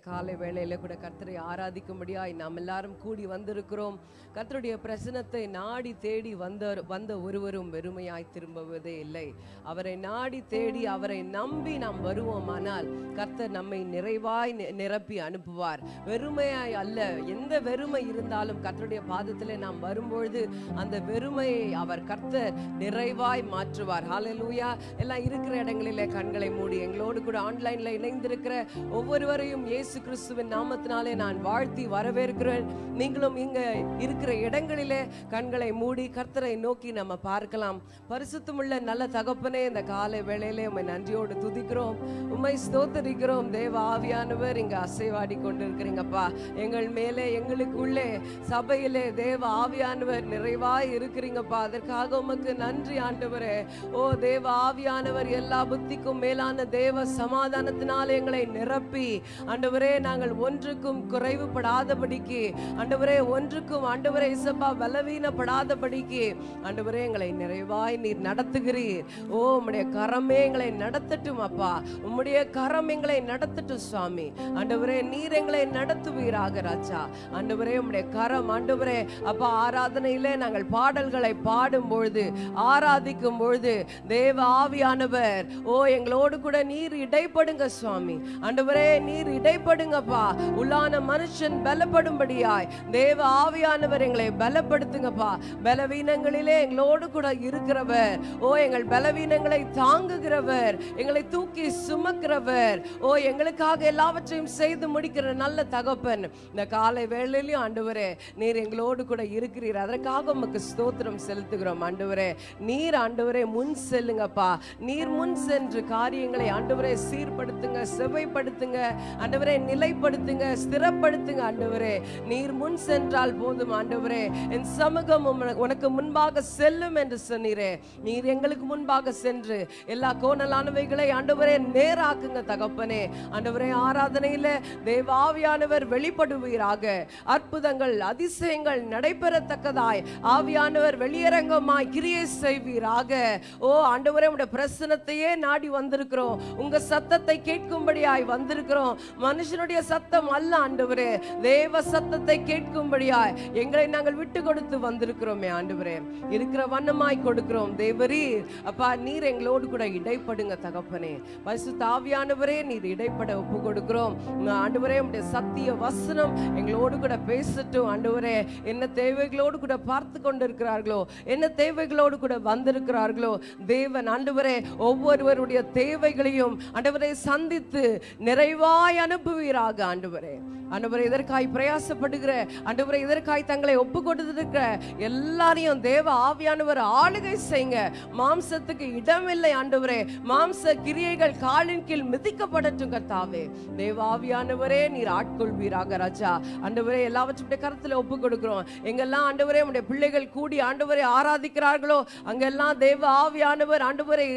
காலை வேளையில கூட கர்த்தரை ஆராதிக்கும்படியாய் நாம் எல்லாரும் கூடி வந்திருக்கிறோம். கர்த்தருடைய பிரசனத்தை நாடி தேடி வந்த வந்த ஒருவரும் வெறுமையாய் திரும்புவதே இல்லை. அவரை நாடி தேடி அவரை நம்பி நாம் வருவோமானால் கர்த்தர் நம்மை நிறைவாய் நிரப்பி அனுப்புவார். வெறுமையாய் அல்ல எந்த வெறுமை இருந்தாலும் கர்த்தருடைய பாதத்தில் நாம் வரும்பொழுது அந்த வெறுமையை அவர் கர்த்தர் நிறைவாய் மாற்றுவார். ஹாலலூயா எல்லாம் இருக்கிற இடங்களிலே கண்களை மூடி எங்களோடு கூட ஆன்லைன்ல இணைந்திருக்கிற ஒவ்வொருவரையும் இயேசு கிறிஸ்துவின் நாமத்தினாலே நான் வாழ்த்தி வரவேற்கிறேன். நீங்களும் இங்க இருக்கிற இடங்களிலே கண்களை மூடி கர்த்தரை நோக்கி நம்ம பார்க்கலாம். பரிசுத்தமுள்ள நல்ல தகப்பனே இந்த காலை வேளையிலே உண்மை நன்றியோடு துதிக்கிறோம். உண்மை ஸ்தோத்தரிக்கிறோம். தேவ ஆவியானவர் இங்க அசைவாடி கொண்டிருக்கிறீங்கப்பா. எங்கள் மேலே எங்களுக்குள்ளே சபையிலே தேவ ஆவியானவர் நிறைவாய் இருக்கிறீங்கப்பா. அதற்காக உமக்கு நன்றி ஆண்டவரே. ஓ தேவ ஆவியானவர் எல்லா புத்திக்கும் மேலான தேவ சமாதானத்தினால் எங்களை நிரப்பி. ஆண்டவர் நாங்கள் ஒன்றுக்கும் குறைவுபடாதபடிக்கு ஆண்டவரே ஒன்றுக்கும் ஆண்டவரே இசப்பா பலவீனப்படாதபடிக்கு ஆண்டவரே எங்களை நிறைவாய் நீர் நடத்துகிறீர். ஓ உம்முடைய கரமே எங்களை நடத்தட்டும் அப்பா. உம்முடைய கரம் எங்களை நடத்தட்டும் சுவாமி. ஆண்டவரே நீர் எங்களை நடத்துவீராக ராஜா. ஆண்டவரே உம்முடைய கரம் ஆண்டவரே அப்பா ஆராதனையிலே நாங்கள் பாடல்களை பாடும் பொழுது ஆராதிக்கும் பொழுது தேவ ஆவியானவர் ஓ எங்களோடு கூட நீர் இடைப்படுங்க சுவாமி. ஆண்டவரே நீர் பயப்படுங்கப்பா. உள்ளான மனுஷன் பலப்படும்படியாய். தேவ ஆவியானவர் எங்களை பலப்படுத்துங்கப்பா. பலவீனங்களிலே எங்களோடு கூட இருக்கிறவர். ஓ எங்கள் பலவீனங்களை தாங்குகிறவர். எங்களை தூக்கி சுமக்கிறவர். ஓ எங்களுக்காக எல்லாவற்றையும் செய்து முடிக்கிற நல்ல தகப்பன். இந்த காலை வேளையிலையும் ஆண்டவரே நீர் எங்களோடு கூட இருக்கிறீர். அதற்காக உமக்கு ஸ்தோத்திரம் செலுத்துகிறோம் ஆண்டவரே. நீர் ஆண்டவரே முன் செல்லுங்கப்பா. நீர் முன் சென்று காரியங்களை ஆண்டவரே சீர்படுத்துங்க செவைப்படுத்துங்க ஆண்டவரே நிலைப்படுத்துங்க ஸ்திரப்படுத்துங்க ஆண்டவரே. நீர் முன் சென்றால் போதும் ஆண்டவரே. என் சமூகம் உனக்கு முன்பாக செல்லும் என்று சொன்னீரே. நீர் எங்களுக்கு முன்பாக சென்று எல்லா கோணலானவைகளை ஆண்டவரே நேராக்குங்க தகப்பனே. ஆண்டவரே ஆராதனையில தேவாவியானவர் வெளிப்படுவீராக. அற்புதங்கள் அதிசயங்கள் நடைபெறத்தக்கதாய். ஆவியானவர் வெளியரங்கமாய் கிரியை செய்வீராக. ஓ ஆண்டவரே உடைய பிரசனத்தையே நாடி வந்திருக்கிறோம். உங்க சத்தத்தை கேட்கும்படியாய் வந்திருக்கிறோம். மனு மனுஷனுடைய சத்தம் அல்ல ஆண்டவரே. தேவ சத்தத்தை கேட்கும்படியாய் எங்களை நாங்கள் விட்டு கொடுத்து வந்திருக்கிறோமே ஆண்டவரே. இருக்கிற வண்ணமாய் கொடுக்கிறோம். தேவரீர் அப்பா நீர் எங்களோடு கூட இடைப்படுங்க தகப்பனே. பசு தாவியானவரே நீர் இடைப்பட ஒப்பு கொடுக்கிறோம் ஆண்டவரே உடைய சத்திய வசனம் எங்களோடு கூட பேசட்டும் ஆண்டவரே. என்ன தேவைகளோடு கூட பார்த்து கொண்டிருக்கிறார்களோ என்ன தேவைகளோடு கூட வந்திருக்கிறார்களோ தேவன் ஆண்டவரே ஒவ்வொருவருடைய தேவைகளையும் ஆண்டவரை சந்தித்து நிறைவாய் அனுப்புவீராக ஆண்டவரே. ஆண்டவரை இதற்காய் பிரயாசப்படுகிற ஆண்டவரை இதற்காய் தங்களை ஒப்பு கொடுத்துருக்கிற எல்லாரையும் தேவ ஆவியானவர் ஆளுகை செய்யுங்க. மாம்சத்துக்கு இடமில்லை ஆண்டவரே. மாம்ச கிரியைகள் காலின் கீழ் மிதிக்கப்படட்டும் கர்த்தாவே. தேவ ஆவியானவரே நீர் ஆட்கொள்வீராக ராஜா. ஆண்டவரே எல்லாவற்றுடைய கருத்துல ஒப்பு கொடுக்கிறோம் எங்கெல்லாம் ஆண்டவரே உடைய பிள்ளைகள் கூடி ஆண்டவரை ஆராதிக்கிறார்களோ அங்கெல்லாம் தேவ ஆவியானவர் ஆண்டவரை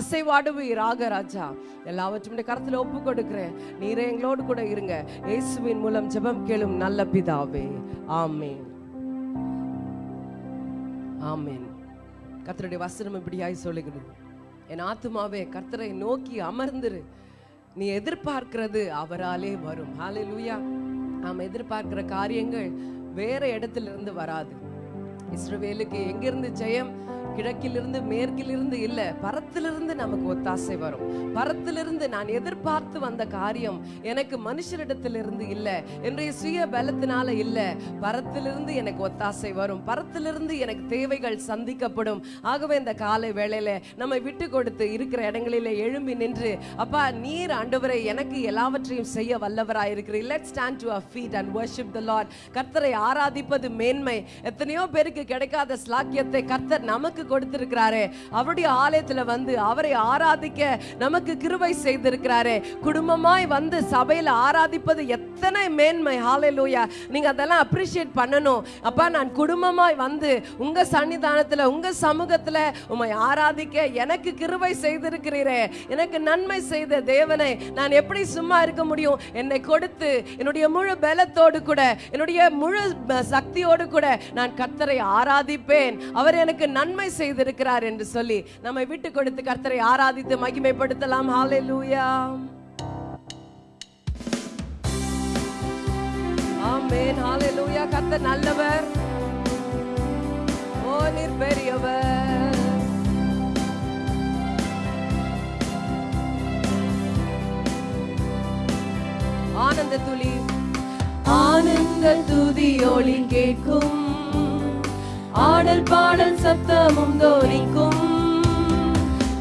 அசைவாடுவீராக ராஜா. எல்லாவற்றும் கருத்துல ஒப்பு கொடுக்கிறேன் நீரே எங்களோடு என்னோடு கூட இருங்க. இயேசுவின் மூலம் ஜெபம் கேளும் நல்ல பிதாவே. ஆமேன். ஆமேன். கர்த்தருடைய வசனம் இப்படியாய் சொல்லுகிறது. என் ஆத்துமாவே கர்த்தரை நோக்கி அமர்ந்துரு. நீ எதிர்பார்க்கிறது அவராலே வரும். ஹாலே லூயா நாம் எதிர்பார்க்கிற காரியங்கள் வேற இடத்துல இருந்து வராது. இஸ்ரவேலுக்கு எங்கிருந்து ஜெயம்? கிழக்கிலிருந்து மேற்கிலிருந்து இல்ல பரத்திலிருந்து நமக்கு ஒத்தாசை வரும். பரத்திலிருந்து நான் எதிர்பார்த்து வந்த காரியம் எனக்கு மனுஷரிடத்திலிருந்து இல்ல என்னுடைய சுய பலத்தினால இல்ல. பரத்திலிருந்து எனக்கு ஒத்தாசை வரும். பரத்திலிருந்து எனக்கு தேவைகள் சந்திக்கப்படும். ஆகவே இந்த காலை வேளையில நம்ம விட்டு கொடுத்து இருக்கிற இடங்களிலே எழும்பி நின்று அப்பா நீர் ஆண்டவரை எனக்கு எல்லாவற்றையும் செய்ய வல்லவராய் இருக்கிறீர் let stand to our feet and worship the Lord கர்த்தரை ஆராதிப்பது மேன்மை. எத்தனையோ பேருக்கு கிடைக்காத ஸ்லாக்கியத்தை கர்த்தர் நமக்கு கொடுத்திருக்கிறாரே. அவருடைய ஆலயத்துல வந்து அவரை ஆராதிக்க நமக்கு கிருபை செய்திருக்கிறாரே. குடும்பமாய் வந்து சபையில ஆராதிப்பது எத்தனை மேன்மை. ஹalleluya நீங்க அதெல்லாம் அப்ரிஷியேட் பண்ணணும். அப்பா நான் குடும்பமாய் வந்து உங்க சன்னிதானத்துல உங்க சமூகத்துல உம்மை ஆராதிக்க எனக்கு கிருபை செய்திருக்கிறீரே. எனக்கு நன்மை செய்த தேவனை நான் எப்படி சும்மா இருக்க முடியும்? என்னை கொடுத்து என்னுடைய முழு பலத்தோடு கூட என்னுடைய முழு சக்தியோடு கூட நான் கத்தரை ஆராதிப்பேன். அவர் எனக்கு நன்மை செய்திருக்கிறார் என்று சொல்லி நம்மை விட்டு கொடுத்து கர்த்தரை ஆராதித்து மகிமைப்படுத்தலாம். ஹாலே லூயா ஹalleluya கர்த்தர் நல்லவர். ஓ நீர் பெரியவர் ஆனந்த துளி ஆனந்த துதி ஒளி கேட்கும் ஆடல் பாடல் சத்தமும் தோனிக்கும்.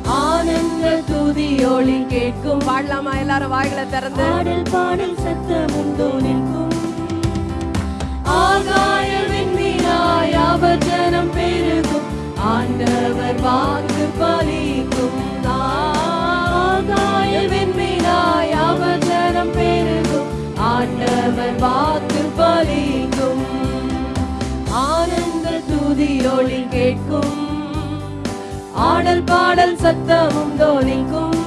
ஆனந்த துதி ஒளி கேட்கும். பாடலாமா? எல்லாரும் வாய்களை திறந்து. பாடல் பாடல் சத்தமும் தோனிக்கும். ஆகாயவின் மீனாய் அவஜனம் பெருகும். ஆண்டவர் வாக்கு பலிக்கும். ஆகாயவின் மீனாய் அவஜனம் பெருகும். ஆண்டவர் வாக்கு பலிக்கும். ஆனந்த துதி கேட்கும். ஆடல் பாடல் சத்தமும் தோனிக்கும்.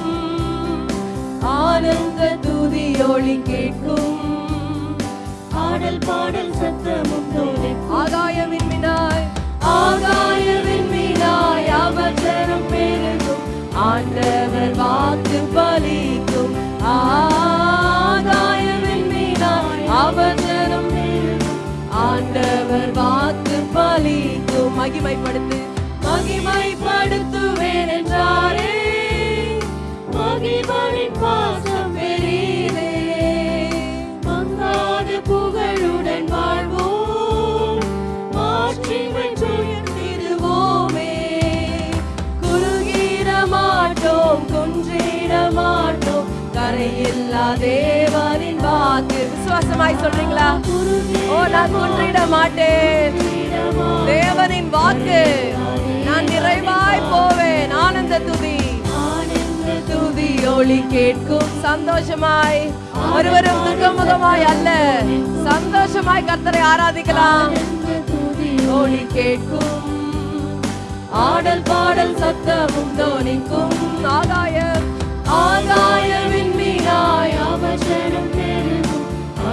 ஆனந்த துதியோளி கேட்கும். ஆடல் பாடல் சத்தமும் தோனிக்கும். ஆகாயவின் மினாய் ஆகாயவின் மினாய் அவசரம் பெருகும். ஆண்டவர் வாக்கு மகிமைப்படுத்து மகிமைப்படுத்துவேன் என்றாரே மகிழ்வனின் பாசம் பெரியதே மங்காத புகழுடன் வாழ்வோம். மாட்சிமை திருவோமே. குறுகிட மாட்டோம் குன்றிட மாட்டோம். கரையில்லா தேவனின் வாக்கு. விசுவாசமாய் சொல்றீங்களா? ஓ நான் குன்றிட மாட்டேன். தேவனின் வாக்கு. நான் நிறைவாய் போவேன். ஆனந்த துதி. ஆனந்த துதி. ஒளி கேட்கும். சந்தோஷமாய். ஒருவரும் துக்கமுகமாய் அல்ல. சந்தோஷமாய் கர்த்தரை ஆராதிக்கலாம். ஒளி கேட்கும். ஆடல் பாடல் சத்தமும் தோனிக்கும். ஆகாய ஆகாயவின் மீனாய் அவசரம் பெருகும்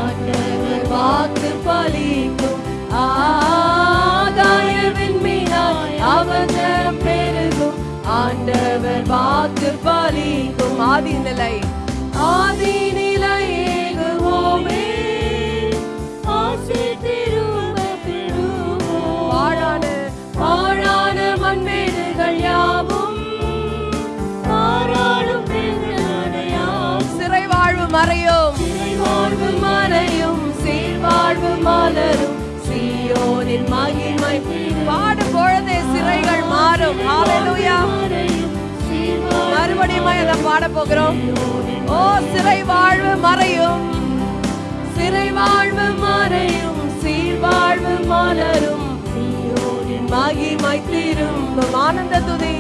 ஆண்டவர் வாக்கு பலிக்கும். ஆகாயவின் மீனாய் அவசரம் பெருகும். ஆண்டவர் வாக்கு பலிக்கும். ஆதி நிலை. ஆதி நிலை ஏகுவோமே. ஆசி திரும்ப பெறுவோம் வாழான வாழான மண்மேடுகள் யாவும். பாராளும் சிறை வாழ்வு மறையும். வாழ்வு மறையும். சீர்வாழ்வு மலரும். பொழுதே மாறும். மறுபடியும் அதை பாட போகிறோம் ஓ சிறை வாழ்வு மறையும். சிறை வாழ்வு மறையும். சீர்வாழ்வு மலரும். மகிமை திரும்பும். ஆனந்த துதி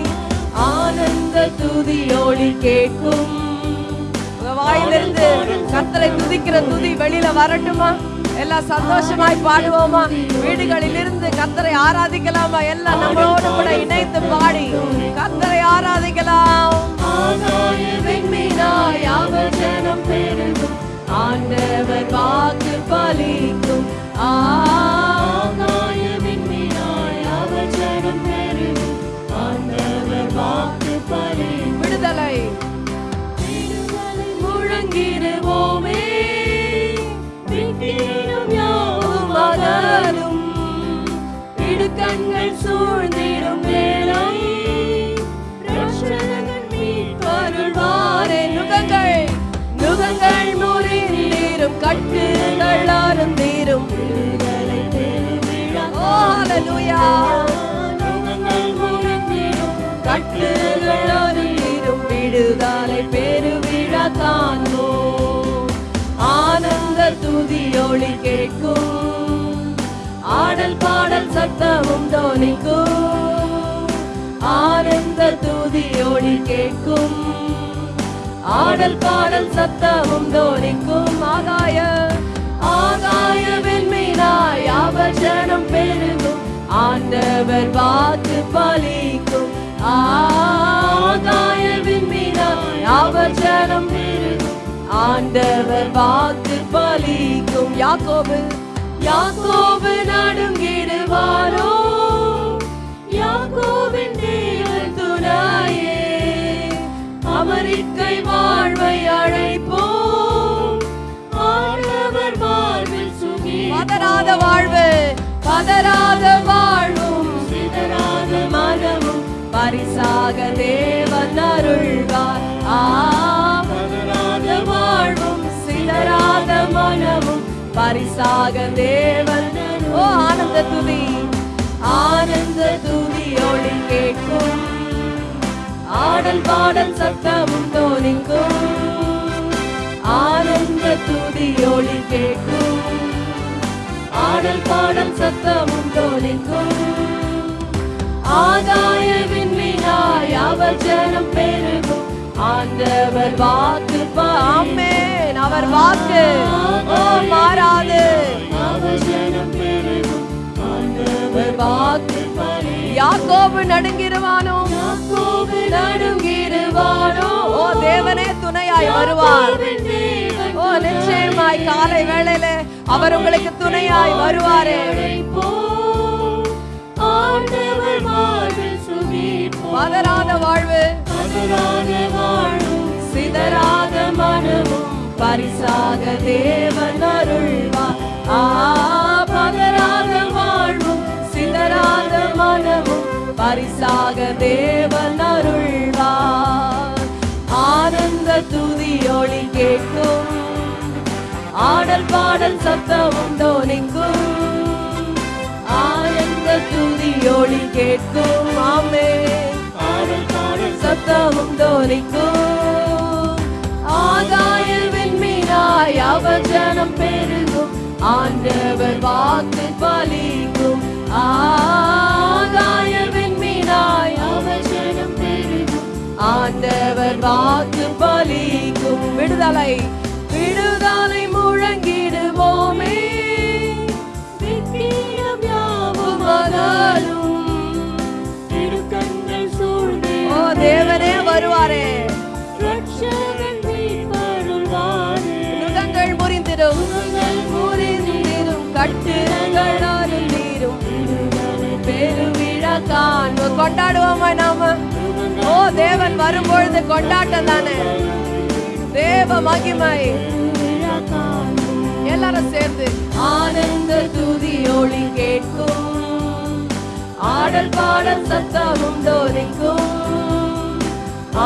ஆனந்த துதி ஒளி கேட்கும். வாயிலிருந்து கத்தரை துதிக்கிற துதி வெளியில வரட்டுமா? எல்லாம் சந்தோஷமாய் பாடுவோமா? வீடுகளில் இருந்து கர்த்தரை ஆராதிக்கலாமா? எல்லாம் நம்மளோடு கூட இணைந்து பாடி கர்த்தரை ஆராதிக்கலாம். ஆண்டவர் வாக்கு பலிக்கும். விடுதலை முழங்கிடுவோமே. விட்டிடும் யாவும் அகலும் இடுக்கண்கள் சூழ்ந்திடும் வேளை ரட்சகன் மீட்பருள்வாரே நுகங்கள் நுகங்கள் முறிந்தீரும் கட்டுகள் அருந்தீரும் விடுதலை பெருவிழா ஓ ஆனந்த ஒளி கேட்கும். ஆடல் பாடல் சத்தமும் தோனிக்கும். ஆனந்த துதி ஒளி கேட்கும். ஆடல் பாடல் சத்தமும் தோனிக்கும். ஆகாய ஆகாய வெண்மீனாய் அவசனம் பெருகும். ஆண்டவர் பார்த்து பலிக்கும். ஆகாய வெண்மீனாய் அவசனம் பெருகும். ஆண்டவர் பார்த்து பலிக்கும் யாக்கோபு யாக்கோபு நடுங்கிடுவாரோ யாக்கோபின் தேவன் துணையே அமெரிக்கை வாழ்வை அழைப்போம் ஆண்டவர் வாழ்வில் சுகி பதறாத வாழ்வு. பதறாத வாழ்வும் சிதறாத மனமும் பரிசாக தேவன் அருள்வார். ஆ சிதறாத மனமும் பரிசாக தேவன் ஓ ஆனந்த துதி. ஆனந்த துதி ஒளி கேட்கும். ஆடல் பாடல் சத்தமும் தோனிக்கும் ஆனந்த துதி ஒளி கேட்கும். ஆடல் பாடல் சத்தமும் தோனிக்கும் ஆதாய விண்மீனாய் அவர் ஜனம் பெருகும். ஆண்டவர் வாக்கு ஆமென். அவர் வாக்கு. ஓ மாறாது. யாக்கோபு நடுங்கிருவானோ நடுங்கிருவானோ ஓ தேவனே துணையாய் வருவார். ஓ நிச்சயமாய் காலை வேளையில அவர் உங்களுக்கு துணையாய் வருவாரே. பதறாத வாழ்வு. பதறாத வாழும் சிதறாத மனமும் பரிசாக தேவன் அருள்வார் ஆ பதறாத வாழ்வும் சிதறாத மனமும் பரிசாக தேவன் அருள்வார் ஆனந்த துதி ஒளி கேட்கும். ஆடல் பாடல் சத்தமும் தோனிக்கும் ஆனந்த துதி ஒளி கேட்கும். ஆமே சத்தமும் தோனிக்கும் ஆகாய விண்மீனாய் அவர் ஜனம் பெருகும். ஆண்டவர் வாக்கு பலிக்கும். ஆகாய விண்மீனாய் அவர் ஜனம் பெருகும். ஆண்டவர் வாக்கு பலிக்கும். விடுதலை விடுதலை முழங்கிடுவோமே. வெற்றிடம் யாவும் மகளும் தேவனே வருவாரே. நுகங்கள் முறிந்திடும் முறிந்திடும் கட்டுகள் அருந்தீரும் பெருவிழா கொண்டாடுவோமா நாம? ஓ தேவன் வரும்பொழுது கொண்டாட்டம் தானே. தேவ மகிமை. எல்லாரும் சேர்ந்து. ஆனந்த துதி ஒளி கேட்கும். ஆடல் பாடல் சத்தமும் தோனிக்கும்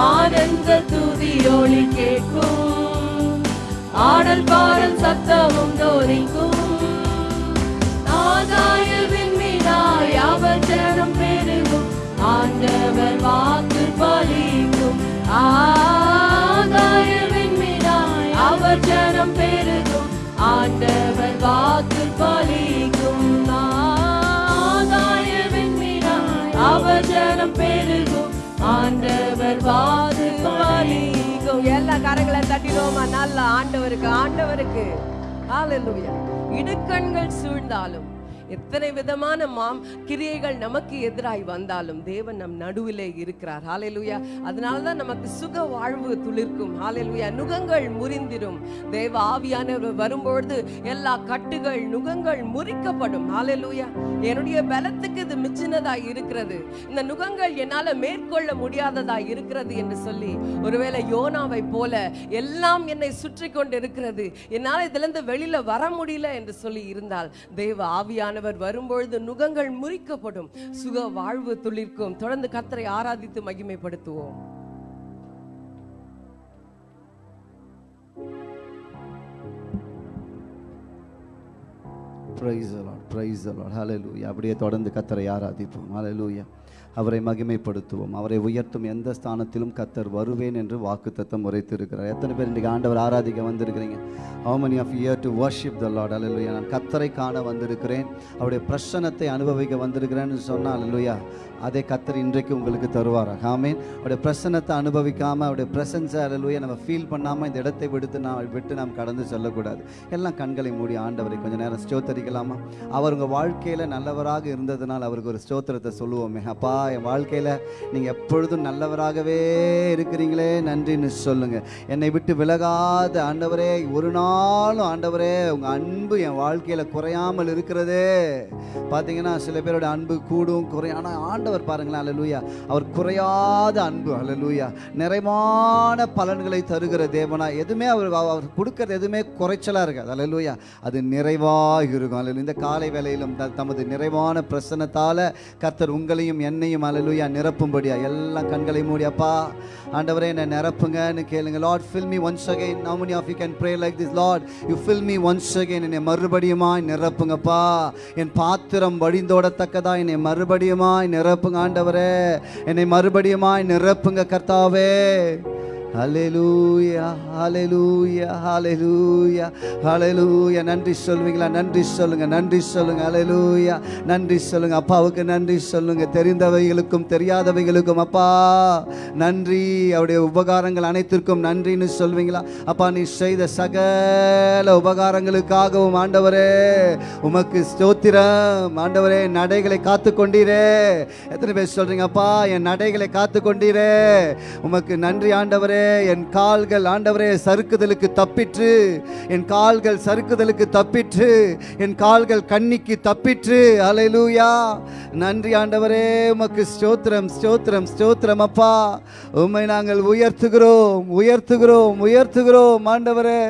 ஆனந்த துதி ஒளி கேட்கும். ஆடல் பாடல் சத்தமும் தோரிக்கும் ஆகாய விண்மீனாய் அவர் ஜனம் பெருகும். ஆண்டவர் வாக்கு பலிக்கும். ஆகாய விண்மீனாய் அவர் ஜனம் பெருகும். ஆண்டவர் வாக்கு பலிக்கும். ஆண்டவர் வாக்கு எல்லா கரங்களை தட்டிடுவோமா நல்ல ஆண்டவருக்கு ஆண்டவருக்கு. இடுக்கண்கள் சூழ்ந்தாலும் எத்தனை விதமான மாம் கிரியைகள் நமக்கு எதிராய் வந்தாலும் தேவன் நம் நடுவிலே இருக்கிறார். ஹாலேலுயா அதனால தான் நமக்கு சுக வாழ்வு துளிர்க்கும். ஹாலேலுயா நுகங்கள் முறிந்திடும் தேவ ஆவியானவர் வரும்பொழுது எல்லா கட்டுகள் நுகங்கள் முறிக்கப்படும். ஹாலேலுயா என்னுடைய பலத்துக்கு இது மிச்சினதாய் இருக்கிறது. இந்த நுகங்கள் என்னால மேற்கொள்ள முடியாததாய் இருக்கிறது என்று சொல்லி ஒருவேளை யோனாவை போல எல்லாம் என்னை சுற்றி கொண்டு இருக்கிறது என்னால் இதுல இருந்து வெளியில வர முடியல என்று சொல்லி இருந்தால் தேவ ஆவியானவர் ஆண்டவர் வரும்பொழுது நுகங்கள் முறிக்கப்படும். சுக வாழ்வு துளிர்க்கும். தொடர்ந்து கத்தரை ஆராதித்து மகிமைப்படுத்துவோம். Praise the lord praise the lord ஹalleluya அப்படியே தொடர்ந்து கத்தரை ஆராதிப்போம். ஹalleluya அவரை மகிமைப்படுத்துவோம். அவரை உயர்த்தும் எந்த ஸ்தானத்திலும் கத்தர் வருவேன் என்று வாக்குத்தத்தம் உரைத்திருக்கிறார். எத்தனை பேர் இன்றைக்கு ஆண்டவர் ஆராதிக்க வந்திருக்கிறீங்க? How many of year to worship the Lord hallelujah. நான் கத்தரை காண வந்திருக்கிறேன். அவருடைய பிரசனத்தை அனுபவிக்க வந்திருக்கிறேன்னு சொன்னால் ஹalleluya அதை கத்தர் இன்றைக்கு உங்களுக்கு தருவார் ஆமீன். அவருடைய பிரசன்னத்தை அனுபவிக்காமல் அவருடைய பிரசன்ஸை ஹalleluya நம்ம ஃபீல் பண்ணாமல் இந்த இடத்தை விடுத்து நாம் விட்டு நாம் கடந்து செல்லக்கூடாது. எல்லாம் கண்களை மூடி ஆண்டவரை கொஞ்சம் நேரம் ஸ்தோத்தரிக்கலாமா? அவர் உங்கள் வாழ்க்கையில் நல்லவராக இருந்ததுனால் அவருக்கு ஒரு ஸ்தோத்திரத்தை சொல்லுவோமே. அப்பா என் வாழ்க்கையில் நீங்கள் எப்பொழுதும் நல்லவராகவே இருக்கிறீங்களே நன்றின்னு சொல்லுங்கள் என்னை விட்டு விலகாத ஆண்டவரே ஒரு நாளும் ஆண்டவரே உங்கள் அன்பு என் வாழ்க்கையில் குறையாமல் இருக்கிறதே. பார்த்தீங்கன்னா சில பேரோட அன்பு கூடும் குறையும். ஆனால் ஆண்டவர் பாருங்களேன் அலலூயா அவர் குறையாத அன்பு அலலூயா நிறைவான பலன்களை தருகிற தேவனா எதுவுமே அவர் அவர் கொடுக்கறது எதுவுமே குறைச்சலாக இருக்காது அலலூயா அது நிறைவாக இருக்கும் அலலு இந்த காலை வேலையிலும் தமது நிறைவான பிரசனத்தால் கர்த்தர் உங்களையும் என்னையும் அலலூயா நிரப்பும்படியா எல்லாம் கண்களை மூடியாப்பா ஆண்டவரே என்னை நிரப்புங்கன்னு கேளுங்க. Lord fill me once again how many of you can pray like this Lord you fill me once again என்னை மறுபடியுமாய் நிரப்புங்கப்பா. என் பாத்திரம் வழிந்தோடத்தக்கதா. என்னை மறுபடியுமாய் நிரப்புங்க ஆண்டவரே. என்னை மறுபடியுமாய் நிரப்புங்க கர்த்தாவே. ஹalleluya ஹalleluya ஹalleluya அலலூயா நன்றி சொல்லுவீங்களா நன்றி சொல்லுங்க நன்றி சொல்லுங்க. ஹalleluya நன்றி சொல்லுங்க. அப்பாவுக்கு நன்றி சொல்லுங்க. தெரிந்தவைகளுக்கும் தெரியாதவைகளுக்கும் அப்பா. நன்றி. அவருடைய உபகாரங்கள் அனைத்திற்கும் நன்றின்னு சொல்வீங்களா? அப்பா நீ செய்த சகல உபகாரங்களுக்காகவும் ஆண்டவரே உமக்கு ஸ்தோத்திரம். ஆண்டவரே நடைகளை காத்து கொண்டீரே எத்தனை பேர் சொல்றீங்க? அப்பா என் நடைகளை காத்து கொண்டீரே உமக்கு நன்றி ஆண்டவரே. என் கால்கள் ஆண்டவரே சறுக்குதலுக்கு தப்பிற்று. என் கால்கள் சறுக்குதலுக்கு தப்பிற்று. என் கால்கள் கண்ணிக்கு தப்பிற்று. அலையலூயா நன்றி ஆண்டவரே உமக்கு ஸ்தோத்திரம் ஸ்தோத்திரம் ஸ்தோத்திரம் அப்பா. உம்மை நாங்கள் உயர்த்துகிறோம் உயர்த்துகிறோம் உயர்த்துகிறோம் ஆண்டவரே.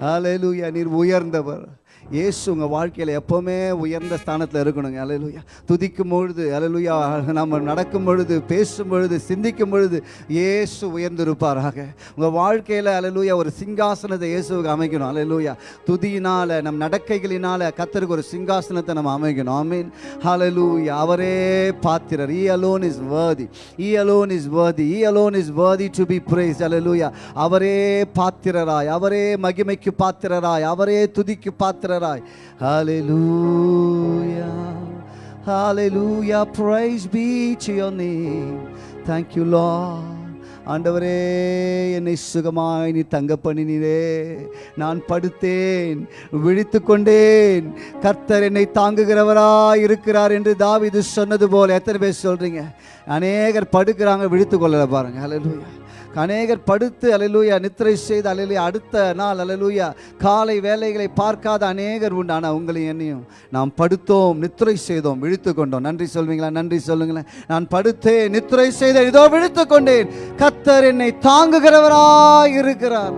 அலையலூயா நீர் உயர்ந்தவர். இயேசு உங்கள் வாழ்க்கையில் எப்போவுமே உயர்ந்த ஸ்தானத்தில் இருக்கணுங்க. அலலுயா துதிக்கும் பொழுது அலலுயா நம்ம நடக்கும் பொழுது பேசும் பொழுது சிந்திக்கும் பொழுது இயேசு உயர்ந்திருப்பாராக. உங்கள் வாழ்க்கையில் அலலுயா ஒரு சிங்காசனத்தை இயேசுக்கு அமைக்கணும். அலலுயா துதியினால் நம் நடக்கைகளினால் கத்தருக்கு ஒரு சிங்காசனத்தை நம்ம அமைக்கணும். ஆமீன் ஹalleluya அவரே பாத்திரர். He alone is worthy he alone is worthy he alone is worthy to be praised. Hallelujah அவரே பாத்திரராய். அவரே மகிமைக்கு பாத்திரராய். அவரே துதிக்கு பாத்திர பாத்திரராய் hallelujah. Hallelujah. Praise be to your name. Thank you lord. ஆண்டவரே என்னை சுகமாய் நீ தங்க பண்ணினீரே. நான் படுத்தேன் விழித்து கொண்டேன். கர்த்தர் என்னை தாங்குகிறவராய் இருக்கிறார் என்று தாவிது சொன்னது போல. எத்தனை பேர் சொல்றீங்க? அநேகர் படுக்கிறாங்க விழித்து கொள்ளலை பாருங்க. ஹalleluya அநேகர் படுத்து அலலூயா நித்திரை செய்து அலையலூயா அடுத்த நாள் அலலூயா காலை வேலைகளை பார்க்காத அநேகர் உண்டு. ஆனால் உங்களையும் என்னையும் நாம் படுத்தோம் நித்திரை செய்தோம் விழித்து கொண்டோம். நன்றி சொல்வீங்களா? நன்றி சொல்லுங்களேன். நான் படுத்தேன் நித்திரை செய்த இதோ விழித்து கொண்டேன். கத்தர் என்னை தாங்குகிறவராய் இருக்கிறார்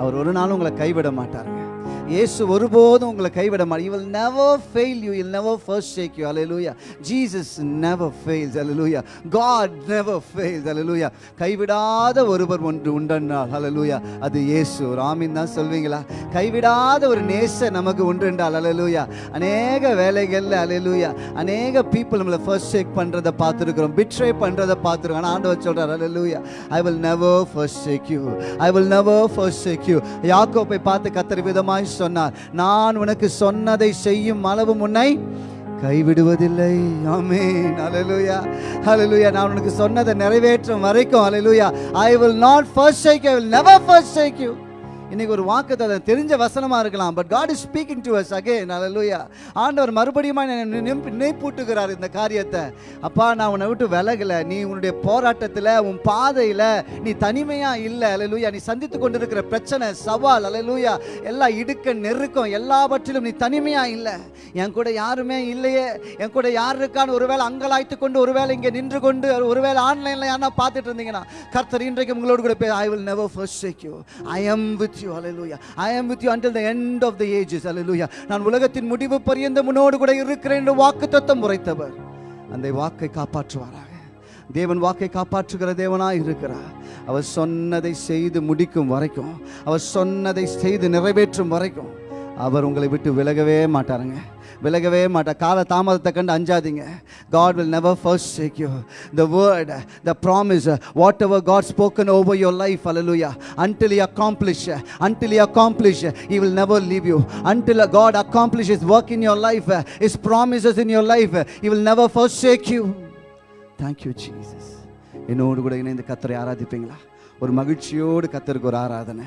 அவர் ஒரு நாளும் உங்களை கைவிட மாட்டார். இயேசு ஒருபோதும் உங்களை கைவிட மாட்டார் you will never fail you I'll never forsake you hallelujah Jesus never fails hallelujah God never fails hallelujah கைவிடாத ஒருவர் ஒன்று உண்டென்றால் அலலூயா அது இயேசு ஒரு தான் சொல்வீங்களா கைவிடாத ஒரு நேச நமக்கு உண்டு என்றால் அலலூயா அநேக வேலைகளில் அலலூயா அநேக பீப்புள் நம்மளை ஃபர்ஸ்ட் ஷேக் பண்ணுறதை பார்த்துருக்குறோம் பிட்ரே பண்ணுறதை பார்த்துருக்கோம் ஆனால் ஆண்டவர் சொல்கிறார் hallelujah I will never forsake you I will never forsake you யாக்கோ போய் பார்த்து கத்துற விதமாய் சொன்னார் நான் உனக்கு சொன்னதை செய்யும் அளவு உன்னை கைவிடுவதில்லை ஆமே அலலுயா அலலுயா நான் உனக்கு சொன்னதை நிறைவேற்றும் வரைக்கும் hallelujah I will not forsake I will never forsake you இன்னைக்கு ஒரு வாக்கு தெரிஞ்ச வசனமாக இருக்கலாம் but God is speaking to us again hallelujah ஆண்டவர் மறுபடியும் நினைப்பூட்டுகிறார் இந்த காரியத்தை. அப்பா நான் உன்னை விட்டு விலகல. நீ உன்னுடைய போராட்டத்தில் உன் பாதையில் நீ தனிமையாக இல்லை. ஹalleluya நீ சந்தித்து கொண்டிருக்கிற பிரச்சனை சவால் ஹalleluya எல்லா இடுக்க நெருக்கம் எல்லாவற்றிலும் நீ தனிமையாக இல்லை. என் கூட யாருமே இல்லையே. என் கூட யார் இருக்கான்னு ஒருவேளை அங்கலாய்த்து கொண்டு ஒருவேளை இங்கே நின்று கொண்டு ஒருவேளை ஆன்லைனில் யாரா பார்த்துட்டு இருந்தீங்கன்னா கர்த்தர் இன்றைக்கு உங்களோடு கூட போய் I will never forsake I I with with you hallelujah. ஐ am with you until the end of the ages hallelujah. நான் உலகத்தின் முடிவு பரியந்த முன்னோடு கூட இருக்கிறேன் என்று வாக்கு தத்தம் உரைத்தவர். அந்த வாக்கை காப்பாற்றுவாராக. தேவன் வாக்கை காப்பாற்றுகிற தேவனாக இருக்கிறார். அவர் சொன்னதை செய்து முடிக்கும் வரைக்கும் அவர் சொன்னதை செய்து நிறைவேற்றும் வரைக்கும் அவர் உங்களை விட்டு விலகவே மாட்டாருங்க. விலகவே மாட்டேன் கால தாமதத்தை கண்டு அஞ்சாதீங்க God will never forsake you the word the promise whatever God spoken over your life hallelujah until you accomplish until you accomplish you will never leave you until God accomplish his work in your life his promises in your life you will never forsake you thank you Jesus என்னோடு கூட இணைந்து கத்தரை ஆராதிப்பீங்களா ஒரு மகிழ்ச்சியோடு கத்தருக்கு ஒரு ஆராதனை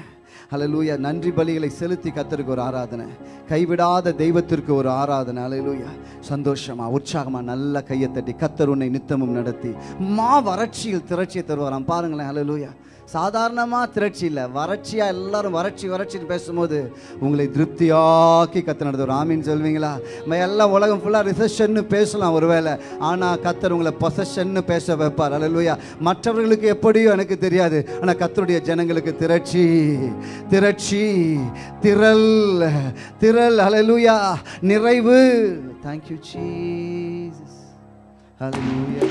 அலலூயா நன்றி பலிகளை செலுத்தி கத்தருக்கு ஒரு ஆராதனை. கைவிடாத தெய்வத்திற்கு ஒரு ஆராதனை. அலலூயா சந்தோஷமா உற்சாகமா நல்ல கையை தட்டி கத்தர் உன்னை நித்தமும் நடத்தி மா வறட்சியில் திரட்சியை தருவாராம். பாருங்களேன் அலலூயா சாதாரணமாக திரட்சி இல்லை. வறட்சியாக எல்லாரும் வறட்சி வறட்சின்னு பேசும்போது உங்களை திருப்தியாக்கி கத்து நடத்துவார். ஆமீன் சொல்வீங்களா? நம்ம எல்லாம் உலகம் ஃபுல்லாக ரிசப்ஷன்னு பேசலாம் ஒருவேளை. ஆனால் கத்தர் உங்களை பொசஷன்னு பேச வைப்பார். அல்லேலூயா மற்றவர்களுக்கு எப்படியோ எனக்கு தெரியாது. ஆனால் கத்தருடைய ஜனங்களுக்கு திரட்சி திரட்சி திரள் திரள். அலலுயா நிறைவு. தேங்க்யூ ஜீசஸ் ஹalleluya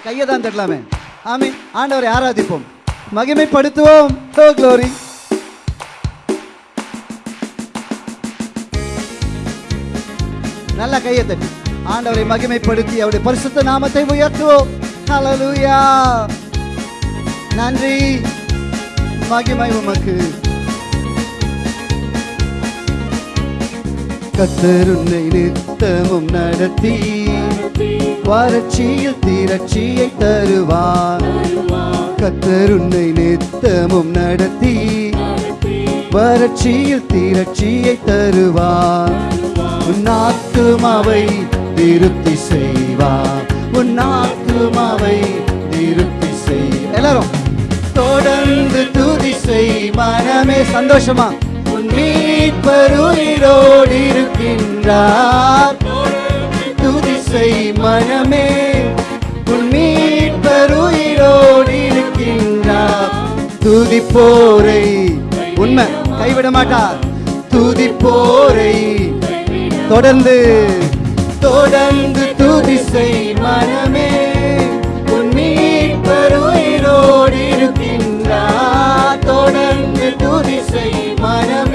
நீ கையை தான் தட்டலாமே. ஆமே ஆண்டவரை ஆராதிப்போம். மகிமைப்படுத்துவோம். ஹோ க்ளோரி நல்ல கையை தட்டி. ஆண்டவரை மகிமைப்படுத்தி அவருடைய பரிசுத்த நாமத்தை உயர்த்துவோம். ஹalleluya நன்றி. மகிமை உமக்கு. கத்தருன்னை நித்தமும் நடத்தி வறட்சியில் திரட்சியை தருவார். கத்தருன்னை நித்தமும் நடத்தி வறட்சியில் திரட்சியை தருவார். உன் ஆத்துமாவை திருப்தி செய்வார். உன் ஆத்துமாவை திருப்தி செய். எல்லாரும் தொடர்ந்து துதி செய். மனமே சந்தோஷமா? உன் மீட்பர் இருக்கின்றார். துதி மனமே உன் மீட்பர் உயிரோடு இருக்கின்றார். துதிப்போரை உண்மை கைவிட மாட்டார். துதிப்போரை தொடர்ந்து தொடர்ந்து துதிசை மனமே உன் மீட்பர் இருக்கின்றார். தொடர்ந்து துதிசை மனமே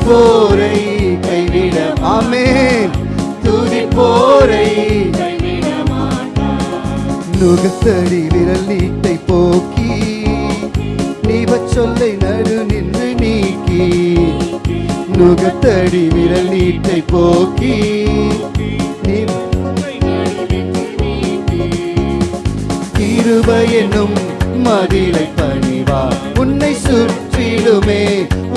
துதிப்போரை கைவிட ஆமென். துதிப்போரை நுகத்தடி விரல் நீட்டை போக்கி நீவச் சொல்லை நடு நின்று நீக்கி நுகத்தடி விரல் நீட்டை போக்கி கிருபை என்னும் மதிலை பணிவார். உன்னை சுற்றிலுமே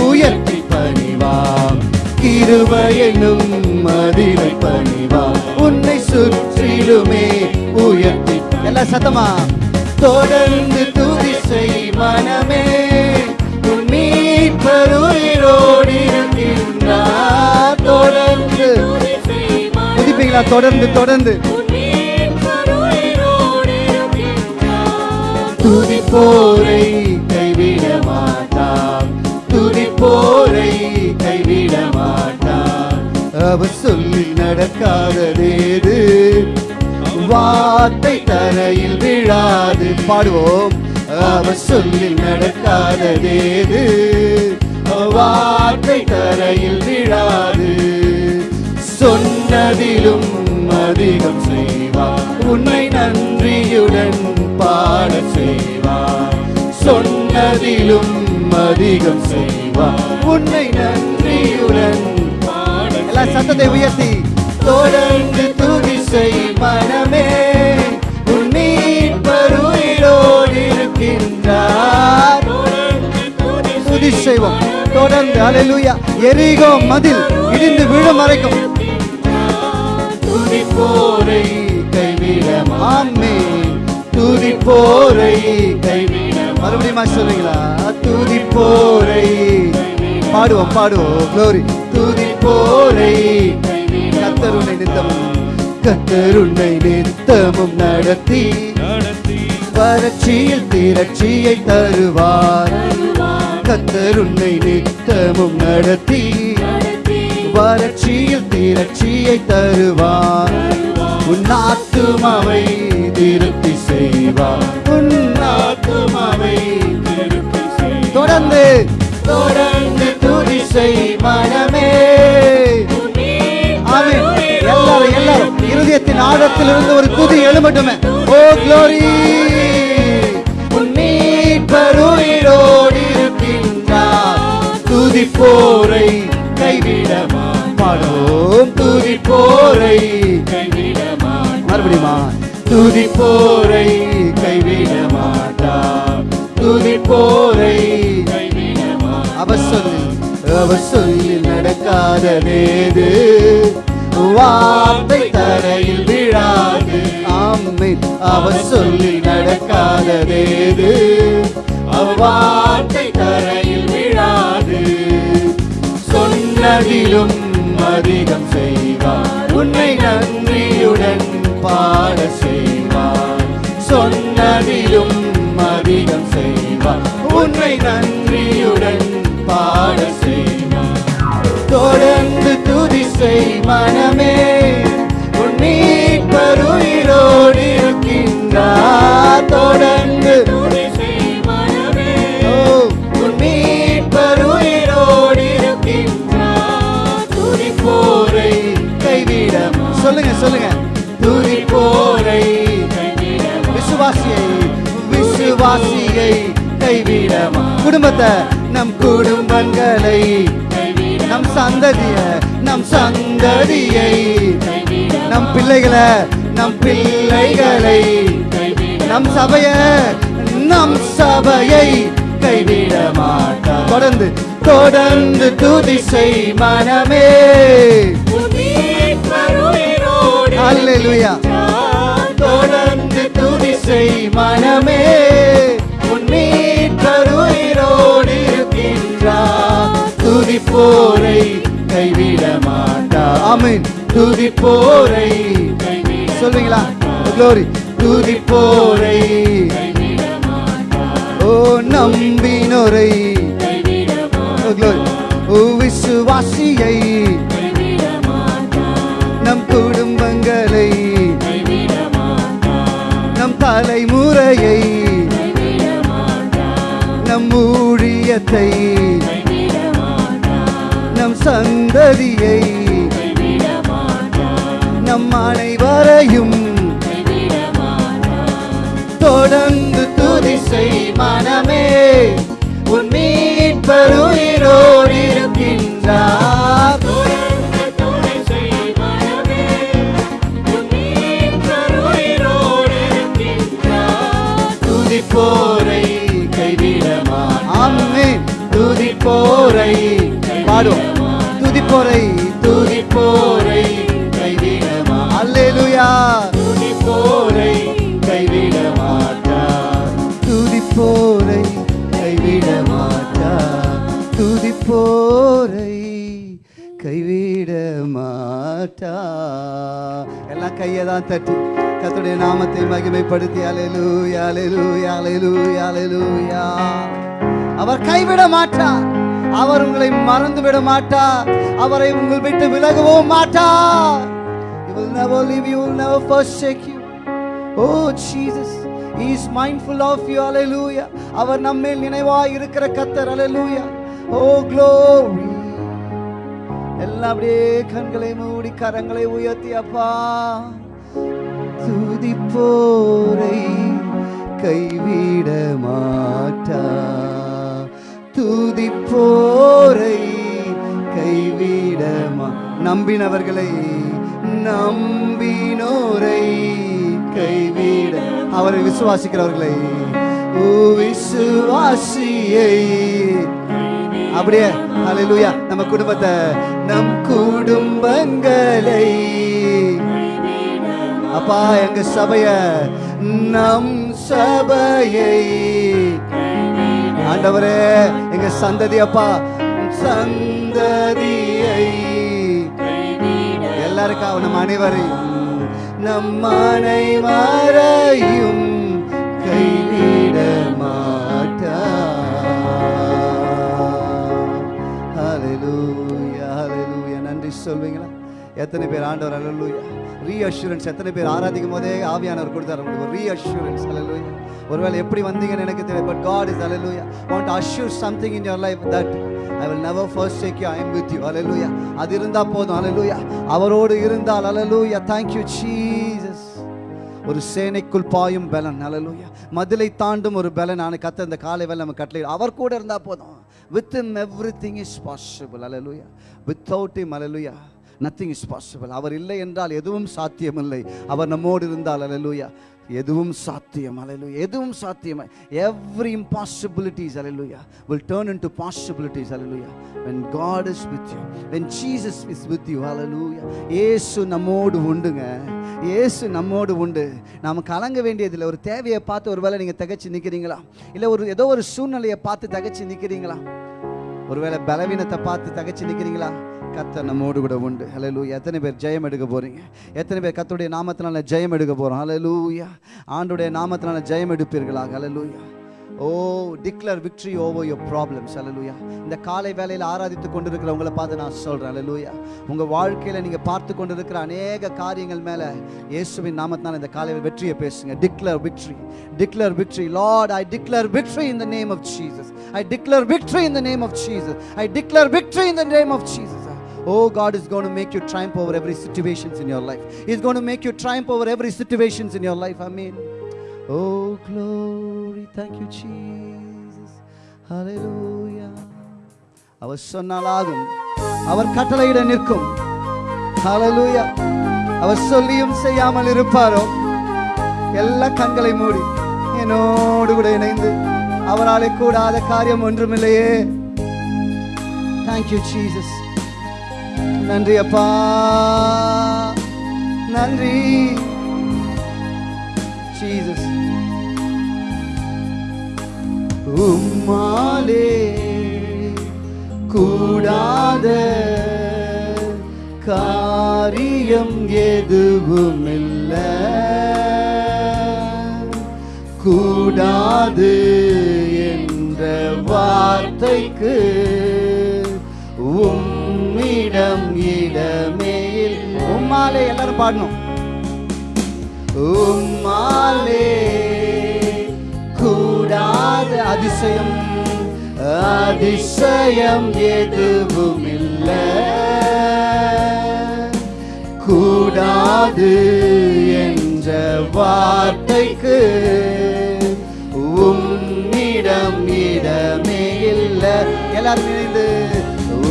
உயர்த்தி பணிவார் கிருபை என்னும் மதிலை பணிவார் உன்னை சுற்றிலுமே உயர்த்தி. எல்லாம் சத்தமா? தொடர்ந்து துதி செய் மனமே. உன் மீட்பர் உயிரோடு இருக்கின்றார். தொடர்ந்து புதிப்பீங்களா தொடர்ந்து தொடர்ந்து. துதிப்போரை கைவிட மாட்டார் போரை கைவிட மாட்டார் அவர் சொல்லி நடக்காததேது வார்த்தை தரையில் விழாது. பாடுவோம். அவர் சொல்லி நடக்காததேது வார்த்தை தரையில் விழாது. சொன்னதிலும் அதிகம் செய்வார். உன்னை நன்றியுடன் பாட செய்வார். சொன்னதிலும் அதிகம் செய்வார். உன்னை நன்றியுடன் எல்லா சத்தத்தை உயர்த்தி. தொடர்ந்து துதி செய் மனமே உன் மீட்பர் இருக்கின்றார். துதி செய்வோம். தொடர்ந்து அலையிலுயா எரிகோ மதில் இடிந்து விழும் வரைக்கும். போரை கைவிட மாமே துதி போரை கைவிட மறுபடியும் சொல்றீங்களா? துதிப்போரை பாடுவோம் பாடுவோம். க்ளோரி துதிப்போரை கத்தருணை நித்தமும் கத்தருணை நித்தமும் நடத்தி வறட்சியில் திரட்சியை தருவார். கத்தருணை நித்தமும் நடத்தி வறட்சியில் திரட்சியை தருவார். உன் ஆத்துமாவை திருப்தி செய்வார். ஆத்துமாவை தொடர்ந்து தொடர்ந்து துதி செய் மனமே. ஆமென். எல்லாரும் எல்லாரும். இருதயத்தின் ஆழத்தில் இருந்து ஒரு துதி எழுமட்டுமே ஓ க்ளோரி உன்னீட்பருயிரோடு இருக்கின்றார். துதிப்போரை கைவிடமா பாடும் துதிப்போரை கைவிடமா மறுபடியுமா? துதிப்போரை அவர் சொல்லி நடக்காததேது வார்த்தை தரையில் விழாது. ஆமென் அவர் சொல்லி நடக்காததேது வார்த்தை தரையில் விழாது. சொன்னதிலும் அதிகம் செய்வார். உன்னை நன்றியுடன் பாட செய்வார். சொன்னதிலும் அதிகம் செய்வார். உன்னை நன்றியுடன் பாட செய்வார். தொடர்ந்து துதி செய் மனமே. உன் மீட்பருயிரோடு இருக்கின்றார். தொடர்ந்து ஓ, உன் மீட்பருயிரோடு இருக்கின்றார். துதிப்போரை கைவிடம். சொல்லுங்க சொல்லுங்க. துதிப்போரை விசுவாசியை விசுவாசியை கைவிடமா. குடும்பத்தை நம் குடும்பங்களை சந்ததிய நம் சந்ததியை. நம் பிள்ளைகளை நம் பிள்ளைகளை. நம் சபைய நம் சபையை கைவிட மாட்டார். தொடர்ந்து தொடர்ந்து துதி செய் மனமே. அல்லேலூயா தொடர்ந்து துதி செய் மனமே. துதி போரை கைவிட மாட்டார் ஆமென் துதி போரை சொல்வீங்களா க்ளோரி துதி போரை ஓ நம்பினோரை க்ளோரி ஓ விசுவாசியை நம் குடும்பங்களை நம் தலைமுறையை நம் ஊழியத்தை சந்ததியை நம் அனைவரையும் தொடர்ந்து துதி செய் மனமே. உன் மீட்பருயிரோடு இருக்கின்றார். துதிப்போரை கைவிடமா. ஆமென். துதிப்போரை பாடும் துதிப்போரை. துதிப்போரை கைவிடமா. அல்லேலூயா. துதிப்போரை கைவிட மாட்டார் துதிப்போரை. கைவிட மாட்டார் துதிப்போரை கைவிட மாட்டா எல்லாம் கையை தான் தட்டி. கர்த்தருடைய நாமத்தை மகிமைப்படுத்தி. அலையலூயா அலையலூயா அலையலூயா அலையலூயா அவர் கைவிட மாட்டார் அவர் உங்களை மறந்து விட மாட்டார் அவரை உங்கள் விட்டு விலகவும் மாட்டார் He will never leave you, will never forsake you. Oh Jesus, He is mindful of you. Hallelujah. அவர் நம்மேல் நினைவாய் இருக்கிற கத்தர் Hallelujah. Oh glory. எல்லாம் அப்படியே கண்களை மூடி கரங்களை உயர்த்தி அப்பா துதிப்போரை கைவிட மாட்டா துதிப்போரை கைவிடமா. நம்பினவர்களை நம்பினோரை கைவிட. அவரை விசுவாசிக்கிறவர்களை ஓ விசுவாசியை அப்படியே ஹalleluya. நம்ம குடும்பத்தை நம் குடும்பங்களை அப்பா எங்க சபைய நம் சபையை. ஆண்டவரே எங்க சந்ததி அப்பா சந்ததியை எல்லாருக்கும் நம் அனைவரையும் நம் அனைவரையும் கைவிட மாட்டார் அலலூயா ஹalleluya நன்றி சொல்வீங்களா? எத்தனை பேர் ஆண்டவர் அலலூயா ரீஅஷூரன்ஸ் எத்தனை பேர் ஆராதிக்கும் போதே ஆவியானவர் கொடுத்தார் உங்களுக்கு. ஒரு ரீஅஷூரன்ஸ் அலலூயா ஒருவேளை எப்படி வந்தீங்கன்னு எனக்கு தெரியும் but God is hallelujah want assure something in in life that I will never forsake you I'm with you hallelujah அது இருந்தால் போதும் அலலூயா அவரோடு இருந்தால் அலலூயா தேங்க்யூ சீசஸ் ஒரு சேனைக்குள் பாயும் பலன் அலலூயா மதிலை தாண்டும் ஒரு பலன் நான் கத்த இந்த காலை வேலை நம்ம கட்டளை அவர் கூட இருந்தால் போதும் with him everything is possible hallelujah without him hallelujah nothing is possible அவர் இல்லை என்றால் எதுவும் சாத்தியமில்லை அவர் நம்மோடு இருந்தால் அலலூயா எதுவும் சாத்தியம் அல்லேலூயா எதுவும் சாத்தியம். Every impossibilities hallelujah will turn into possibilities hallelujah when God is with you when Jesus is with you hallelujah. Yesu நம்மோடு உண்டுங்க. ஏசு நம்மோடு உண்டு. நாம் கலங்க வேண்டியதில்லை. ஒரு தேவையை பார்த்து ஒருவேளை நீங்கள் தகச்சு நிற்கிறீங்களா இல்லை ஒரு ஏதோ ஒரு சூழ்நிலையை பார்த்து தகச்சு நிற்கிறீங்களா ஒருவேளை பலவீனத்தை பார்த்து தகச்சு நிற்கிறீங்களா கத்த நம்மோடு கூட உண்டு. ஹலலூயா எத்தனை பேர் ஜெயம் எடுக்க போறீங்க? எத்தனை பேர் கத்துடைய நாமத்தினால ஜெயம் எடுக்க போறோம்? ஹலலூயா ஆண்டுடைய நாமத்தினால ஜெயம் எடுப்பீர்களா? Hallelujah oh declare victory over your problems hallelujah இந்த காலை வேலையில் ஆராதித்து கொண்டிருக்கிறவங்கள பார்த்து நான் சொல்கிறேன் அலலூயா உங்கள் வாழ்க்கையில் நீங்கள் பார்த்து கொண்டிருக்கிற அநேக காரியங்கள் மேலே இயேசுவின் நாமத்தினால் இந்த காலை வெற்றியை பேசுங்க. Declare victory declare victory Lord I declare victory in the name of Jesus I declare victory in the name of Jesus I declare victory in the name of Jesus Oh, God is going to make you triumph over every situations in your life. He's going to make you triumph over every situations in your life. Amen. Oh, glory. Thank you, Jesus. Hallelujah. அவர் சொன்னால் ஆகும் அவர் கட்டளையிட நிற்கும் ஹalleluya அவர் சொல்லியும் செய்யாமல் இருப்பாரோ எல்லா கண்களை மூடி என்னோடு கூட இணைந்து அவராலே கூடாத காரியம் ஒன்றுமில்லையே தேங்க்யூ ஜீசஸ் நன்றி அப்பா. நன்றி. ஜீசஸ் உம்மாலே கூடாத காரியம் எதுவும் இல்லை கூடாது என்ற வார்த்தைக்கு இடம் இடமே உம்மாலே எல்லாரும் பாடணும். உம்மாலே கூடாத அதிசயம் அதிசயம் எதுவும் இல்லை கூடாது என்ற வார்த்தைக்கு உம்மிடம் இடமே இல்லை. எல்லாரும் இணைந்து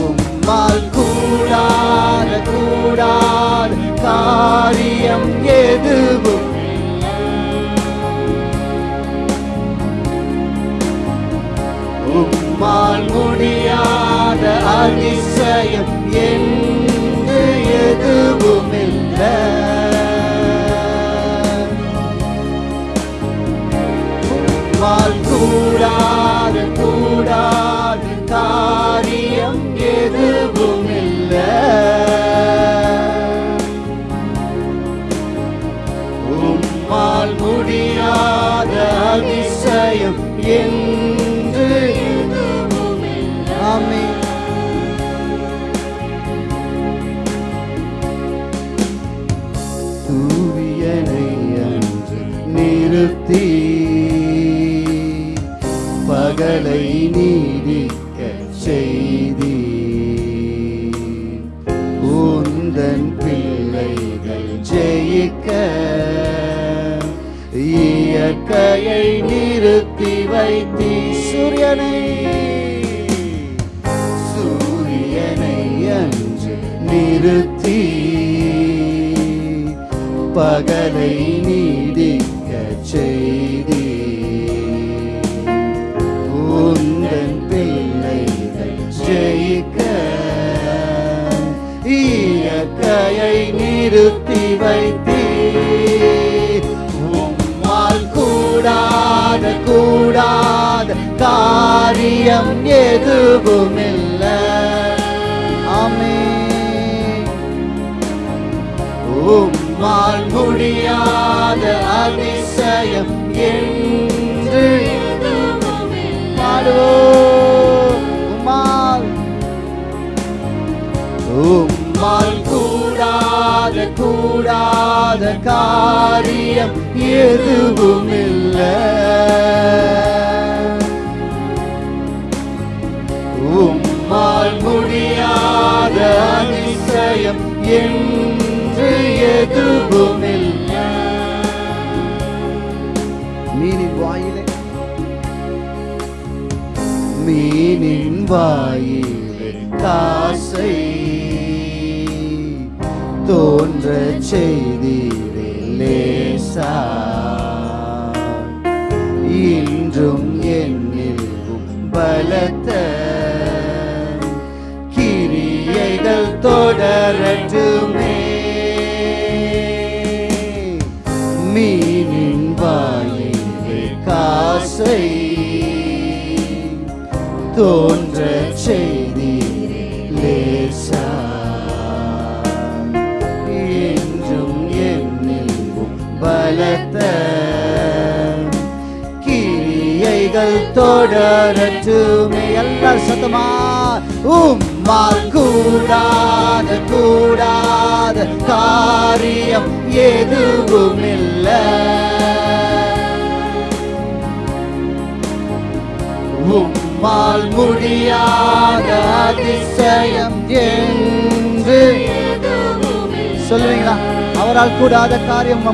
உம்மால் கூடாத கூடாத காரியம் எதுவும் உம்மால் முடியாத அதிசயம் என்று எதுவும் இல்லை. உம்மால் கூடாத கூடாத காரியம் இயற்கையை நிறுத்தி வைத்தி சூரியனை. சூரியனை அன்று நிறுத்தி பகலை நீடிக்க செய்தி. உந்தன் பிள்ளைகள் ஜெயிக்க இயற்கையை நிறுத்தி வைத்து கூடாத காரியம் எதுவும் இல்லை ஆமென். உம்மால் முடியாத அதிசயம் என்று உம்மால். உம்மால் கூடாத கூடாத காரியம் எதுவும் இல்லை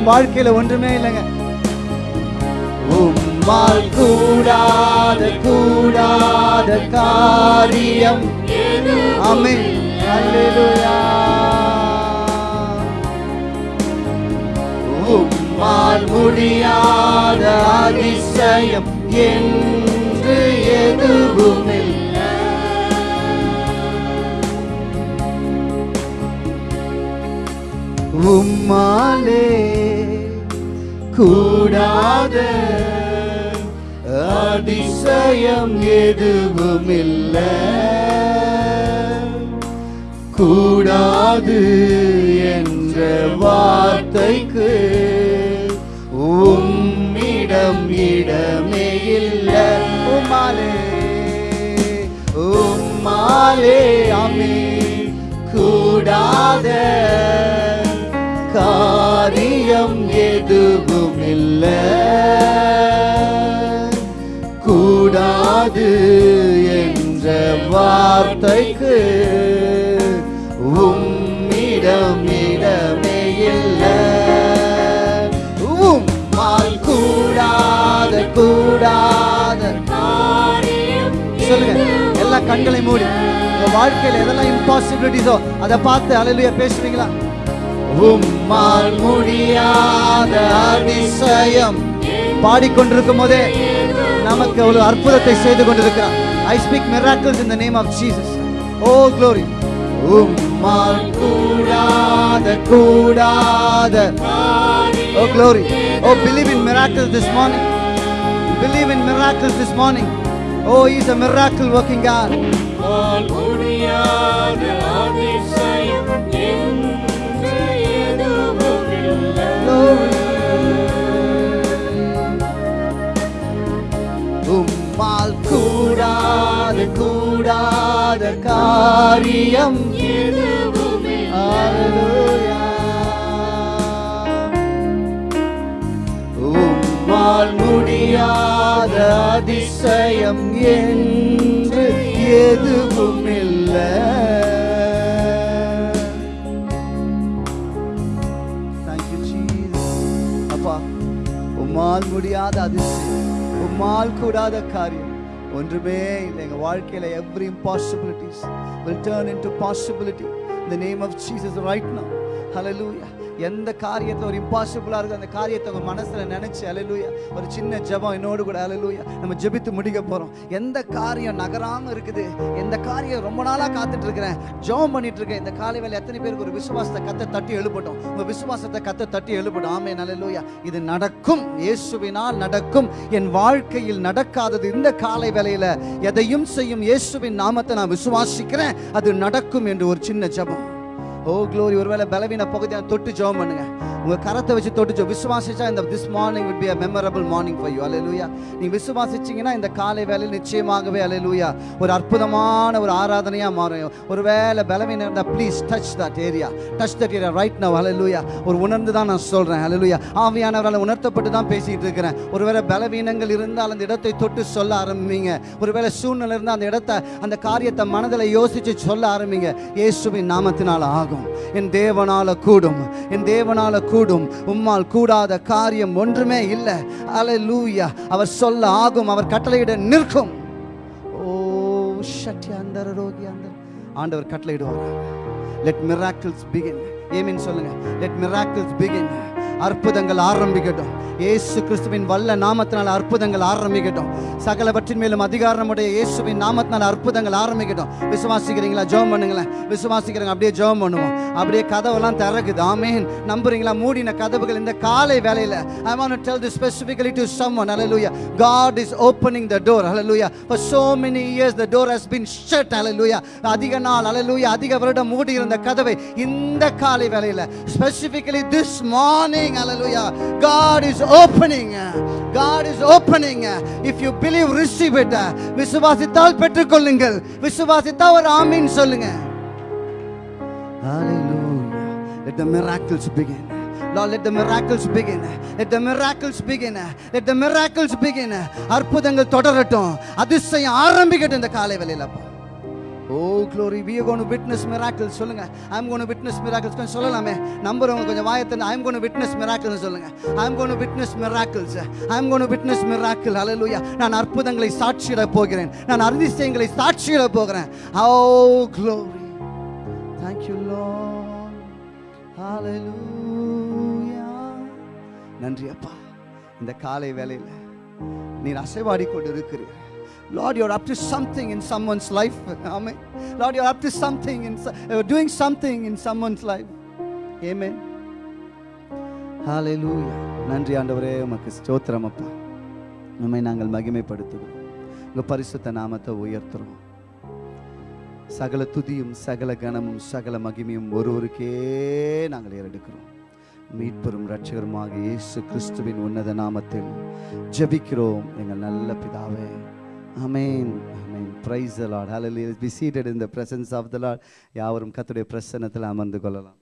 வாழ்க்கையில ஒன்றுமே இல்லைங்க. உம்மால் கூடாத கூடாத காரியம். ஆமென். உம்மால் முடியாத அதிசயம் என்று எதுவும் உம்மால் கூடாத அதிசயம் எதுவும் இல்லை கூடாது என்ற வார்த்தைக்கு உம்மிடம் இடமே இல்லை. உம்மாலே உம்மாலே அமே கூடாத காரியம் எதுவும் இல்லை. கூடாது என்ற வார்த்தைக்கு உம்மிடம் இடமே இல்லை. உம்மால் கூடாத கூடாத. சொல்லுங்க எல்லா கண்களை மூடி. உங்க வாழ்க்கையில் எதெல்லாம் இம்பாசிபிலிட்டிஸோ அதை பார்த்து அலையிலேயே பேசுறீங்களா உம்மால் முடியாத அதிசயம் பாடிக்கொண்டிருக்கும் போதே நமக்கு ஒரு அற்புதத்தை செய்து கொண்டிருக்கிறார் I speak miracles in the name of Jesus oh glory உம்மால் கூடாத கூடாத ஓ glory oh believe in this this morning believe in this this oh oh he's a miracle working God முடியாத கூடாத கூடாத காரியம் Hallelujah. உம்மால் முடியாத அதிசயம் என்று எதுவும் இல்லை Thank you, Jesus. அப்பா உம்மால் முடியாத அதிசயம் உம்மால் கூடாத காரியம் ஒன்றுமே இல்லை எங்க வாழ்க்கையில every impossibilities will turn into possibility in the name of Jesus right now hallelujah எந்த காரியத்தை ஒரு இம்பாசிபிளா இருக்கோ அந்த காரியத்தை உங்கள் மனசில் நினச்சி அலலூயா ஒரு சின்ன ஜெபம் என்னோடு கூட அலலூயா நம்ம ஜெபித்து முடிக்க போறோம். எந்த காரியம் நகராமல் இருக்குது? எந்த காரியம் ரொம்ப நாளா காத்துட்டு இருக்கிறேன் ஜெபம் பண்ணிட்டு இருக்கேன் இந்த காலை வேலை எத்தனை பேருக்கு ஒரு விசுவாசத்தை கத்த தட்டி எழுப்பட்டும்? உங்கள் விசுவாசத்தை கத்த தட்டி எழுப்பட்டும். ஆமே நல்லலூயா இது நடக்கும். இயேசுவினால் நடக்கும். என் வாழ்க்கையில் நடக்காதது இந்த காலை வேலையில் எதையும் செய்யும் இயேசுவின் நாமத்தை நான் விசுவாசிக்கிறேன். அது நடக்கும் என்று ஒரு சின்ன ஜெபம். ஓ க்ளோரி ஒருவேளை பலவீன பகுதியை தொட்டு ஜோம் பண்ணுங்க. உங்க கரத்தை வச்சு தொட்டு ஜோ விசுவாசிச்சா இந்த திஸ் மார்னிங் விட் be a morning morning for you. அல்லேலூயா நீங்க விசுவாசிச்சீங்கன்னா இந்த காலை வேலையில் நிச்சயமாகவே அல்லேலூயா ஒரு அற்புதமான ஒரு ஆராதனையா மாறும். ஒருவேளை பலவீனம் இருந்தால் please touch that area touch that area right now லூயா ஒரு உணர்ந்து தான் நான் சொல்றேன். லூயா ஆவியானவரால் உணர்த்தப்பட்டு தான் பேசிட்டு இருக்கிறேன். ஒருவேளை பலவீனங்கள் இருந்தால் அந்த இடத்தை தொட்டு சொல்ல ஆரம்பிங்க. ஒருவேளை சூழ்நிலை இருந்தால் அந்த இடத்தை அந்த காரியத்தை மனதில் யோசிச்சு சொல்ல ஆரம்பிங்க. இயேசுவின் நாமத்தினால் ஆகும். என் தேவனால கூடும். என் தேவனால கூடும். உம்மால் கூடாத காரியம் ஒன்றுமே இல்லை. அல்லேலூயா அவர் சொல்ல ஆகும். அவர் கட்டளையிட நிற்கும். ஓ சட்டி அந்த ரோகி அந்த ஆண்டவர் கட்டளையிடுவார். லெட் மிராக்கிள்ஸ் பிகின் ஏமின் சொல்லுங்க. லெட் மிராக்கிள்ஸ் பிகின் அற்புதங்கள் ஆரம்பிக்கட்டும். இயேசு கிறிஸ்துவின் வல்ல நாமத்தினால் அற்புதங்கள் ஆரம்பிக்கட்டும். சகலவற்றின் மேலும் அதிகாரமுடைய இயேசுவின் நாமத்தினால் அற்புதங்கள் ஆரம்பிக்கட்டும். விசுவாசிக்கிறீங்களா? ஜோம் பண்ணுங்களேன். விசுவாசிக்கிறீங்க அப்படியே ஜோம் பண்ணுவோம். அப்படியே கதவெல்லாம் திறக்குது. ஆமேன். நம்புறீங்களா? மூடின கதவுகள் இந்த காலை வேலையில் I want tell the specifically to to someone. Hallelujah. God is opening the door. Hallelujah. For so many years the door has been shut. Hallelujah. அதிக நாள். Hallelujah. அதிக வருடம் மூடி இருந்த கதவை இந்த காலை வேலையில் specifically this morning opening. hallelujah God is opening God is opening if you believe receive it விசுவாசித்தால் பெற்றுக்கொள்ளுங்கள் விசுவாசித்தால் ஒரு ஆமீன் சொல்லுங்க Hallelujah. Let the miracles begin. Lord, let the miracles begin. Let the miracles begin. Let the miracles begin. அற்புதங்கள் தொடரட்டும் அதிசயம் ஆரம்பிக்கட்டும் இந்த காலை வேளையிலப்பா ஓ glory we gonna witness miracle சொல்லுங்க ஐம் கோன் விட்னஸ் மிராக்கிள்ஸ் கொஞ்சம் சொல்லலாமே நம்புறவங்க கொஞ்சம் வாயத்தை ஐம் கோன் விட்னஸ் மிராக்கிள்னு சொல்லுங்க I'm gonna witness miracles I'm gonna witness miracle hallelujah நான் அற்புதங்களை சாட்சியிட போகிறேன் நான் அதிசயங்களை சாட்சியிட போகிறேன் ஓ glory thank you Lord hallelujah நன்றி அப்பா இந்த காலை வேலையில் நீ அசைவாடி கொண்டு இருக்கிறீர்கள் Lord, you're up to something in someone's life. Amen. Lord, you're up to something in so- you're doing something in someone's life. Amen. Hallelujah. நன்றி ஆண்டவரே உமக்கு ஸ்தோத்திரம் அப்பா நம்மை நாங்கள் மகிமைப்படுத்துகிறோம் உங்க பரிசுத்த நாமத்தை உயர்த்துறோம் சகல துதியும் சகல கணமும் சகல மகிமையும் ஒருவருக்கே நாங்கள் ஏறெடுக்கிறோம் மீட்பெரும் இரட்சகருமாக இயேசு கிறிஸ்துவின் உன்னத நாமத்தில் ஜெபிக்கிறோம் எங்கள் நல்ல பிதாவே அமேன் அமேன் praise the Lord. Be seated இந்த in ஆஃப் த of யாவரும் கத்துடைய பிரசன்னத்தில் அமர்ந்து கொள்ளலாம்.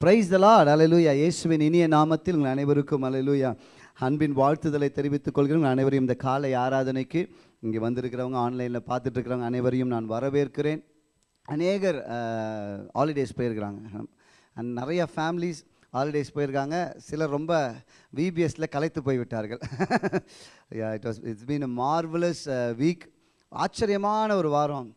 ப்ரைஸ் த லார்ட் அலலூயா இயேசுவின் இனிய நாமத்தில் உங்கள் அனைவருக்கும் அலலூயா அன்பின் வாழ்த்துதலை தெரிவித்துக் கொள்கிறோம் அனைவரையும் இந்த காலை ஆராதனைக்கு இங்கே வந்திருக்கிறவங்க ஆன்லைனில் பார்த்துட்டு இருக்கிறவங்க அனைவரையும் நான் வரவேற்கிறேன். அநேகர் ஹாலிடேஸ் போயிருக்கிறாங்க. அண்ட் நிறைய ஃபேமிலிஸ் ஹாலிடேஸ் போயிருக்காங்க. சிலர் ரொம்ப விபிஎஸ்சில் கலைத்து போய்விட்டார்கள். It was it's been a marvellous week ஆச்சரியமான ஒரு வாரம்.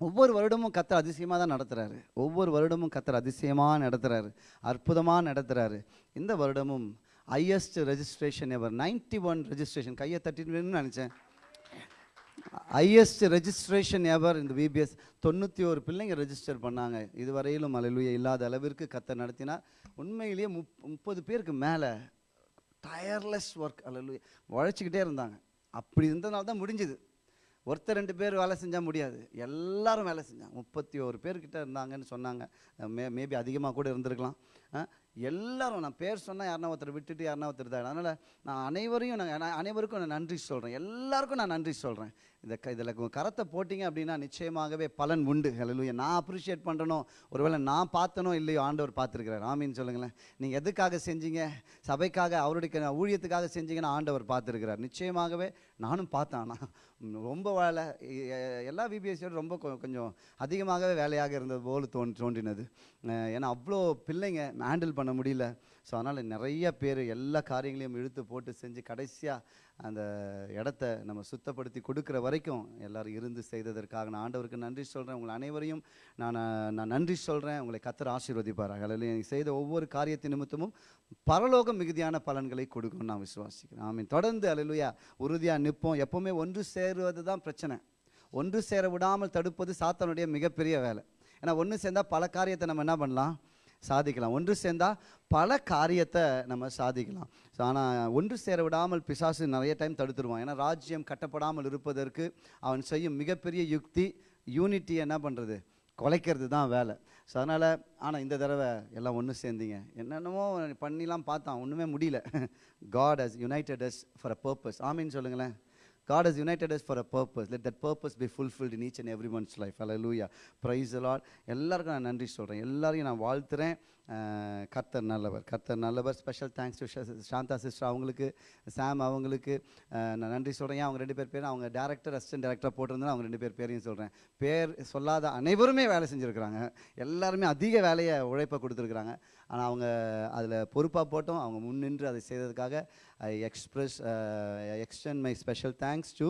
ஒவ்வொரு வருடமும் கத்தர் அதிசயமாக தான் நடத்துகிறாரு ஒவ்வொரு வருடமும் கத்தர் அதிசயமாக நடத்துகிறாரு அற்புதமாக நடத்துகிறாரு இந்த வருடமும் highest registration ever 91 one registration கையை தட்டின்னு நினச்சேன். ஹையஸ்ட் ரெஜிஸ்ட்ரேஷன் எவர் இந்த விபிஎஸ் தொண்ணூற்றி ஒரு பிள்ளைங்க ரெஜிஸ்டர் பண்ணாங்க. இதுவரையிலும் அலையிலுய இல்லாத அளவிற்கு கத்தை நடத்தினார். உண்மையிலேயே முப் முப்பது பேருக்கு மேலே டயர்லெஸ் ஒர்க் அலையிலுய உழைச்சிக்கிட்டே இருந்தாங்க. அப்படி இருந்ததுனால தான் முடிஞ்சுது. ஒருத்தர் ரெண்டு பேர் வேலை செஞ்சால் முடியாது. எல்லாரும் வேலை செஞ்சாங்க. முப்பத்தி ஒரு பேர்கிட்ட இருந்தாங்கன்னு சொன்னாங்க. மே மேபி அதிகமாக கூட இருந்திருக்கலாம். எல்லாரும் நான் பேர் சொன்னால் யாருனா ஒருத்தர் விட்டுட்டு யாருனா ஒருத்தர் தான் அதனால் நான் அனைவரையும் நான் அனைவருக்கும் நான் நன்றி சொல்கிறேன் எல்லாருக்கும் நான் நன்றி சொல்கிறேன் இந்த க இதில் கரத்தை போட்டிங்க அப்படின்னா நிச்சயமாகவே பலன் உண்டு. ஹalleluya. நான் அப்ரிஷியேட் பண்ணுறனோ ஒருவேளை நான் பார்த்தனோ இல்லையோ ஆண்டவர் பார்த்துருக்கிறார். ஆமின்னு சொல்லுங்களேன். நீங்கள் எதுக்காக செஞ்சீங்க? சபைக்காக அவருடைய ஊழியத்துக்காக செஞ்சீங்கன்னு ஆண்டவர் பார்த்துருக்கிறார். நிச்சயமாகவே நானும் பார்த்தேன். ஆனால் ரொம்ப வேலை எல்லா விபிஎஸ்சியோட ரொம்ப கொஞ்சம் அதிகமாகவே வேலையாக இருந்தது போல் தோன் தோன்றினது. ஏன்னா அவ்வளோ பிள்ளைங்க ஹேண்டில் பண்ண முடியல. ஸோ அதனால் நிறைய பேர் எல்லா காரியங்களையும் இழுத்து போட்டு செஞ்சு கடைசியாக அந்த இடத்த நம்ம சுத்தப்படுத்தி கொடுக்குற வரைக்கும் எல்லோரும் இருந்து செய்ததற்காக நான் ஆண்டவருக்கு நன்றி சொல்கிறேன் உங்களை அனைவரையும் நான் நான் நன்றி சொல்கிறேன் உங்களை கத்தர் ஆசீர்வதிப்பார் அதில் எனக்கு செய்த ஒவ்வொரு காரியத்தின் நிமித்தமும் பரலோக மிகுதியான பலன்களை கொடுக்கும் நான் விசுவாசிக்கிறேன். ஆமீன். தொடர்ந்து அலையிலுயா உறுதியாக நிற்போம். எப்போவுமே ஒன்று சேருவது தான் பிரச்சனை. ஒன்று சேர விடாமல் தடுப்பது சாத்தானுடைய மிகப்பெரிய வேலை. ஏன்னா ஒன்று சேர்ந்தால் பல காரியத்தை நம்ம என்ன பண்ணலாம்? சாதிக்கலாம். ஒன்று சேர்ந்தால் பல காரியத்தை நம்ம சாதிக்கலாம். ஸோ ஆனால் ஒன்று சேர விடாமல் பிசாசு நிறைய டைம் தடுத்துருவான். ஏன்னா ராஜ்யம் கட்டப்படாமல் இருப்பதற்கு அவன் செய்யும் மிகப்பெரிய யுக்தி யூனிட்டி என்ன பண்ணுறது குலைக்கிறது தான் வேலை. ஸோ அதனால் ஆனால் இந்த தடவை எல்லாம் ஒன்று சேர்ந்தீங்க. என்னென்னமோ பண்ணிலாம் பார்த்தான். ஒன்றுமே முடியல. God has united us for a purpose ஆமின்னு சொல்லுங்களேன். God has united us for a purpose. Let that purpose be fulfilled in each and everyone's life. Hallelujah. Praise the Lord. எல்லாருக்கும் நான் நன்றி சொல்கிறேன் எல்லாரையும் நான் வாழ்த்துறேன். கர்த்தர் நல்லவர் கர்த்தர் நல்லவர். Special thanks to Shanta sister அவங்களுக்கு சாம் அவங்களுக்கு. நான் நன்றி சொல்கிறேன் அவங்க ரெண்டு பேர் பேரும் அவங்க டேரக்டர் அசிஸ்டன்ட் டேரக்டராக போட்டிருந்தா அவங்க ரெண்டு பேர் பேரையும் சொல்கிறேன் பேர் சொல்லாத அனைவருமே வேலை செஞ்சுருக்கிறாங்க. எல்லாருமே அதிக வேலையை உழைப்பை கொடுத்துருக்குறாங்க. ஆனால் அவங்க அதில் பொறுப்பாக போட்டோம். அவங்க முன்னின்று அதை செய்ததுக்காக I express extend my special thanks to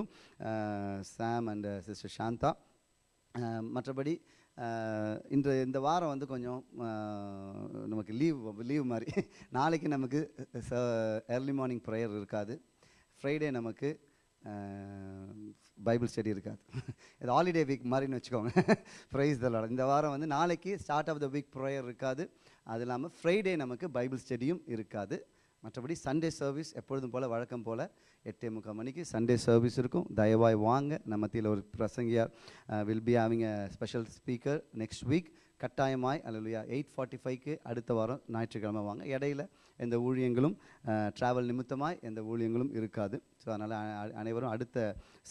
Sam and sister Shanta Shanta. Uh, மற்றபடி uh, இன்று இந்த வாரம் வந்து கொஞ்சம் uh, நமக்கு லீவ் லீவ் மாதிரி. நாளைக்கு நமக்கு ஏர்லி மார்னிங் ப்ரேயர் இருக்காது. ஃப்ரைடே நமக்கு பைபிள் ஸ்டடி இருக்காது. இது ஹாலிடே வீக் மாதிரின்னு வச்சுக்கோங்க. ப்ரைஸ் தலாட இந்த வாரம் வந்து நாளைக்கு start of the week prayer இருக்காது. அது இல்லாமல் ஃப்ரைடே நமக்கு பைபிள் ஸ்டடியும் இருக்காது. மற்றபடி சண்டே சர்வீஸ் எப்பொழுதும் போல் வழக்கம் போல் எட்டே முக்கால் மணிக்கு சண்டே சர்வீஸ் இருக்கும். தயவாய் வாங்க. நம்ம மத்தியில் ஒரு பிரசங்கியார் will be having a special speaker next week கட்டாயமாய் அல்லையா எயிட் ஃபார்ட்டி ஃபைவ்க்கு அடுத்த வாரம் ஞாயிற்றுக்கிழமை வாங்க. இடையில எந்த ஊழியங்களும் ட்ராவல் நிமித்தமாய் எந்த ஊழியங்களும் இருக்காது. ஸோ அதனால் அனைவரும் அடுத்த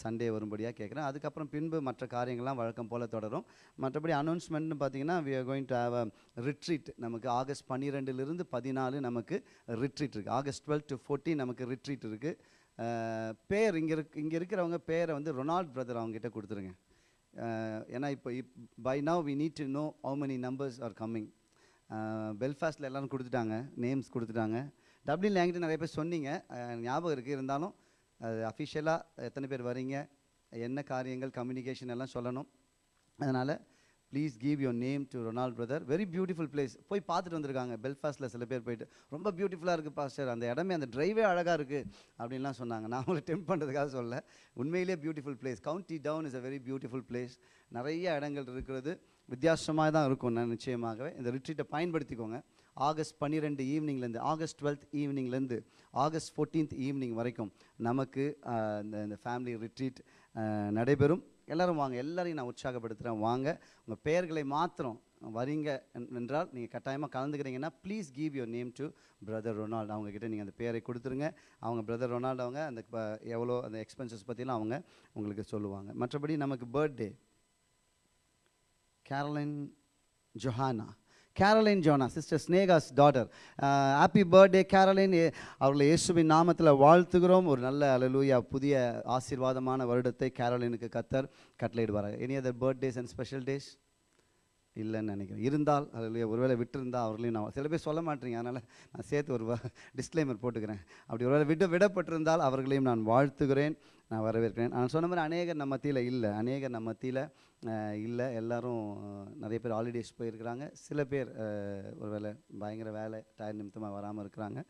சண்டே வரும்படியாக கேட்குறேன் அதுக்கப்புறம் பின்பு மற்ற காரியங்கள்லாம் வழக்கம் போல் தொடரும். மற்றபடி அனௌன்ஸ்மெண்ட்னு பார்த்தீங்கன்னா we are going to have a retreat நமக்கு ஆகஸ்ட் பன்னிரெண்டுலேருந்து பதினாலு நமக்கு ரிட்ரீட் இருக்குது ஆகஸ்ட் டுவெல் டு ஃபோர்டீன் நமக்கு ரிட்ரீட் இருக்குது பேர் இங்கே இருக் இங்கே இருக்கிறவங்க பேரை வந்து ரொனால்ட் பிரதர் அவங்ககிட்ட கொடுத்துருங்க. Uh, ஏன்னா இப்போ if by now we need to know how many numbers are coming பெல்ஃபாஸ்ட்டில் எல்லாரும் கொடுத்துட்டாங்க நேம்ஸ் கொடுத்துட்டாங்க. டப்ளின்ல என்கிட்ட நிறைய பேர் சொன்னீங்க ஞாபகம் இருக்குது இருந்தாலும் அது அஃபிஷியலாக எத்தனை பேர் வரீங்க என்ன காரியங்கள் கம்யூனிகேஷன் எல்லாம் சொல்லணும். அதனால் please give your name to Ronald brother very beautiful place போய் பார்த்துட்டு வந்திருக்காங்க. பெல்ஃபாஸ்ட்டில் சில பேர் போயிட்டு ரொம்ப பியூட்டிஃபுல்லாக இருக்குது பாஸ்டர் அந்த இடமே அந்த ட்ரைவே அழகாக இருக்குது அப்படின்லாம் சொன்னாங்க. நான் உங்களை டெம்ப் பண்ணுறதுக்காக சொல்ல உண்மையிலேயே beautiful place County Down is a very beautiful place நிறைய இடங்கள் இருக்கிறது. வித்தியாசமாக தான் இருக்கும் நான் நிச்சயமாகவே. இந்த ரிட்ரீட்டை பயன்படுத்திக்கோங்க. ஆகஸ்ட் பன்னிரெண்டு ஈவினிங்லேருந்து ஆகஸ்ட் டுவெல்த் ஈவினிங்லேருந்து ஆகஸ்ட் ஃபோர்டீன்த் ஈவினிங் வரைக்கும் நமக்கு இந்த இந்த ஃபேமிலி ரிட்ரீட் நடைபெறும். எல்லாரும் வாங்க. எல்லாரையும் நான் உற்சாகப்படுத்துகிறேன் வாங்க. உங்கள் பெயர்களை மாத்திரம் வரீங்க என்றால் நீங்கள் கட்டாயமாக கலந்துக்கிறீங்கன்னா please give your name to brother Ronald அவங்கக்கிட்ட நீங்கள் அந்த பேரை கொடுத்துருங்க. அவங்க பிரதர் ரொனால்டு அவங்க அந்த எவ்வளோ அந்த எக்ஸ்பென்சஸ் பற்றிலாம் அவங்க உங்களுக்கு சொல்லுவாங்க. மற்றபடி நமக்கு birthday Caroline Johanna Caroline Joanna sister Sneha's daughter happy birthday Caroline அவர்களை இயேசுவின் நாமத்தில் வாழ்த்துகிறோம். ஒரு நல்ல அலலூயா புதிய ஆசீர்வாதமான வருடத்தை கேரளினுக்கு கத்தர் கட்டளையிடுவார் any other birthdays and special days இல்லைன்னு நினைக்கிறேன். இருந்தால் அதில் ஒருவேளை விட்டுருந்தால் அவர்களையும் நான் சில பேர் சொல்ல மாட்டீங்க. அதனால் நான் சேர்த்து ஒரு டிஸ்க்ளைமர் போட்டுக்கிறேன். அப்படி ஒருவேளை விட்டு விடப்பட்டிருந்தால் அவர்களையும் நான் வாழ்த்துகிறேன். நான் வரவேற்கிறேன். நான் சொன்ன மாதிரி அநேகர் நம்ம மத்தியில் இல்லை. அநேகர் நம்ம மத்தியில் இல்லை. எல்லோரும் நிறைய பேர் ஹாலிடேஸ் போயிருக்கிறாங்க. சில பேர் ஒரு வேலை பயங்கர வேலை டயர் நிமித்தமாக வராமல் இருக்கிறாங்க.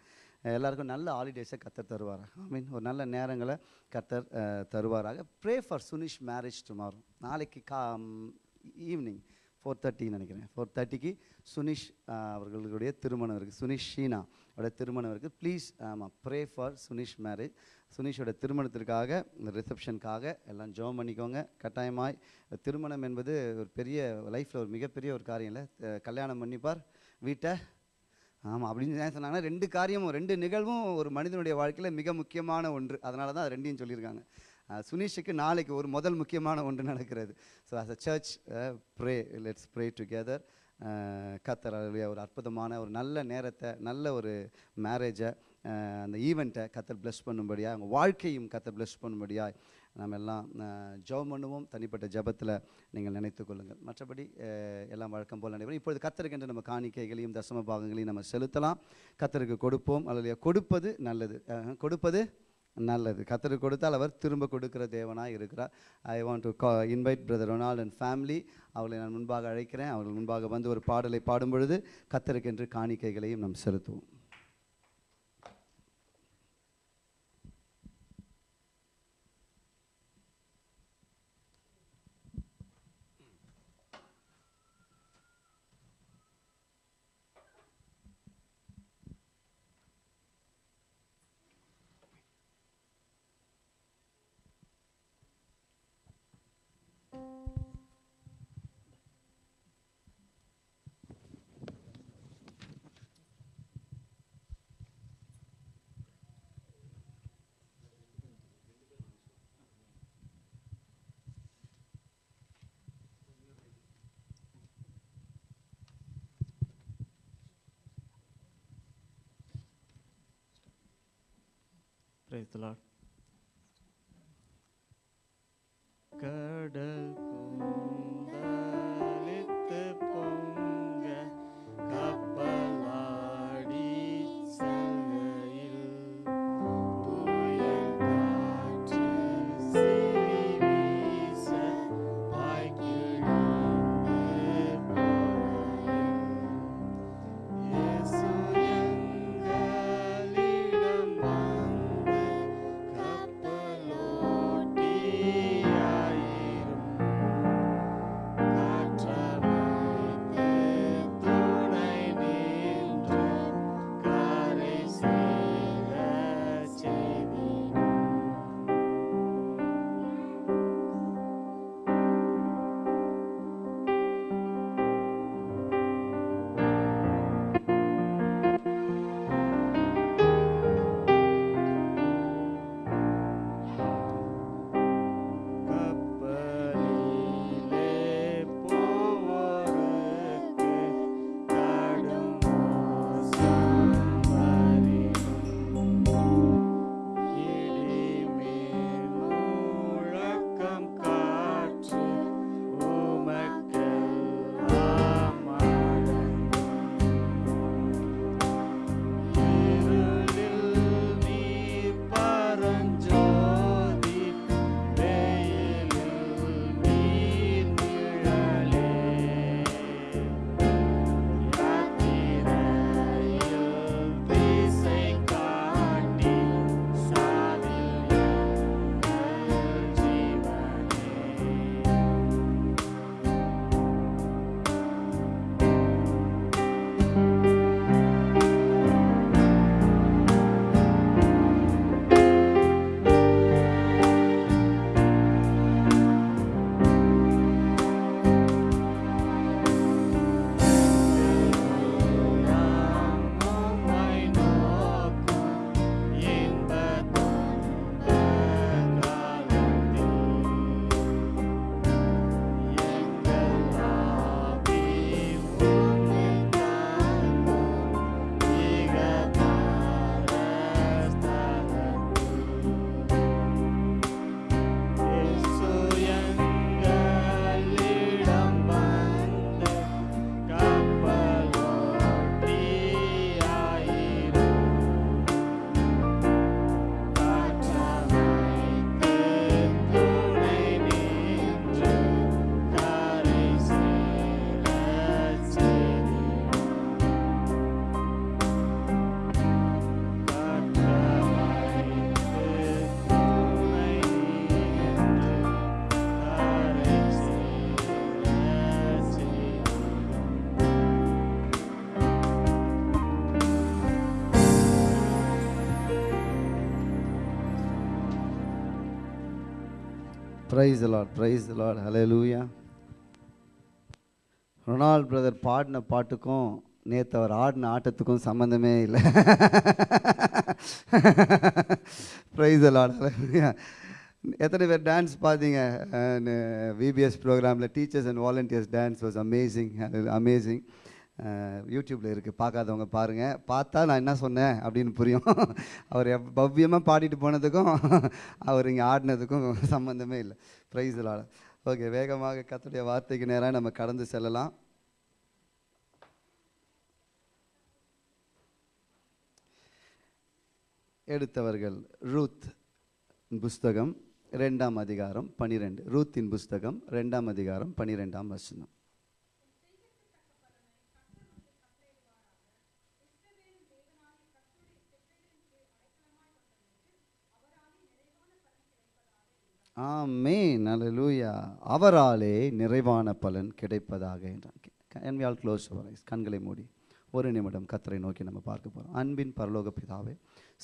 எல்லாருக்கும் நல்ல ஹாலிடேஸை கத்தர் தருவார் ஐ மீன் ஒரு நல்ல நேரங்களை கத்தர் தருவாராக. Pray for Sunish marriage tomorrow நாளைக்கு கா ஈவினிங் ஃபோர் தேர்ட்டின்னு நினைக்கிறேன். ஃபோர் தேர்ட்டிக்கு சுனிஷ் அவர்களுடைய திருமணம் இருக்குது சுனிஷ் ஷீனா அவருடைய திருமணம் இருக்குது ப்ளீஸ் ஆமாம் ப்ரே ஃபார் சுனிஷ் மேரேஜ் சுனீஷோட திருமணத்திற்காக இந்த ரிசப்ஷனுக்காக எல்லாம் ஜோம் பண்ணிக்கோங்க. கட்டாயமாய் திருமணம் என்பது ஒரு பெரிய லைஃப்பில் ஒரு மிகப்பெரிய ஒரு காரியம் இல்லை. கல்யாணம் பண்ணிப்பார் வீட்டை. ஆமாம் அப்படின்னு ஏன் சொன்னாங்கன்னா ரெண்டு காரியமும் ரெண்டு நிகழ்வும் ஒரு மனிதனுடைய வாழ்க்கையில் மிக முக்கியமான ஒன்று. அதனால தான் அது ரெண்டையும் சொல்லியிருக்காங்க. சுனீஷுக்கு சுனிஷுக்கு நாளைக்கு ஒரு முதல் முக்கியமான ஒன்று நடக்கிறது. So as a church pray let's pray together கத்தர் அல்லேலூயா, ஒரு அற்புதமான ஒரு நல்ல நேரத்தை நல்ல ஒரு மேரேஜை அந்த ஈவெண்ட்டை கத்தர் ப்ளஸ் பண்ணும்படியாக அவங்க வாழ்க்கையும் கத்தர் bless பண்ணும்படியாக நம்ம எல்லாம் ஜெபம் பண்ணுவோம். தனிப்பட்ட ஜெபத்தில் நீங்கள் நினைத்து கொள்ளுங்கள். மற்றபடி எல்லாம் வழக்கம் போல் நடைபெறும். இப்பொழுது கத்தருக்கென்று நம்ம காணிக்கைகளையும் தசம பாகங்களையும் நம்ம செலுத்தலாம். கத்தருக்கு கொடுப்போம். அல்லது கொடுப்பது நல்லது. கொடுப்பது நல்லது. கத்தருக்கு கொடுத்தால் அவர் திரும்ப கொடுக்கிற தேவனாக இருக்கிறார். ஐ வாண்ட் டு கா invite brother Ronald and family அவர்களை நான் முன்பாக அழைக்கிறேன். அவர்கள் முன்பாக வந்து ஒரு பாடலை பாடும் பொழுது கத்தருக்கென்று காணிக்கைகளையும் நாம் செலுத்துவோம். Praise the Lord. Praise Lord praise Lord hallelujah Ronald brother பாடின பாட்டுக்கும் நேற்று அவர் ஆடின ஆட்டத்துக்கும் சம்மந்தமே இல்லை. ப்ரைஸ் லார்ட் ஹalleluya எத்தனை பேர் டான்ஸ் பார்த்தீங்க விபிஎஸ் ப்ரோக்ராமில் teachers and volunteers dance was amazing amazing யூடியூப்பில் இருக்குது பார்க்காதவங்க பாருங்கள் பார்த்தா நான் என்ன சொன்னேன் அப்படின்னு புரியும். அவர் பவ்யமாக பாடிட்டு போனதுக்கும் அவர் இங்கே ஆடினதுக்கும் சம்மந்தமே இல்லை. ப்ரைஸ் ஓகே வேகமாக கத்துடைய வார்த்தைக்கு நேராக நம்ம கடந்து செல்லலாம். எடுத்தவர்கள் ரூத் புஸ்தகம் ரெண்டாம் அதிகாரம் பனிரெண்டு. ரூத்தின் புஸ்தகம் ரெண்டாம் அதிகாரம் பனிரெண்டாம் வசனம். ஆமேன். அலலூயா அவராலே நிறைவான பலன் கிடைப்பதாக என்றான் ஆல் க்ளோஸ் கண்களை மூடி ஒரு நிமிடம் கத்தரை நோக்கி நம்ம பார்க்க போகிறோம் அன்பின் பரலோக பிதாவே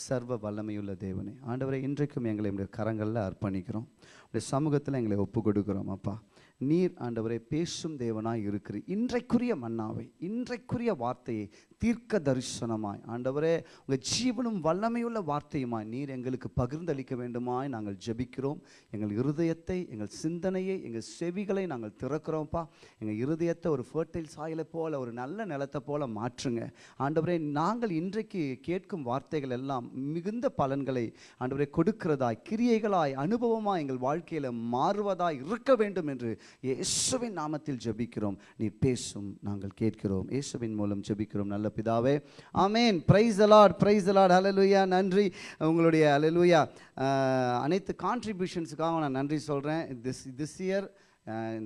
சர்வ வல்லமையுள்ள தேவனே ஆண்டவரை இன்றைக்கும் எங்களை உடைய கரங்களில் அர்ப்பணிக்கிறோம். உடைய சமூகத்தில் எங்களை ஒப்பு கொடுக்குறோம் அப்பா. நீர் ஆண்டவரை பேசும் தேவனாய் இருக்கிறீர். இன்றைக்குரிய மன்னாவை இன்றைக்குரிய வார்த்தையை தீர்க்க தரிசனமாய் ஆண்டவரே உங்கள் ஜீவனும் வல்லமையுள்ள வார்த்தையுமாய் நீர் எங்களுக்கு பகிர்ந்தளிக்க வேண்டுமாய் நாங்கள் ஜெபிக்கிறோம். எங்கள் இருதயத்தை எங்கள் சிந்தனையை எங்கள் செவிகளை நாங்கள் திறக்கிறோம்ப்பா. எங்கள் இருதயத்தை ஒரு ஃபர்டைல் சாயலை போல் ஒரு நல்ல நிலத்தை போல மாற்றுங்க. ஆண்டவரே நாங்கள் இன்றைக்கு கேட்கும் வார்த்தைகள் எல்லாம் மிகுந்த பலன்களை ஆண்டவரே கொடுக்கிறதாய் கிரியைகளாய் அனுபவமாய் எங்கள் வாழ்க்கையில் மாறுவதாய் இருக்க வேண்டும் என்று இயேசுவின் நாமத்தில் ஜெபிக்கிறோம். நீ பேசும் நாங்கள் கேட்கிறோம். இயேசுவின் மூலம் ஜபிக்கிறோம். நல்ல பிதாவே. ஆமேன். Praise a Lord praise a Lord அலலுயா நன்றி. உங்களுடைய அலலுயா அனைத்து கான்ட்ரிபியூஷன்ஸுக்காக நான் நன்றி சொல்கிறேன் திஸ் திஸ் இயர்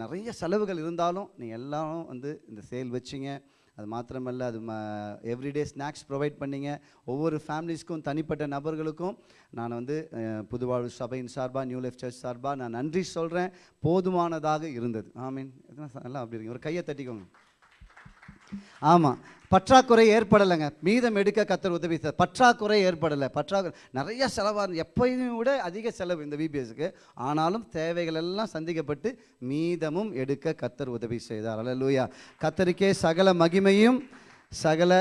நிறைய செலவுகள் இருந்தாலும் நீ எல்லாரும் வந்து இந்த சேல் வச்சிங்க. அது மாத்திரமல்ல அது ம எவ்ரிடே ஸ்நாக்ஸ் ப்ரொவைட் பண்ணீங்க. ஒவ்வொரு ஃபேமிலிஸ்க்கும் தனிப்பட்ட நபர்களுக்கும் நான் வந்து புதுவாழ்வு சபையின் சார்பாக நியூ லைஃப் சர்ச் சார்பாக நான் நன்றி சொல்கிறேன் போதுமானதாக இருந்தது. ஆமீன். எத்தனை அப்படி இருக்கு ஒரு கையை தட்டிக்கோங்க. ஆமாம் பற்றாக்குறை ஏற்படலைங்க. மீதம் எடுக்க கத்தர் உதவி செய்தார் பற்றாக்குறை ஏற்படலை. பற்றாக்குறை நிறைய செலவாக எப்பயும் விட அதிக செலவு இந்த விபிஎஸ்க்கு ஆனாலும் தேவைகள் எல்லாம் சந்திக்கப்பட்டு மீதமும் எடுக்க கத்தர் உதவி செய்தார். அல்ல லூயா கத்தருக்கே சகல மகிமையும் சகல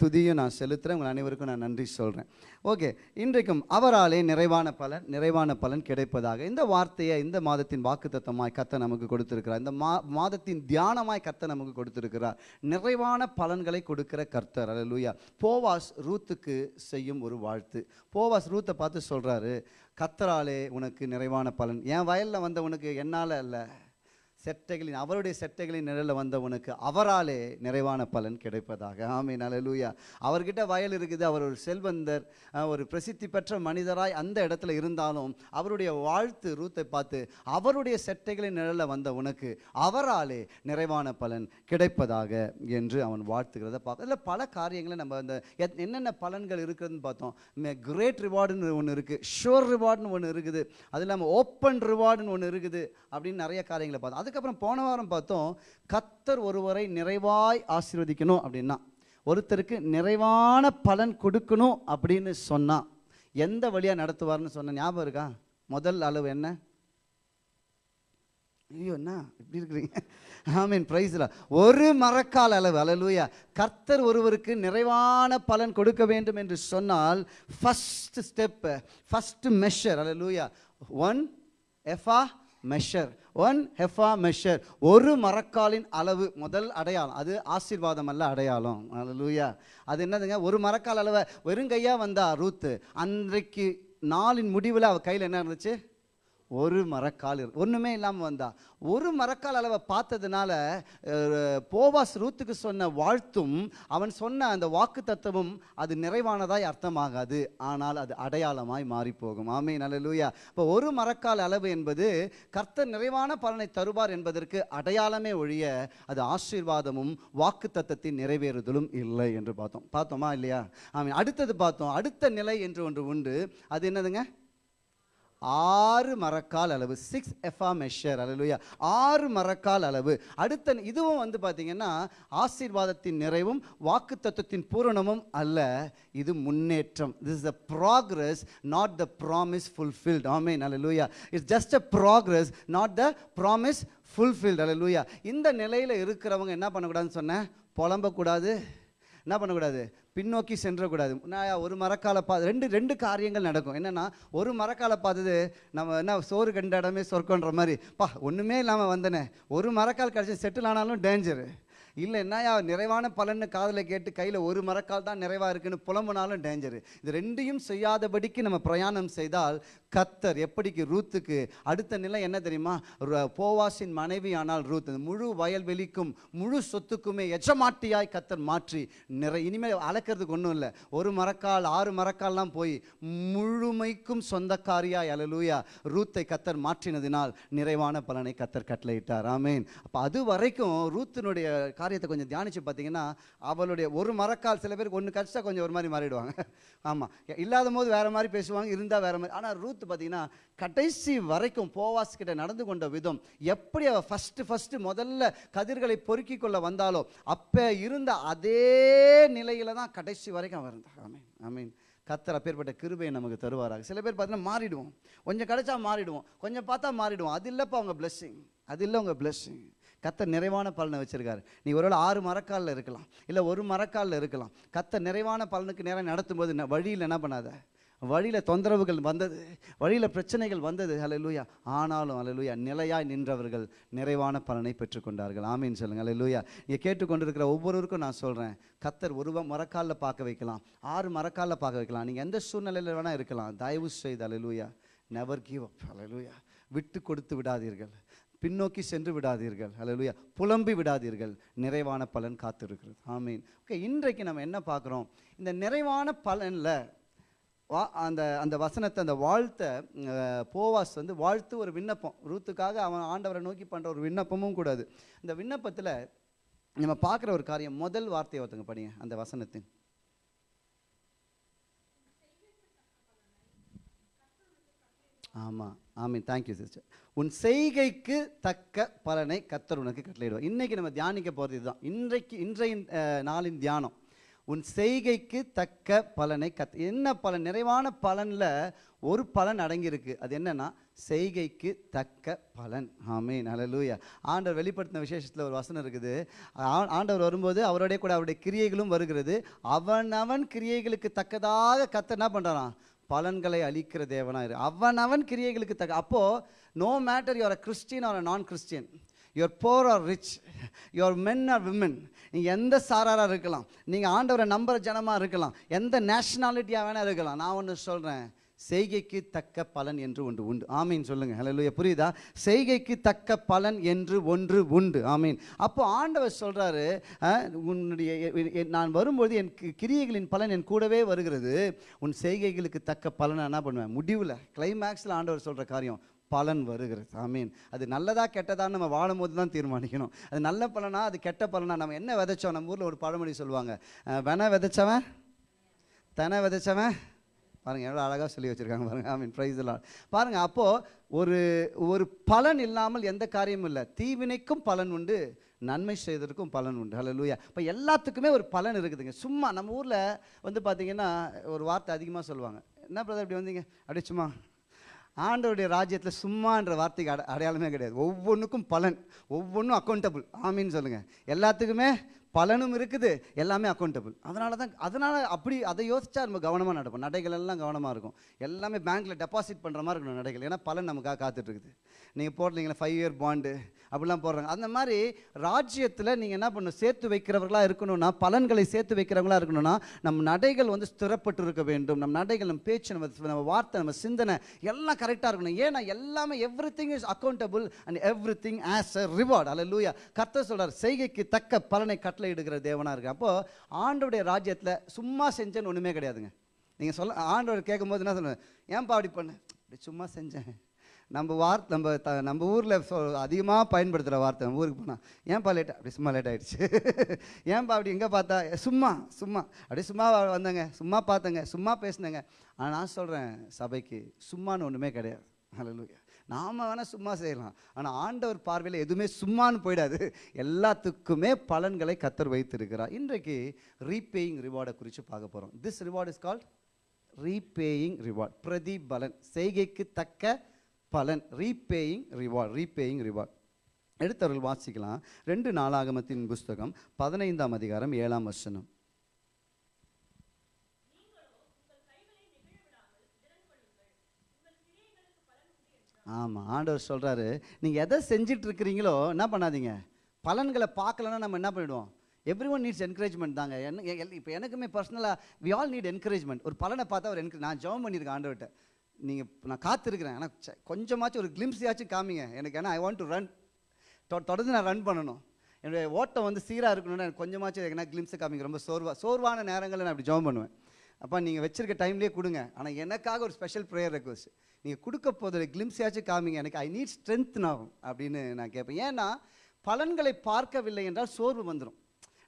துதியும் நான் செலுத்துகிறேன் உங்கள் அனைவருக்கும் நான் நன்றி சொல்கிறேன் ஓகே இன்றைக்கும் அவராலே நிறைவான பலன் நிறைவான பலன் கிடைப்பதாக இந்த வார்த்தையை இந்த மாதத்தின் வாக்குத்தத்தமாய் கத்த நமக்கு கொடுத்திருக்கிறார். இந்த மா மாதத்தின் தியானமாய் கத்த நமக்கு கொடுத்திருக்கிறார். நிறைவான பலன்களை கொடுக்கிற கர்த்தர். அல்லேலூயா போவாஸ் ரூத்துக்கு செய்யும் ஒரு வாழ்த்து. போவாஸ் ரூத்தை பார்த்து சொல்கிறாரு கத்தராலே உனக்கு நிறைவான பலன். என் வயலில் வந்த உனக்கு என்னால் அல்ல. செட்டைகளின் அவருடைய செட்டைகளின் நிழலில் வந்தவனுக்கு அவராலே நிறைவான பலன் கிடைப்பதாக. ஆமீன் அல்லேலூயா அவர்கிட்ட வயல் இருக்குது அவர் ஒரு செல்வந்தர் ஒரு பிரசித்தி பெற்ற மனிதராய் அந்த இடத்துல இருந்தாலும் அவருடைய வாழ்த்து ரூத்தை பார்த்து அவருடைய செட்டைகளின் நிழலில் வந்த உனக்கு அவராலே நிறைவான பலன் கிடைப்பதாக என்று அவன் வாழ்த்துகிறத பார்க்க இதில் பல காரியங்களை நம்ம அந்த எத்- என்னென்ன பலன்கள் இருக்குதுன்னு பார்த்தோம். கிரேட் ரிவார்டுன்னு ஒன்று இருக்குது ஷோர் ரிவார்டுன்னு ஒன்று இருக்குது அது இல்லாமல் ஓப்பன் ரிவார்டுன்னு ஒன்று இருக்குது அப்படின்னு நிறைய காரியங்களை பார்த்தோம். அதுக்கப்புறம் போன வாரம் பார்த்தோம் கத்தர் ஒருவரை நிறைவாய் ஆசீர்வதிக்கணும் அப்படின்னா ஒருத்தருக்கு நிறைவான பலன் கொடுக்கணும் அப்படின்னு சொன்னா எந்த வழியாக நடத்துவார்னு சொன்ன ஞாபகம் இருக்கா? முதல் அளவு என்ன? ஐயோ என்ன? இப்படி இருக்கிறீங்க. ஆமீன் ப்ரைஸில் ஒரு மரக்கால் அளவு அலலூயா கர்த்தர் ஒருவருக்கு நிறைவான பலன் கொடுக்க வேண்டும் என்று சொன்னால் ஃபஸ்ட் ஸ்டெப் ஃபஸ்ட்டு மெஷர் அலலூயா one ephah measure one ephah measure ஒரு மரக்காலின் அளவு முதல் அடையாளம். அது ஆசீர்வாதம் அல்ல அடையாளம். லூயா அது என்னதுங்க? ஒரு மரக்கால் அளவை. வெறுங்கையாக வந்தா ரூத்து. அன்றைக்கு நாளின் முடிவில் அவள் கையில் என்ன இருந்துச்சு? ஒரு மரக்கால் இருக்கு ஒன்றுமே இல்லாமல் வந்தா. ஒரு மரக்கால் அளவை பார்த்ததுனால போவாஸ் ரூத்துக்கு சொன்ன வாழ்த்தும் அவன் சொன்ன அந்த வாக்கு தத்துவம் அது நிறைவானதாய் அர்த்தமாகாது. ஆனால் அது அடையாளமாய் மாறி போகும் ஆமே நல்லலூயா இப்போ ஒரு மரக்கால் அளவு என்பது கர்த்தர் நிறைவான பலனை தருவார் என்பதற்கு அடையாளமே ஒழிய அது ஆசீர்வாதமும் வாக்கு தத்தத்தின் நிறைவேறுதலும் இல்லை என்று பார்த்தோம். பார்த்தோமா இல்லையா? ஆமீன். அடுத்தது பார்த்தோம். அடுத்த நிலை என்று ஒன்று உண்டு. அது என்னதுங்க? ஆறு மரக்கால் அளவு சிக்ஸ் எஃபா மெஷர் அலலுயா ஆறு மரக்கால் அளவு. அடுத்த இதுவும் வந்து பார்த்தீங்கன்னா ஆசீர்வாதத்தின் நிறைவும் வாக்கு தத்துவத்தின் பூரணமும் அல்ல இது முன்னேற்றம். This is a progress not the promise fulfilled amen hallelujah it's just a progress not the promise fulfilled அலலுயா இந்த நிலையில் இருக்கிறவங்க என்ன பண்ணக்கூடாதுன்னு சொன்னேன்? புலம்பக்கூடாது. என்ன பண்ணக்கூடாது? பின்னோக்கி சென்றக்கூடாது. நான் ஒரு மரக்கால பா ரெண்டு ரெண்டு காரியங்கள் நடக்கும். என்னென்னா ஒரு மரக்கால பார்த்தது நம்ம என்ன சோறு கண்ட இடமே சொர்க்கன்ற மாதிரி. பா ஒன்றுமே இல்லாமல் வந்தனே. ஒரு மரக்கால் கிடச்சி செட்டில் ஆனாலும் டேஞ்சரு இல்லை என்னையா நிறைவான பலன்னு காதில் கேட்டு கையில் ஒரு மரக்கால் தான் நிறைவாக இருக்குன்னு புலம்புனாலும் டேஞ்சரு இது ரெண்டையும் செய்யாதபடிக்கு நம்ம பிரயாணம் செய்தால் கத்தர் எப்படிக்கு ரூத்துக்கு அடுத்த நிலை என்ன தெரியுமா? போவாசின் மனைவி ஆனால் ரூத் முழு வயல்வெளிக்கும் முழு சொத்துக்குமே எஜமாட்டியாய் கத்தர் மாற்றி நிறை இனிமேல் அளக்கிறதுக்கு ஒன்றும் இல்லை. ஒரு மரக்கால் ஆறு மரக்கால்லாம் போய் முழுமைக்கும் சொந்தக்காரியாய் அலலூயா ரூத்தை கத்தர் மாற்றினதினால் நிறைவான பலனை கத்தர் கட்டளையிட்டார். ஆமேன். அப்போ அது வரைக்கும் ரூத்தினுடைய காரியத்தை கொஞ்சம் தியானிச்சு பார்த்தீங்கன்னா அவளுடைய ஒரு மரக்கால் சில பேருக்கு ஒன்று கடிச்சா கொஞ்சம் ஒரு மாதிரி மாறிடுவாங்க. ஆமாம் இல்லாத போது வேறு மாதிரி பேசுவாங்க இருந்தால் வேறு மாதிரி. ஆனால் ரூத் பார்த்தீங்கன்னா கடைசி வரைக்கும் போவாஸ் கிட்ட நடந்து கொண்ட விதம் எப்படி அவள் ஃபஸ்ட்டு ஃபஸ்ட்டு முதல்ல கதிர்களை பொறுக்கி கொள்ள வந்தாலோ அப்போ இருந்த அதே நிலையில தான் கடைசி வரைக்கும் அவன் இருந்தார் ஆமீன் ஆமீன். கத்தர் அப்பேற்பட்ட கிருபையை நமக்கு தருவாராக. சில பேர் பார்த்தீங்கன்னா மாறிடுவோம். கொஞ்சம் கிடைச்சா மாறிடுவோம். கொஞ்சம் பார்த்தா மாறிடுவோம். அது இல்லைப்பா அவங்க பிளெஸ்ஸிங் அது இல்லை உங்கள் பிளெஸ்ஸிங் கத்த நிறைவான பலனை வச்சிருக்காரு. நீ ஒருவேளை ஆறு மரக்காலில் இருக்கலாம். இல்லை ஒரு மரக்காலில் இருக்கலாம். கத்த நிறைவான பலனுக்கு நேரம் நடத்தும்போது என்ன வழியில் என்ன பண்ணாத? வழியில் தொந்தரவுகள் வந்தது வழியில் பிரச்சனைகள் வந்தது ஹalleluya ஆனாலும் ஹalleluya நிலையாய் நின்றவர்கள் நிறைவான பலனை பெற்றுக்கொண்டார்கள். ஆமீன் சொல்லுங்கள் ஹalleluya இங்கே கேட்டுக்கொண்டிருக்கிற ஒவ்வொருவருக்கும் நான் சொல்கிறேன் கத்தர் ஒரு மரக்காலில் பார்க்க வைக்கலாம் ஆறு மரக்காலில் பார்க்க வைக்கலாம். நீங்கள் எந்த சூழ்நிலையில் வேணால் இருக்கலாம். தயவு செய்து ஹalleluya நெவர் கிவ் அப் ஹalleluya விட்டு கொடுத்து விடாதீர்கள் பின்னோக்கி சென்று விடாதீர்கள் ஹalleluya புலம்பி விடாதீர்கள் நிறைவான பலன் காத்திருக்கிறது. ஆமீன். ஓகே இன்றைக்கு நம்ம என்ன பார்க்குறோம்? இந்த நிறைவான பலனில் வா அந்த அந்த வசனத்தை அந்த வாழ்த்த போவாஸ் வந்து வாழ்த்து ஒரு விண்ணப்பம். ரூத்துக்காக அவன் ஆண்டவரை நோக்கி பண்ணுற ஒரு விண்ணப்பமும் கூடாது இந்த விண்ணப்பத்தில் நம்ம பார்க்குற ஒரு காரியம் முதல் வார்த்தையை ஒருத்தங்க படிங்க அந்த வசனத்தின். ஆமாம் ஆமீன். தேங்க்யூ சிஸ்டர் உன் செய்கைக்கு தக்க பலனை கத்தர் உனக்கு கட்டளையிடுவார். இன்னைக்கு நம்ம தியானிக்க போகிறது இதுதான். இன்றைக்கு இன்றைய நாளின் தியானம். உன் செய்கைக்கு தக்க பலனை கத் என்ன பலன்? நிறைவான பலனில் ஒரு பலன் அடங்கியிருக்கு. அது என்னன்னா செய்கைக்கு தக்க பலன். ஆமீன். ஹalleluya. ஆண்டவர் வெளிப்படுத்தின விசேஷத்தில் ஒரு வசனம் இருக்குது. ஆண்டவர் வரும்போது அவருடைய கூட அவருடைய கிரியைகளும் வருகிறது. அவன் அவன் கிரியைகளுக்கு தக்கதாக கத்த என்ன பண்ணுறான் பலன்களை அளிக்கிற தேவனாக இரு. அவன் அவன் கிரியைகளுக்கு தக்க அப்போது no matter your a Christian or a non Christian your poor or rich your men or women நீங்கள் எந்த சாராராக இருக்கலாம் நீங்கள் ஆண்டவரை நம்புற ஜனமாக இருக்கலாம் எந்த நேஷனாலிட்டியாக வேணால் இருக்கலாம். நான் ஒன்று சொல்கிறேன் செய்கைக்கு தக்க பலன் என்று ஒன்று உண்டு. ஆமீன் சொல்லுங்க. ஹலோ புரியுதா? செய்கைக்கு தக்க பலன் என்று ஒன்று உண்டு. ஆமீன். அப்போ ஆண்டவர் சொல்கிறாரு உன்னுடைய நான் வரும்போது என் கிரியைகளின் பலன் என் கூடவே வருகிறது. உன் செய்கைகளுக்கு தக்க பலனை என்ன பண்ணுவேன்? முடிவில் கிளைமேக்ஸில் ஆண்டவர் சொல்கிற காரியம் பலன் வருகிறது. ஆமீன். அது நல்லதா கெட்டதான்னு நம்ம வாழும்போது தான் தீர்மானிக்கணும். அது நல்ல பலனா அது கெட்ட பலனா நம்ம என்ன விதைச்சோம்? நம்ம ஊரில் ஒரு பழமொழி சொல்லுவாங்க. வென விதைச்சவன் தென விதைச்சவன் பாருங்கள் எவ்வளோ அழகாக சொல்லி வச்சிருக்காங்க பாருங்க. ஐ மீன் ப்ரைஸ் எல்லாம் பாருங்கள் அப்போது ஒரு ஒரு பலன் இல்லாமல் எந்த காரியமும் இல்லை. தீவினைக்கும் பலன் உண்டு நன்மை செய்ததற்கும் பலன் உண்டு. ஹalleluya இப்போ எல்லாத்துக்குமே ஒரு பலன் இருக்குதுங்க. சும்மா நம்ம ஊரில் வந்து பார்த்திங்கன்னா ஒரு வார்த்தை அதிகமாக சொல்லுவாங்க. என்ன பிரதர் இப்படி வந்தீங்க? அப்படியே சும்மா ஆண்டவருடைய ராஜ்யத்தில் சும்மான்ற வார்த்தைக்கு அட அடையாளமே கிடையாது. ஒவ்வொன்றுக்கும் பலன். ஒவ்வொன்றும் அக்கௌண்டபிள் ஆமின்னு சொல்லுங்கள் எல்லாத்துக்குமே பலனும் இருக்குது எல்லாமே அக்கௌண்டபிள் அதனால தான் அதனால் அப்படி அதை யோசிச்சா நம்ம கவனமாக நடப்போம். நடைகள் எல்லாம் கவனமாக இருக்கும். எல்லாமே பேங்க்கில் டெபாசிட் பண்ணுற மாதிரி இருக்கணும் நடைகள். ஏன்னா பலன் நமக்காக காத்துட்ருக்குது நீங்கள் போடுறீங்களா ஃபைவ் இயர் பாண்டு அப்படிலாம் போடுறாங்க. அந்த மாதிரி ராஜ்யத்தில் நீங்கள் என்ன பண்ணணும்? சேர்த்து வைக்கிறவர்களாக இருக்கணும்னா பலன்களை சேர்த்து வைக்கிறவங்களா இருக்கணும்னா நம் நடைகள் வந்து ஸ்திரப்பட்டு இருக்க வேண்டும். நம் நடைகள் நம்ம பேச்சு நம்ம நம்ம வார்த்தை நம்ம சிந்தனை எல்லாம் கரெக்டாக இருக்கணும். ஏன்னா எல்லாமே everything is accountable and everything has a reward அல்ல லூயா கத்த சொல்கிறார் செய்கைக்கு தக்க பலனை கட்டளையிடுகிற தேவனாக இருக்கு அப்போது ஆண்டோடைய ராஜ்யத்தில் சும்மா செஞ்சேன்னு ஒன்றுமே கிடையாதுங்க. நீங்கள் சொல்ல ஆண்டவர் கேட்கும்போது என்ன சொல்லுவேன் ஏன்பா அப்படி பண்ண? அப்படி சும்மா செஞ்சேன். நம்ம வார்த்தை நம்ம த நம்ம ஊரில் அதிகமாக பயன்படுத்துகிற வார்த்தை நம்ம ஊருக்கு போனால் ஏன்பா லேட் அப்படி சும்மா லேட் ஆகிடுச்சு ஏன்பா அப்படி எங்கே பார்த்தா? சும்மா சும்மா. அப்படியே சும்மா வந்தேங்க. சும்மா பார்த்தேங்க. சும்மா பேசினேங்க. ஆனால் நான் சொல்கிறேன் சபைக்கு சும்மான்னு ஒன்றுமே கிடையாது. ஹalleluya. நாம வேணால் சும்மா செய்யலாம். ஆனால் ஆண்டவர் பார்வையில் எதுவுமே சும்மானு போயிடாது. எல்லாத்துக்குமே பலன்களை கத்தர் வைத்திருக்கிறார். இன்றைக்கு ரீபேயிங் ரிவார்டை குறித்து பார்க்க போகிறோம் this reward is called repaying reward பிரதிபலன். செய்கைக்கு தக்க பலன் ரீபேயிங் ரிவார்ட் ரீபேயிங் ரிவார்ட் எடுத்தவர்கள் வாசிக்கலாம். ரெண்டு நாளாகமத்தின் புஸ்தகம் பதினைந்தாம் அதிகாரம் ஏழாம் வசனம். ஆமாம் ஆண்டவர் சொல்கிறாரு நீங்கள் எதை செஞ்சிட்டு இருக்கிறீங்களோ என்ன பண்ணாதீங்க. பலன்களை பார்க்கலன்னா நம்ம என்ன பண்ணிவிடுவோம் எவ்ரி ஒன் நீட்ஸ் என்கரேஜ்மெண்ட் தாங்க. என்ன இப்போ எனக்குமே பர்சனலாக வி ஆல் நீட் என்கரேஜ்மெண்ட் ஒரு பலனை பார்த்தா ஒரு என்கரேஜ் நான் ஜெபம் பண்ணியிருக்கேன் ஆண்டவர்கிட்ட. நீங்கள் நான் காத்திருக்கிறேன். ஆனால் கொஞ்சமாச்சும் ஒரு கிளிம்ஸியாச்சும் காமிங்க. எனக்கு ஏன்னா ஐ வாண்ட் டு ரன் தொடர்ந்து நான் ரன் பண்ணணும். என்னுடைய ஓட்டம் வந்து சீராக இருக்கணும்னா எனக்கு கொஞ்சமாச்சும் எங்கன்னா கிளிம்ஸை காமிங்க. ரொம்ப சோர்வா சோர்வான நேரங்களில் நான் அப்படி ஜெபம் பண்ணுவேன். அப்போ நீங்கள் வச்சிருக்க டைம்லேயே கொடுங்க. ஆனால் எனக்காக ஒரு ஸ்பெஷல் ப்ரேயர் ரெக்வஸ்ட் நீங்கள் கொடுக்க போதில் கிளிம்ஸியாச்சும் காமிங்க. எனக்கு ஐ நீட் ஸ்ட்ரென்த் ஆகும் அப்படின்னு நான் கேட்பேன் ஏன்னா பலன்களை பார்க்கவில்லை என்றால் சோர்வு வந்துடும்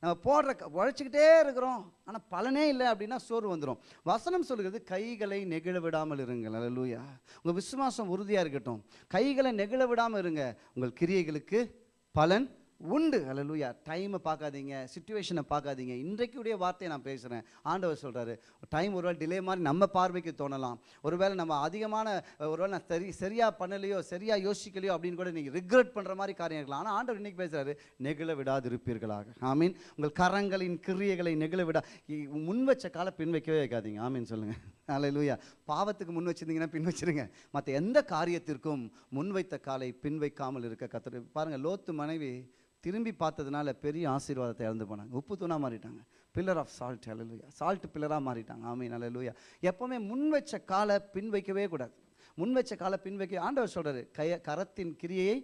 நம்ம போடுற க- உழைச்சிக்கிட்டே இருக்கிறோம். ஆனால் பலனே இல்லை அப்படின்னா சோறு வந்துடும் வசனம் சொல்கிறது கைகளை நெகிழ விடாமல் இருங்கள். அல்லூயா உங்கள் விசுவாசம் உறுதியாக இருக்கட்டும். கைகளை நெகிழ விடாமல் இருங்க. உங்கள் கிரியைகளுக்கு பலன் உண்டு. அல்லூயா டைமை பார்க்காதீங்க சுச்சுவேஷனை பார்க்காதீங்க. இன்றைக்குடைய வார்த்தையை நான் பேசுகிறேன் ஆண்டவர் சொல்கிறாரு டைம் ஒருவேளை டிலே மாதிரி நம்ம பார்வைக்கு தோணலாம். ஒருவேளை நம்ம அதிகமான ஒருவேளை நான் சரி சரியாக பண்ணலையோ சரியாக யோசிக்கலையோ அப்படின்னு கூட நீங்கள் ரிக்ரெட் பண்ணுற மாதிரி காரியம் இருக்கலாம். ஆனால் ஆண்டவர் இன்றைக்கி பேசுகிறாரு நெகிழ விடாதிருப்பீர்களாக. ஆமீன். உங்கள் கரங்களின் கிரியைகளை நெகிழ விடா இ- முன் வச்ச காலை பின் வைக்கவே வைக்காதீங்க. ஆமீன் சொல்லுங்கள் அல்லேலூயா பாவத்துக்கு முன் வச்சிருந்தீங்கன்னா பின் வச்சிருங்க. மற்ற எந்த காரியத்திற்கும் முன்வைத்த காலை பின் வைக்காமல் இருக்க கத்துரு பாருங்கள் லோத்து மனைவி திரும்பி பார்த்ததுனால பெரிய ஆசீர்வாதத்தை இழந்து போனாங்க. உப்பு தூணாக மாறிட்டாங்க. பில்லர் ஆஃப் சால்ட் அல்லேலூயா சால்ட் பில்லராக மாறிட்டாங்க. ஆமீன் அல்லேலூயா எப்போவுமே முன் வச்ச காலை பின் வைக்கவே கூடாது. முன் வச்ச காலை பின் வைக்க ஆண்டவர் சொல்கிறார் கைய கரத்தின் கிரியையை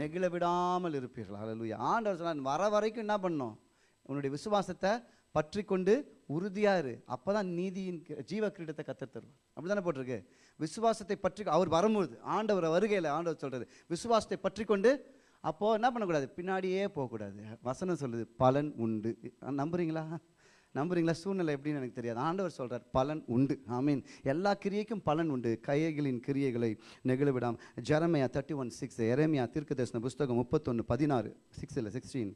நெகிழ விடாமல் இருப்பீர்கள். அல்லேலூயா ஆண்டவர் சொன்னார் வர வரைக்கும் என்ன பண்ணோம்? உன்னுடைய விசுவாசத்தை பற்றி கொண்டு உறுதியாக இரு. அப்பதான் நீதியின் ஜீவ கிரீடத்தை கத்தர் தருவார். அப்படிதானே போட்டிருக்கு? விசுவாசத்தை பற்றி அவர் வரும்போது ஆண்டவர் வருகையில் ஆண்டவர் சொல்கிறது விசுவாசத்தை பற்றி கொண்டு அப்போது என்ன பண்ணக்கூடாது? பின்னாடியே போகக்கூடாது. வசனம் சொல்லுது பலன் உண்டு. நம்புறீங்களா? நம்புறீங்களா? சூழ்நிலை எப்படின்னு எனக்கு தெரியாது. ஆண்டவர் சொல்கிறார் பலன் உண்டு. ஐ மீன் எல்லா கிரியைக்கும் பலன் உண்டு. கைகளின் கிரியைகளை நெகிழவிடாம் ஜெரமையா தேர்ட்டி ஒன் சிக்ஸ் எரேமியா தீர்க்கதரிசன புஸ்தகம் முப்பத்தொன்று பதினாறு சிக்ஸ் இல்லை சிக்ஸ்டீன்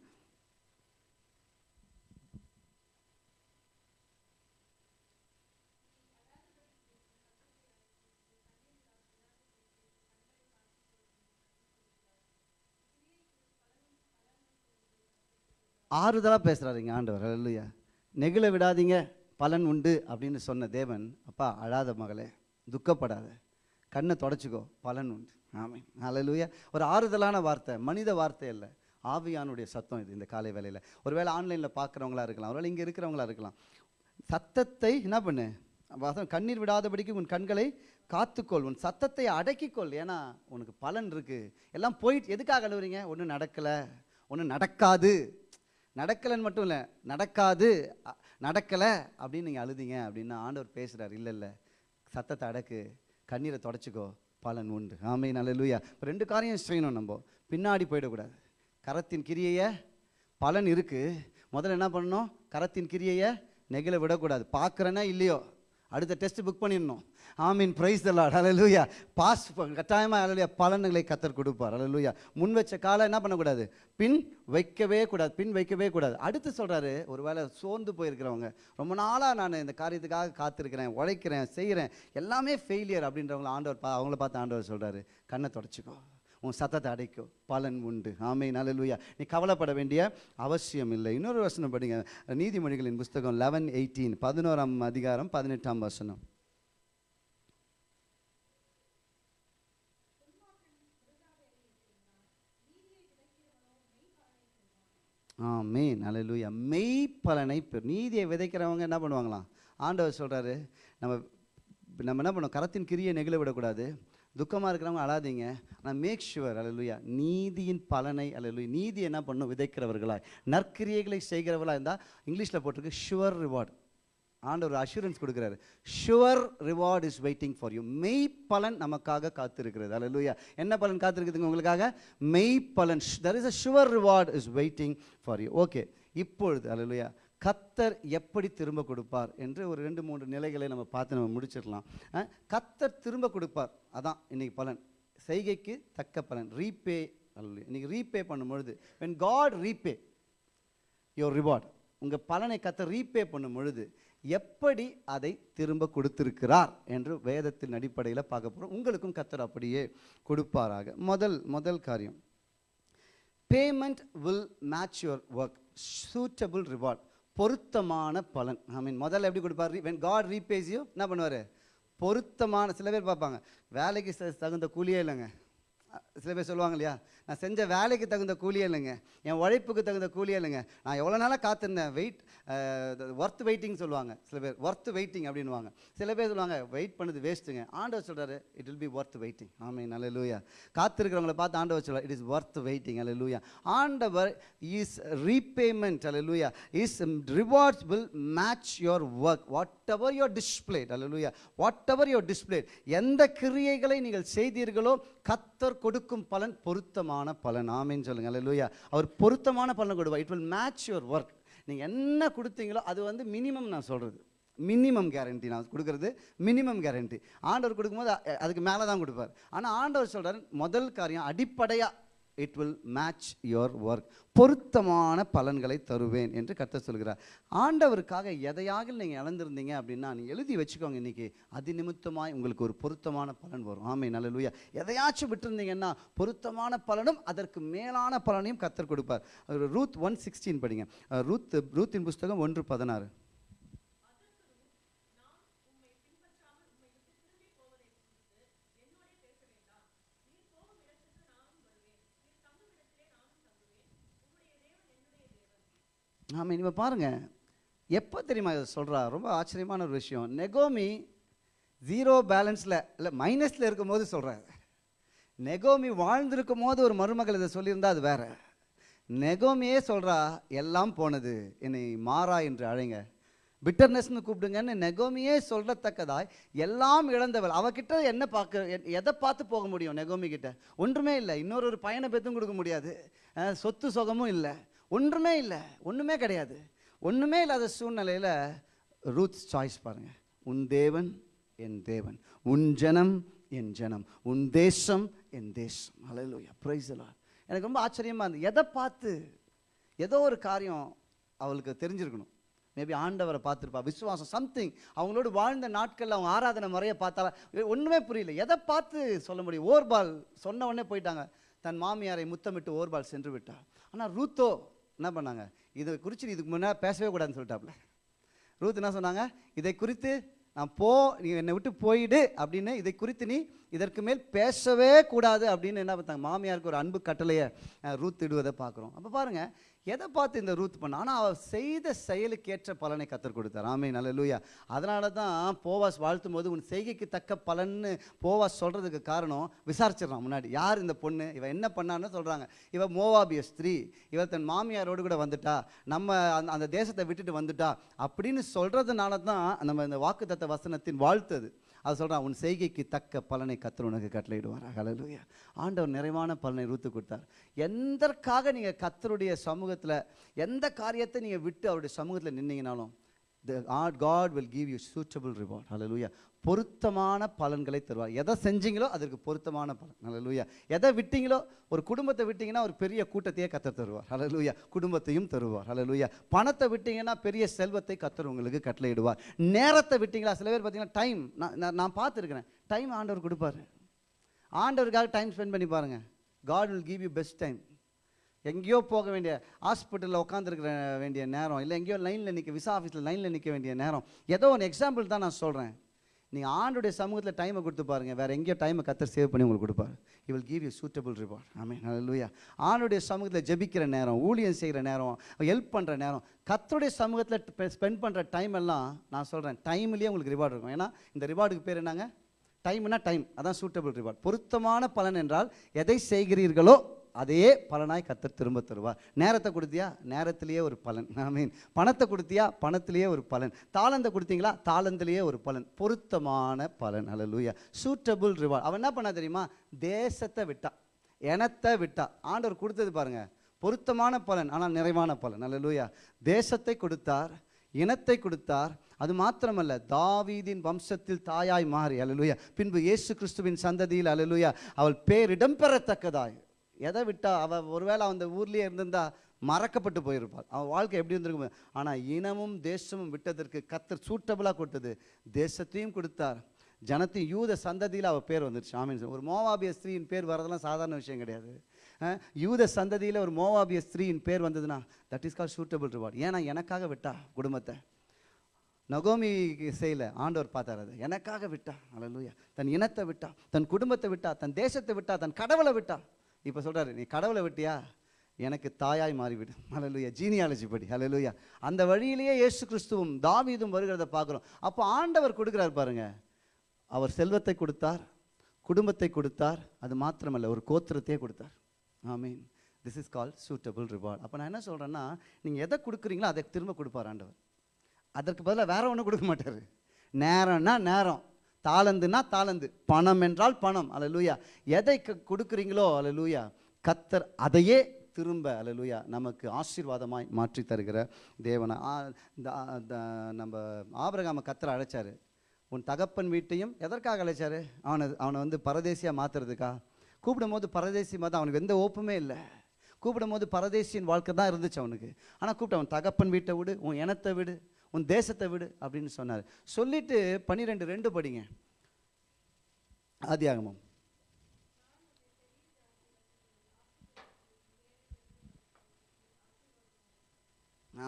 ஆறுதலாக பேசுகிறாருங்க ஆண்டவர். இல்லையா நெகிழ விடாதீங்க பலன் உண்டு அப்படின்னு சொன்ன தேவன் அப்பா அழாத மகளே துக்கப்படாத. கண்ணை தொடச்சிக்கோ பலன் உண்டு. ஆமை ஹalleluya. ஒரு ஆறுதலான வார்த்தை மனித வார்த்தை இல்லை ஆவியானுடைய சத்தம் இது இந்த காலை வேலையில் ஒருவேளை ஆன்லைனில் பார்க்குறவங்களா இருக்கலாம் ஒருவேளை இங்கே இருக்கிறவங்களா இருக்கலாம். சத்தத்தை என்ன பண்ணு? வாசம் கண்ணீர் விடாதபடிக்கு உன் கண்களை காத்துக்கொள் உன் சத்தத்தை அடக்கிக்கொள். ஏன்னா உனக்கு பலன் இருக்கு. எல்லாம் போயிட்டு எதுக்காக அழுவுறீங்க? ஒன்றும் நடக்கலை. ஒன்றும் நடக்காது. நடக்கலைன்னு மட்டும் இல்லை நடக்காது நடக்கலை அப்படின்னு நீங்கள் அழுதீங்க அப்படின்னு ஆண்டவர் பேசுகிறார் இல்லை இல்லை. சத்தத்தை அடக்கு கண்ணீரை தொடச்சிக்கோ பலன் உண்டு. ஆமை நல்ல லூயா இப்போ ரெண்டு காரியம் செய்யணும் நம்ம. பின்னாடி போயிடக்கூடாது. கரத்தின் கிரியையை பலன் இருக்குது முதல்ல என்ன பண்ணணும்? கரத்தின் கிரியையை நெகிழ விடக்கூடாது. பார்க்குறேன்னா இல்லையோ? அடுத்த டெஸ்ட் புக் பண்ணிடணும். ஆமீன் பிரைஸ் தலாட் அலலூயா பாஸ் கட்டாயமாக அலலுயா பலன்களை கத்தர் கொடுப்பார். ஹalleluya முன் வச்ச காலம் என்ன பண்ணக்கூடாது? பின் வைக்கவே கூடாது. பின் வைக்கவே கூடாது. அடுத்து சொல்றாரு ஒருவேளை சோர்ந்து போயிருக்கிறவங்க. ரொம்ப நாளாக நான் இந்த காரியத்துக்காக காத்திருக்கிறேன் உழைக்கிறேன் செய்கிறேன். எல்லாமே ஃபெயிலியர் அப்படின்றவங்கள ஆண்டவர் பா அவங்கள பார்த்து ஆண்டவர் சொல்கிறாரு கண்ணை தொடச்சிக்கோ. உன் சத்தத்தை அடைக்கும் பலன் உண்டு. ஆமை நல்லலுயா நீ கவலைப்பட வேண்டிய அவசியம் இல்லை. இன்னொரு வசனம் படிங்க. நீதிமொழிகளின் புஸ்தகம் லெவன் எயிட்டீன் பதினோராம் அதிகாரம் பதினெட்டாம் வசனம். ஆமே அல்லேலூயா மெய் பலனை நீதியை விதைக்கிறவங்க என்ன பண்ணுவாங்களாம்? ஆண்டவர் சொல்கிறாரு நம்ம நம்ம என்ன பண்ணோம் கரத்தின் கிரியை நெகிழ விடக்கூடாது. துக்கமாக இருக்கிறவங்க அழாதீங்க. ஆனால் மேக் ஷுவர் அலலுயா நீதியின் பலனை அலலுயா நீதி என்ன பண்ணும்? விதைக்கிறவர்களாய். நற்கிரியைகளை செய்கிறவர்களாக இருந்தால் இங்கிலீஷில் போட்டிருக்கு ஷுவர் ரிவார்டு ஆண்டவர் அஷூரன்ஸ் கொடுக்குறாரு. Sure reward is waiting for you மெய் பலன் நமக்காக காத்திருக்கிறது. அல்லேலூயா என்ன பலன் காத்திருக்குதுங்க உங்களுக்காக? மெய் பலன் there is a sure reward is waiting for you okay இப்பொழுது அல்லேலூயா கத்தர் எப்படி திரும்ப கொடுப்பார் என்று ஒரு ரெண்டு மூன்று நிலைகளை நம்ம பார்த்து நம்ம முடிச்சிடலாம். கத்தர் திரும்ப கொடுப்பார். அதான் இன்னைக்கு பலன். செய்கைக்கு தக்க பலன். ரீபே அல்ல இன்னைக்கு ரீபே பண்ணும் பொழுது காட் ரீபே யோர் ரிவார்ட் உங்கள் பலனை கத்த ரீபே பண்ணும் பொழுது எப்படி அதை திரும்ப கொடுத்திருக்கிறார் என்று வேதத்தின் அடிப்படையில் பார்க்க போகிறோம் உங்களுக்கும் கத்தர் அப்படியே கொடுப்பாராக. முதல் முதல் காரியம். Payment will match your work suitable reward பொருத்தமான பலன். ஐ மீன் முதல்ல எப்படி கொடுப்பார்? வென் காட் ரீபேஸ் யூ என்ன பண்ணுவார்? பொருத்தமான சில பேர் பார்ப்பாங்க. வேலைக்கு ச- தகுந்த கூலியே இல்லைங்க. சில பேர் சொல்லுவாங்க இல்லையா நான் செஞ்ச வேலைக்கு தகுந்த கூலியே இல்லைங்க. என் உழைப்புக்கு தகுந்த கூலியே இல்லைங்க. நான் எவ்வளோ நாளாக காத்திருந்தேன். வெயிட் ஒர்த் வெயிட்டிங் சொல்லுவாங்க சில பேர். ஒர்த் வெயிட்டிங் அப்படின்வாங்க சில பேர் சொல்லுவாங்க வெயிட் பண்ணது வேஸ்ட்டுங்க ஆண்டவர் சொல்கிறாரு it will be worth waiting ஆமே நல்ல லூயா காத்திருக்கிறவங்கள பார்த்து ஆண்டவர் சொல்கிறார் இட் இஸ் ஒர்த் வெயிட்டிங் அல்ல லூயா ஆண்டவர் இஸ் ரீபேமெண்ட் அல்ல லூயா is rewards will match your work whatever your displayed அல்ல லூயா வாட் எவர் யுவர் டிஸ்பிளேட் எந்த கிரியைகளை நீங்கள் செய்தீர்களோ கத்தர் கொடு கொடுக்கும் பலன் பொருத்தமான பலன். ஆமேன்னு சொல்லுங்க. அல்ல லூயா அவர் பொருத்தமான பலன் கொடுப்பார். It will match your work நீங்கள் என்ன கொடுத்தீங்களோ அது வந்து மினிமம் நான் சொல்கிறது மினிமம் கேரண்டி நான் கொடுக்கறது. மினிமம் கேரண்டி ஆண்டவர் கொடுக்கும்போது அதுக்கு மேலே தான் கொடுப்பார். ஆனால் ஆண்டவர் சொல்கிறார் முதல் காரியம் அடிப்படையாக it will match your work பொருத்தமான பலன்களை தருவேன் என்று கத்த சொல்கிறார். ஆண்டவருக்காக எதையாக நீங்கள் இழந்திருந்தீங்க அப்படின்னா நீ எழுதி வச்சுக்கோங்க இன்னைக்கு. அது நிமித்தமாய் உங்களுக்கு ஒரு பொருத்தமான பலன் வரும். ஆமை நல்ல எதையாச்சும் விட்டுருந்தீங்கன்னா பொருத்தமான பலனும் அதற்கு மேலான பலனையும் கத்தர் கொடுப்பார். ரூத் ஒன் சிக்ஸ்டீன் படிங்க. ரூத் ரூத்தின் புஸ்தகம் ஒன்று பதினாறு. ஆமாம் இனிமே பாருங்க. எப்போ தெரியுமா இதை சொல்கிறா ரொம்ப ஆச்சரியமான ஒரு விஷயம். நெகோமி ஜீரோ பேலன்ஸில் இல்லை மைனஸில் இருக்கும் போது சொல்கிறாரு நெகோமி வாழ்ந்திருக்கும் போது ஒரு மருமகள் இதை சொல்லியிருந்தா அது வேற. நெகோமியே சொல்கிறா எல்லாம் போனது என்னை மாறா என்று அழைங்க. பிட்டர்னஸ்னு கூப்பிடுங்கன்னு நெகோமியே சொல்கிறத்தக்கதாய் எல்லாம் இழந்தவள். அவகிட்ட என்ன பார்க்க எதை பார்த்து போக முடியும் நெகோமி கிட்ட? ஒன்றுமே இல்லை. இன்னொரு ஒரு பயனை பெற்றும் கொடுக்க முடியாது. சொத்து சுகமும் இல்லை. ஒன்றுமே இல்லை ஒன்றுமே கிடையாது. ஒன்றுமே இல்லாத சூழ்நிலையில் ரூத்ஸ் சாய்ஸ் பாருங்கள் உன் தேவன் என் தேவன். உன் ஜனம் என் ஜனம். உன் தேசம் என் தேசம். அலையிலூயா பிரைஸ்லா எனக்கு ரொம்ப ஆச்சரியமாக இருந்தது. எதை பார்த்து ஏதோ ஒரு காரியம் அவளுக்கு தெரிஞ்சிருக்கணும். மேபி ஆண்டவரை பார்த்துருப்பா. விசுவாசம் சம்திங் அவங்களோடு வாழ்ந்த நாட்களில் அவங்க ஆராதனை முறையை பார்த்தா ஒன்றுமே புரியல. எதை பார்த்து சொல்ல முடியும்? ஓர்பால் சொன்ன உடனே போயிட்டாங்க. தன் மாமியாரை முத்தமிட்டு ஓர்பால் சென்று விட்டாள். ஆனால் ரூத்தோ என்ன பண்ணாங்க? இதை குறித்து இதுக்கு முன்னே பேசவே கூடாதுன்னு சொல்லிட்டாப்ல. ரூத் என்ன சொன்னாங்க? இதை குறித்து நான் போ நீ என்னை விட்டு போயிடு அப்படின்னு இதை குறித்து நீ இதற்கு மேல் பேசவே கூடாது அப்படின்னு என்ன பார்த்தாங்க? மாமியாருக்கு ஒரு அன்பு கட்டளையை அஹ், ரூத் இடுவதை பார்க்குறோம். அப்போ பாருங்க எதை பார்த்து இந்த ரூத் பண்ண? ஆனால் அவள் செய்த செயலுக்கேற்ற பலனை கத்தர் கொடுத்தார். ஆமே நல்ல லூயா அதனால தான் போவாஸ் வாழ்த்தும் போது உன் செய்கைக்கு தக்க பலன்னு போவாஸ் சொல்கிறதுக்கு காரணம் விசாரிச்சிடறான் முன்னாடி. யார் இந்த பொண்ணு? இவன் என்ன பண்ணான்னு சொல்கிறாங்க இவன் மோவாபிய ஸ்திரீ. இவ தன் மாமியாரோடு கூட வந்துட்டா. நம்ம அந்த அந்த தேசத்தை விட்டுட்டு வந்துட்டா. அப்படின்னு சொல்கிறதுனால தான் நம்ம இந்த வாக்குத்தத்த வசனத்தின் வாழ்த்து அது. அது சொல்கிறான் உன் செய்கைக்கு தக்க பலனை கத்தர் உனக்கு கட்டளையிடுவார். ஹalleluya. ஆண்டவர் நிறைவான பலனை ரூத்து கொடுத்தார். எந்தற்காக நீங்கள் கத்தருடைய சமூகத்தில் எந்த காரியத்தை நீங்கள் விட்டு அவருடைய சமூகத்தில் நின்னீங்கனாலும் the Lord God will you you suitable reward. hallelujah பொருத்தமான பலன்களை தருவார். எதை செஞ்சீங்களோ அதற்கு பொருத்தமான பலன். Hallelujah. எதை விட்டீங்களோ ஒரு குடும்பத்தை விட்டீங்கன்னா ஒரு பெரிய கூட்டத்தையே கத்தர் தருவார். Hallelujah. குடும்பத்தையும் தருவார். Hallelujah. பணத்தை விட்டீங்கன்னா பெரிய செல்வத்தை கத்தர் உங்களுக்கு கட்டளையிடுவார். நேரத்தை விட்டீங்களா? சில பேர் பார்த்தீங்கன்னா டைம் நான் நான்- நான் பார்த்துருக்கிறேன். டைம் ஆண்டவர் கொடுப்பாரு. ஆண்டவருக்காக டைம் ஸ்பெண்ட் பண்ணி பாருங்கள் God will give you best time எங்கேயோ போக வேண்டிய ஹாஸ்பிட்டலில் உட்காந்துருக்கிற வேண்டிய நேரம் இல்லை எங்கேயோ லைனில் நிற்க விசா ஆஃபீஸில் லைனில் நிற்க வேண்டிய நேரம். ஏதோ ஒரு எக்ஸாம்பிள் தான் நான் சொல்கிறேன் நீங்கள் ஆண்டுடைய சமூகத்தில் டைமை கொடுத்து பாருங்க. வேறு எங்கேயோ டைமை கத்தர் சேவ் பண்ணி உங்களுக்கு கொடுப்பாரு. He will give you suitable reward ஆமே ஹalleluya ஆண்டுடைய சமூகத்தில் ஜெபிக்கிற நேரம் ஊழியம் செய்கிற நேரம் ஹெல்ப் பண்ணுற நேரம் கத்தருடைய சமூகத்தில் ஸ்பெண்ட் பண்ணுற டைம் எல்லாம் நான் சொல்கிறேன் டைம்லேயே உங்களுக்கு ரிவார்டு இருக்கும். ஏன்னா இந்த ரிவார்டுக்கு பேர் என்னங்க? டைம்னா டைம் அதான் சூட்டபிள் ரிவார்ட் பொருத்தமான பலன் என்றால் எதை செய்கிறீர்களோ அதையே பலனாய் கத்தர் திரும்ப தருவார். நேரத்தை கொடுத்தியா? நேரத்திலேயே ஒரு பலன். ஐ மீன் பணத்தை கொடுத்தியா? பணத்திலேயே ஒரு பலன். தாளந்தை கொடுத்தீங்களா? தாளந்திலேயே ஒரு பலன். பொருத்தமான பலன். அல்ல லூயா சூட்டபுள் ரிவார்ட் அவன் என்ன பண்ணா தெரியுமா? தேசத்தை விட்டா. இனத்தை விட்டா. ஆண்டவர் கொடுத்தது பாருங்க. பொருத்தமான பலன் ஆனால் நிறைவான பலன். அல்ல லூயா தேசத்தை கொடுத்தார் இனத்தை கொடுத்தார். அது மாத்திரமல்ல தாவீதின் வம்சத்தில் தாயாய் மாறி. அலலுயா பின்பு இயேசு கிறிஸ்துவின் சந்ததியில் அலலுயா அவள் பேரிடம் பெறத்தக்கதாய். எதை விட்டா அவ ஒருவேளை அந்த ஊர்லயே இருந்திருந்தா மறக்கப்பட்டு போயிருப்பாள். அவன் வாழ்க்கை எப்படி இருந்திருக்கும். ஆனால் இனமும் தேசமும் விட்டதற்கு கத்தர் சூட்டபிளாக கொடுத்தது. தேசத்தையும் கொடுத்தார். ஜனத்தையும் யூத சந்ததியில் அவள் பேர் வந்துருச்சு. ஆமீன். ஒரு மோவாபிய ஸ்திரீயின் பேர் வரதெல்லாம் சாதாரண விஷயம் கிடையாது. யூத சந்ததியில் ஒரு மோவாபிய ஸ்திரீயின் பேர் வந்ததுன்னா that is call suitable reward ஏன்னா எனக்காக விட்டா குடும்பத்தை. நகோமி செய்யல ஆண்டவர் பார்த்தார் அது. எனக்காக விட்டா. அல்லேலூயா தன் இனத்தை விட்டா தன் குடும்பத்தை விட்டா தன் தேசத்தை விட்டா தன் கடவுளை விட்டா. இப்போ சொல்கிறாரு நீ கடவுளை விட்டியா? எனக்கு தாயாய் மாறிவிடு. ஹalleluya. ஜீனியாலஜி படி. ஹalleluya அந்த வழியிலேயே இயேசு கிறிஸ்துவும் தாவீதும் வருகிறத பார்க்குறோம். அப்போ ஆண்டவர் கொடுக்குறார் பாருங்க. அவர் செல்வத்தை கொடுத்தார் குடும்பத்தை கொடுத்தார் அது மாத்திரமல்ல ஒரு கோத்திரத்தையே கொடுத்தார். I mean this is call suitable reward அப்போ நான் என்ன சொல்கிறேன்னா நீங்கள் எதை கொடுக்குறீங்களோ அதை திரும்ப கொடுப்பார் ஆண்டவர். அதற்கு பதிலாக வேற ஒன்றும் கொடுக்க மாட்டார். நேரம்னா நேரம். தாளந்துனா தாளந்து. பணம் என்றால் பணம். அல்லேலூயா எதை க- கொடுக்குறீங்களோ அல்லேலூயா கத்தர் அதையே திரும்ப அல்லேலூயா நமக்கு ஆசீர்வாதமாய் மாற்றி தருகிற தேவனை. இந்த- நம்ம ஆபரகாம கத்தரை அழைச்சாரு. உன் தகப்பன் வீட்டையும் எதற்காக அழைச்சாரு? அவனை அவனை வந்து பரதேசியாக மாற்றுறதுக்கா கூப்பிடும்போது பரதேசி மதம் அவனுக்கு எந்த ஓப்புமே இல்லை. கூப்பிடும்போது பரதேசியின் வாழ்க்கை தான் இருந்துச்சு அவனுக்கு. ஆனால் கூப்பிட்டு அவன் தகப்பன் வீட்டை விடு உன் இனத்தை விடு உன் தேசத்தை விடு அப்படின்னு சொன்னார். சொல்லிட்டு பன்னிரெண்டு ரெண்டு படிங்க. ஆதியாகமம்.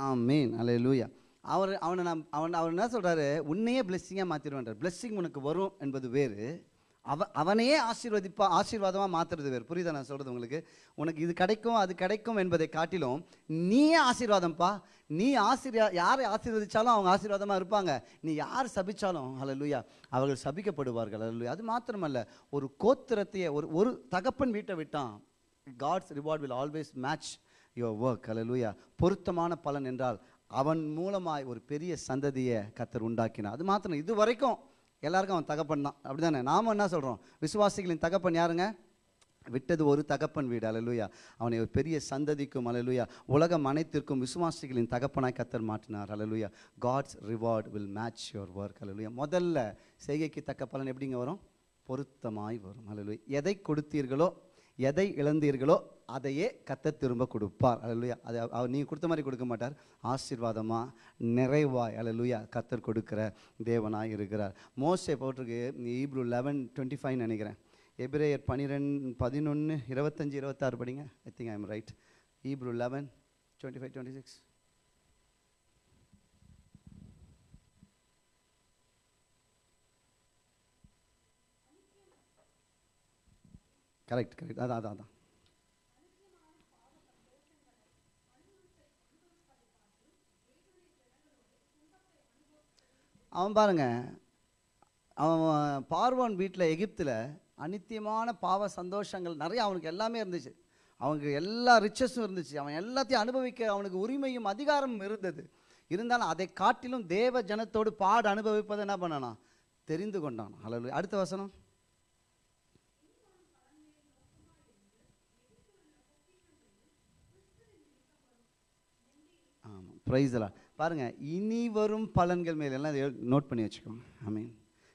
ஆமீன். அல்லேலூயா அவர் அவனை நான் அவன் அவர் என்ன சொல்றாரு? உன்னையே பிளெஸ்ஸிங்காக மாற்றிடுவான்றார் பிளெஸ்ஸிங் உனக்கு வரும் என்பது வேறு. அவ அவனையே ஆசீர்வதிப்பா ஆசீர்வாதமாக மாற்றுறது வேறு. புரியுதா நான் சொல்கிறது உங்களுக்கு? உனக்கு இது கிடைக்கும் அது கிடைக்கும் என்பதை காட்டிலும் நீயே ஆசீர்வாதம்ப்பா நீ ஆசீர்வா யாரை ஆசீர்வதிச்சாலும் அவங்க ஆசீர்வாதமாக இருப்பாங்க. நீ யார் சபிச்சாலும் ஹalleluya அவர்கள் சபிக்கப்படுவார்கள் ஹalleluya அது மாத்திரமல்ல ஒரு கோத்திரத்தையே ஒரு ஒரு தகப்பன் வீட்டை விட்டான் God's reward will always match your work ஹalleluya பொருத்தமான பலன் என்றால் அவன் மூலமாய் ஒரு பெரிய சந்ததியை கத்தர் உண்டாக்கினார். அது மாத்திரம் இது வரைக்கும் எல்லாருக்கும் அவன் தகப்பன் தான். அப்படி தானே நாம் என்ன சொல்கிறோம் விசுவாசிகளின் தகப்பன் யாருங்க? விட்டது ஒரு தகப்பன் வீடு. அலலுயா அவனை ஒரு பெரிய சந்ததிக்கும் அலலுயா உலகம் அனைத்திற்கும் விசுவாசிகளின் தகப்பனாய் கத்தர் மாற்றினார். அலலுயா God's reward will match your work அலலுயா முதல்ல செய்கைக்கு தக்க பலன் எப்படிங்க வரும்? பொருத்தமாய் வரும். அலலுயா எதை கொடுத்தீர்களோ எதை இழந்தீர்களோ அதையே கத்த திரும்ப கொடுப்பார். அழலுயா அது அவர் நீங்கள் கொடுத்த மாதிரி கொடுக்க மாட்டார். ஆசீர்வாதமாக நிறைவாய் அழலுயா கத்தர் கொடுக்கிற தேவனாக இருக்கிறார். மோஸ்டே போட்டிருக்கு ஈப்ரூ லெவன் டுவெண்ட்டி ஃபைவ் நினைக்கிறேன். எபிரேயர் பன்னிரெண்டு பதினொன்று இருபத்தஞ்சி இருபத்தாறு படிங்க. I think I am right Hebrew eleven twenty five twenty six correct correct அதான் அதான் அதான். அவன் பாருங்க அவன் பார்வான் வீட்டில் எகிப்தில் அனித்தியமான பாவ சந்தோஷங்கள் நிறைய அவனுக்கு எல்லாமே இருந்துச்சு. அவனுக்கு எல்லா ரிச்சஸும் இருந்துச்சு. அவன் எல்லாத்தையும் அனுபவிக்க அவனுக்கு உரிமையும் அதிகாரமும் இருந்தது. இருந்தாலும் அதை காட்டிலும் தேவ ஜனத்தோடு பாடு அனுபவிப்பதை என்ன பண்ணானா? தெரிந்து கொண்டான். அல்ல அடுத்த வசனம் ஆமாம் ப்ரைஸ்லாம் பாருங்க இனி வரும் பலன்கள் மேலெல்லாம் நோட் பண்ணி வச்சுக்கோங்க. ஐ மீன்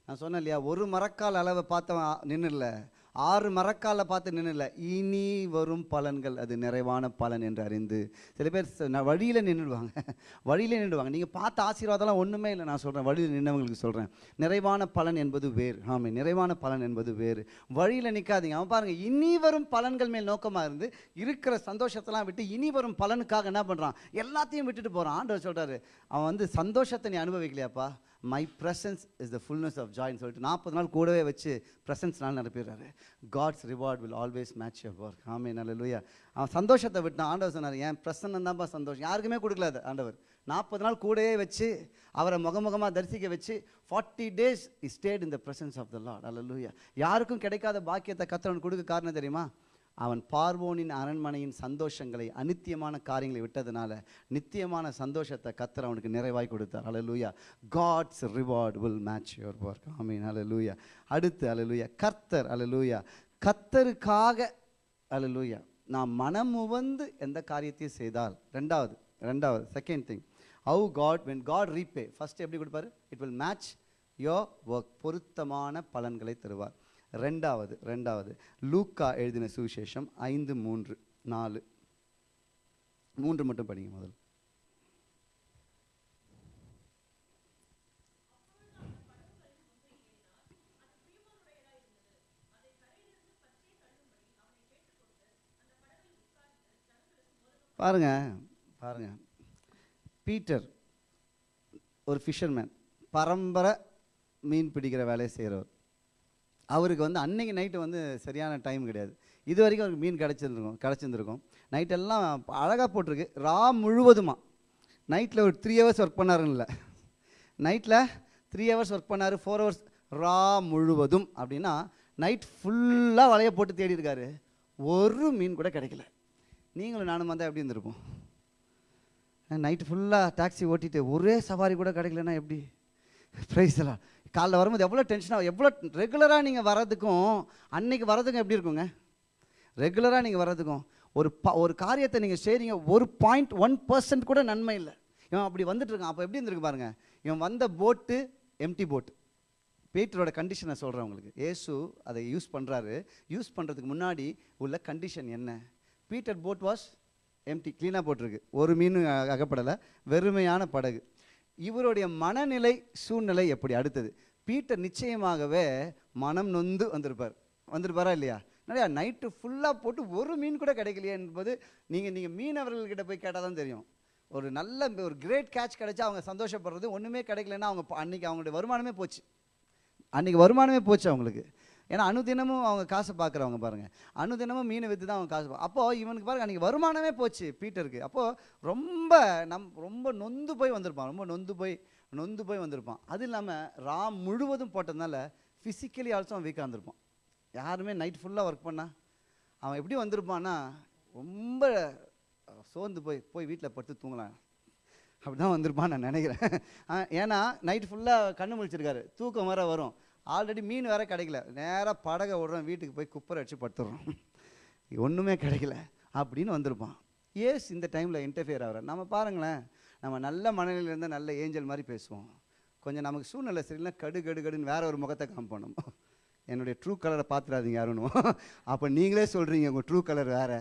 நான் சொன்னேன் இல்லையா ஒரு மரக்கால் அளவை பார்த்தவன் நின்றுல ஆறு மரக்கால பார்த்து நின்றுல இனி வரும் பலன்கள். அது நிறைவான பலன் என்று அறிந்து சில பேர் நான் வழியில் நின்றுடுவாங்க வழியில் நின்றுடுவாங்க நீங்கள் பார்த்த ஆசீர்வாதம்லாம் ஒன்றுமே இல்லை. நான் சொல்கிறேன் வழியில் நின்றவங்களுக்கு சொல்கிறேன் நிறைவான பலன் என்பது வேறு. ஆமாம் நிறைவான பலன் என்பது வேறு. வழியில் நிற்காதீங்க அவன் பாருங்கள் இனி வரும் பலன்கள் மேல் நோக்கமாக இருந்து இருக்கிற சந்தோஷத்தெல்லாம் விட்டு இனி வரும் பலனுக்காக என்ன பண்ணுறான் எல்லாத்தையும் விட்டுட்டு போகிறான் ஆண்டவர் சொல்கிறாரு அவன் வந்து சந்தோஷத்தை நீ அனுபவிக்கலையாப்பா? My presence is the fullness of ஜாய்னு சொல்லிட்டு நாற்பது நாள் கூடவே வச்சு ப்ரெசன்ஸ்னால நாள் நிரப்பிடுறாரு. God's reward will always match your work ஆமே நல்ல லூயா அவன் சந்தோஷத்தை விட்டு ஆண்டவர் சொன்னார் என் பிரசன்னம் தான்ப்பா சந்தோஷம். யாருக்குமே கொடுக்கல அது ஆண்டவர். நாற்பது நாள் கூடவே வச்சு அவரை முகமுகமாக தரிசிக்க வச்சு forty days he stayed in the presence of the Lord அல்ல லூயா யாருக்கும் கிடைக்காத பாக்கியத்தை கத்தவன் கொடுக்க காரணம் தெரியுமா? அவன் பார்வோனின் அரண்மனையின் சந்தோஷங்களை அநித்தியமான காரியங்களை விட்டதுனால நித்தியமான சந்தோஷத்தை கத்தர் அவனுக்கு நிறைவாய் கொடுத்தார். அலலூயா God's reward will match your work ஆமீன் அலலூயா அடுத்து அலலூயா கர்த்தர் அலலூயா கத்தருக்காக அலலூயா நான் மனமுவந்து எந்த காரியத்தையும் செய்தால் ரெண்டாவது ரெண்டாவது second thing how God when God repay first எப்படி கொடுப்பாரு? It will match your work பொருத்தமான பலன்களை தருவார். ரெண்டாவது ரெண்டாவது. லூக்கா எழுதின சுவிசேஷம் ஐந்து மூன்று நாலு. மூன்று மட்டும் படிங்க முதல்ல பாருங்க பாருங்க. பீட்டர் ஒரு ஃபிஷர்மேன் பரம்பரை மீன் பிடிக்கிற வேலையை செய்கிறவர். அவருக்கு வந்து அன்னைக்கு நைட்டு வந்து சரியான டைம் கிடையாது. இது வரைக்கும் அவருக்கு மீன் கிடச்சிருந்துருக்கும் கிடச்சிருந்துருக்கும். நைட்டெல்லாம் அழகாக போட்டிருக்கு. ரா முழுவதுமா. நைட்டில் ஒரு த்ரீ ஹவர்ஸ் ஒர்க் பண்ணாருன்னு நைட்டில் த்ரீ ஹவர்ஸ் ஒர்க் பண்ணார் ஃபோர் ஹவர்ஸ் ரா முழுவதும் அப்படின்னா நைட் ஃபுல்லாக வலையை போட்டு தேடி இருக்காரு ஒரு மீன் கூட கிடைக்கல. நீங்களும் நானும் வந்தால் எப்படி இருந்திருப்போம்? நைட்டு ஃபுல்லாக டாக்ஸி ஓட்டிட்டு ஒரே சவாரி கூட கிடைக்கலன்னா எப்படி? ப்ரைஸ் எல்லாம் காலைல வரும்போது எவ்வளோ டென்ஷனாக எவ்வளோ ரெகுலராக நீங்கள் வர்றதுக்கும் அன்னைக்கு வர்றதுக்கும் எப்படி இருக்குங்க? ரெகுலராக நீங்கள் வர்றதுக்கும் ஒரு ப ஒரு காரியத்தை நீங்கள் செய்கிறீங்க ஒரு பாயிண்ட் ஒன் பர்சன்ட் கூட நன்மை இல்லை. இவன் அப்படி வந்துட்டு இருக்கான். அப்போ எப்படி இருந்திருக்கு பாருங்க. இவன் வந்த போட்டு எம்டி போட்டு பீட்டரோட கண்டிஷனை சொல்கிறேன் உங்களுக்கு. ஏசு அதை யூஸ் பண்ணுறாரு யூஸ் பண்ணுறதுக்கு முன்னாடி உள்ள கண்டிஷன் என்ன? பீட்டர் போட் வாஸ் எம்டி க்ளீனாக போட்டிருக்கு. ஒரு மீன் அகப்படலை. வெறுமையான படகு. இவருடைய மனநிலை சூழ்நிலை எப்படி? அடுத்தது பீட்டர் நிச்சயமாகவே மனம் நொந்து வந்திருப்பார். வந்திருப்பாரா இல்லையா? நிறையா நைட்டு ஃபுல்லாக போட்டு ஒரு மீன் கூட கிடைக்கலையே என்பது நீங்கள் நீங்கள் மீனவர்கள்கிட்ட போய் கேட்டால் தான் தெரியும். ஒரு நல்ல ஒரு கிரேட் கேட்ச் கிடைச்சா அவங்க சந்தோஷப்படுறது ஒன்றுமே கிடைக்கலன்னா அவங்க அன்றைக்கி அவங்களுடைய வருமானமே போச்சு. அன்றைக்கி வருமானமே போச்சு அவங்களுக்கு. ஏன்னா அனுதினமும் அவங்க காசை பார்க்குறவங்க பாருங்க. அனுதினமும் மீனை விற்று தான் அவங்க காசு பா- அப்போ இவனுக்கு பாருங்க அன்றைக்கி வருமானமே போச்சு பீட்டருக்கு. அப்போது ரொம்ப நம் ரொம்ப நொந்து போய் வந்திருப்பான் ரொம்ப நொந்து போய் நொந்து போய் வந்திருப்பான். அது இல்லாமல் ராம் முழுவதும் போட்டதுனால ஃபிசிக்கலி ஆல்சோ அவன் வீக்காக இருந்திருப்பான். யாருமே நைட் ஃபுல்லாக ஒர்க் பண்ணா அவன் எப்படி வந்திருப்பான்னா ரொம்ப சோர்ந்து போய் போய் வீட்டில் படுத்து தூங்கலாம். அப்படி தான் வந்திருப்பான் நான் நினைக்கிறேன். ஆ, ஏன்னா நைட் ஃபுல்லாக கண்ணு முழிச்சிருக்காரு. தூக்கம் வர வரும். ஆல்ரெடி மீன் வேறு கிடைக்கல. நேராக படகை விடுறோம் வீட்டுக்கு போய் குப்பரை வச்சு படுத்துடுறோம் ஒன்றுமே கிடைக்கல அப்படின்னு வந்திருப்பான். ஏஸ் இந்த டைமில் இன்டர்ஃபியர் ஆகிற நம்ம பாருங்களேன் நம்ம நல்ல மனநிலையில் இருந்தால் நல்ல ஏஞ்சல் மாதிரி பேசுவோம். கொஞ்சம் நமக்கு சூழ்நிலை சரியில்லை கடு கடு கடுன்னு வேற ஒரு முகத்தை காமிப்போம். என்னுடைய ட்ரூ கலரை பார்த்துடாதீங்க யாருன்னு. அப்போ நீங்களே சொல்கிறீங்க உங்கள் ட்ரூ கலர் வேறு.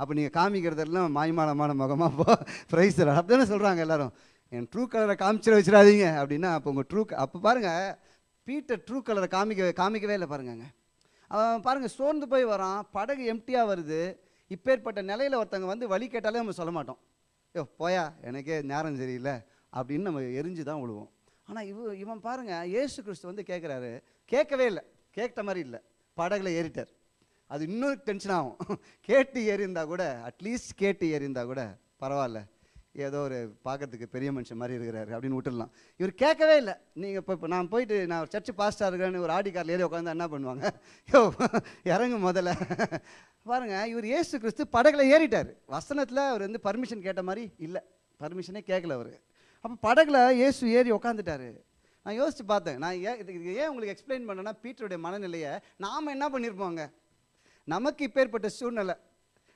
அப்போ நீங்கள் காமிக்கிறதெல்லாம் மாய்மாலமான முகமாக போ ப்ரைஸ் அப்படிதானே சொல்கிறாங்க எல்லோரும். என் ட்ரூ கலரை காமிச்சிட வச்சிடாதீங்க. அப்படின்னா அப்போ உங்கள் ட்ரூ அப்போ பாருங்கள் பீட்டர் ட்ரூ கலரை காமிக்க காமிக்கவே இல்லை பாருங்கங்க. அவன் பாருங்கள் சோர்ந்து போய் வரான் படகு எம்டியாக வருது. இப்பேற்பட்ட நிலையில் ஒருத்தவங்க வந்து வழி கேட்டாலே நம்ம சொல்ல மாட்டோம். யோ போயா எனக்கே நேரம் சரியில்லை அப்படின்னு நம்ம எரிஞ்சு தான் விழுவோம் ஆனால் இவ இவன் பாருங்க ஏசு கிறிஸ்து வந்து கேட்குறாரு கேட்கவே இல்லை கேட்ட மாதிரி இல்லை. படகுல ஏறிட்டார். அது இன்னும் டென்ஷன் ஆகும். கேட்டு ஏறியிருந்தா கூட அட்லீஸ்ட் கேட்டு ஏறியிருந்தா கூட பரவாயில்ல. ஏதோ ஒரு பார்க்கறதுக்கு பெரிய மனுஷன் மாதிரி இருக்கிறாரு அப்படின்னு விட்டுடலாம். இவர் கேட்கவே இல்லை. நீங்கள் இப்போ இப்போ நான் போயிட்டு நான் ஒரு சர்ச்சு பாஸ்டாக இருக்கிறேன்னு ஒரு ஆடி காரில் ஏறி உட்காந்து என்ன பண்ணுவாங்க? யோ இறங்கு முதல்ல. பாருங்க இவர் ஏசு கிறிஸ்து படகுல ஏறிட்டார். வசனத்தில் அவர் வந்து பர்மிஷன் கேட்ட மாதிரி இல்லை. பர்மிஷனே கேட்கல அவர். அப்போ படகுல ஏசு ஏறி உட்காந்துட்டாரு நான் யோசித்து பார்த்தேன். நான் ஏன் இதுக்கு ஏன் உங்களுக்கு எக்ஸ்பிளைன் பண்ணேன்னா பீட்டருடைய மனநிலையை நாம் என்ன பண்ணியிருப்போங்க நமக்கு இப்பேற்பட்ட சூழ்நிலை.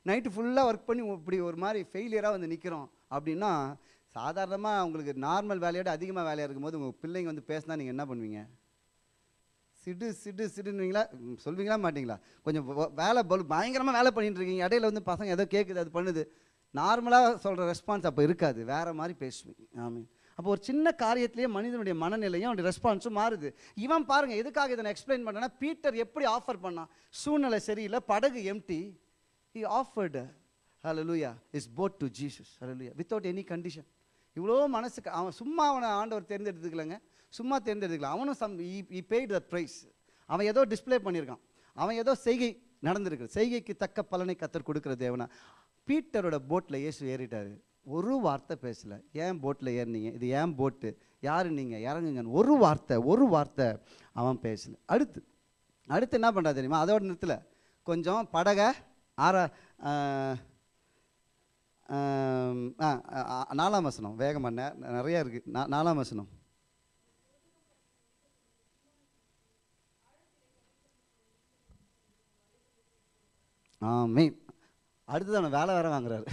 நைட்டு ஃபுல்லாக ஒர்க் பண்ணி இப்படி ஒரு மாதிரி ஃபெயிலியராக வந்து நிற்கிறோம் அப்படின்னா சாதாரணமாக உங்களுக்கு நார்மல் வேலையோட அதிகமாக வேலையாக இருக்கும்போது உங்கள் பிள்ளைங்க வந்து பேசினா நீங்கள் என்ன பண்ணுவீங்க? சிடு சிடு சிடுன்னுவீங்களா? சொல்வீங்களா மாட்டீங்களா? கொஞ்சம் வேலை பலு பயங்கரமாக வேலை பண்ணிட்டு இருக்கீங்க. இடையில வந்து பசங்க ஏதோ கேட்குது அது பண்ணுது. நார்மலாக சொல்கிற ரெஸ்பான்ஸ் அப்போ இருக்காது. வேறு மாதிரி பேசுவீங்க. ஆமீன். அப்போ ஒரு சின்ன காரியத்திலேயே மனிதனுடைய மனநிலையும் அவனுடைய ரெஸ்பான்ஸும் மாறுது. இவன் பாருங்கள் எதுக்காக இதை நான் எக்ஸ்பிளைன் பண்ணேன்னா பீட்டர் எப்படி ஆஃபர் பண்ணான்? சூழ்நிலை சரியில்லை படகு எம்டி ஹி ஆஃபர்டு ஹலலூயா இஸ் போட் டு ஜீசஸ் ஹலலூயா வித்தவுட் எனி கண்டிஷன் இவ்வளோ மனசுக்கு அவன் சும்மா அவனை ஆண்டவர் தேர்ந்தெடுத்துக்கலங்க. சும்மா தேர்ந்தெடுத்துக்கலாம் அவனும் some he paid the price அவன் ஏதோ டிஸ்ப்ளே பண்ணியிருக்கான். அவன் ஏதோ செய்கை நடந்திருக்கு. செய்கைக்கு தக்க பலனை கத்தர் கொடுக்குற தேவனா. பீட்டரோட போட்டில் இயேசு ஏறிட்டார். ஒரு வார்த்தை பேசலை. ஏன் போட்டில் ஏறினீங்க? இது ஏன் போட்டு யார் நீங்கள் இறங்குங்கன்னு. ஒரு வார்த்தை ஒரு வார்த்தை அவன் பேசலை. அடுத்து அடுத்து என்ன பண்ணுறா தெரியுமா? அதோட நிறுத்தலை. கொஞ்சம் படகை ஆற நாலாம் வசனம். வேகமாக நிறையா இருக்குது நா நாலாம் வசனம். ஆமே அடுத்தது அவனை வேலை வேற வாங்குறாரு.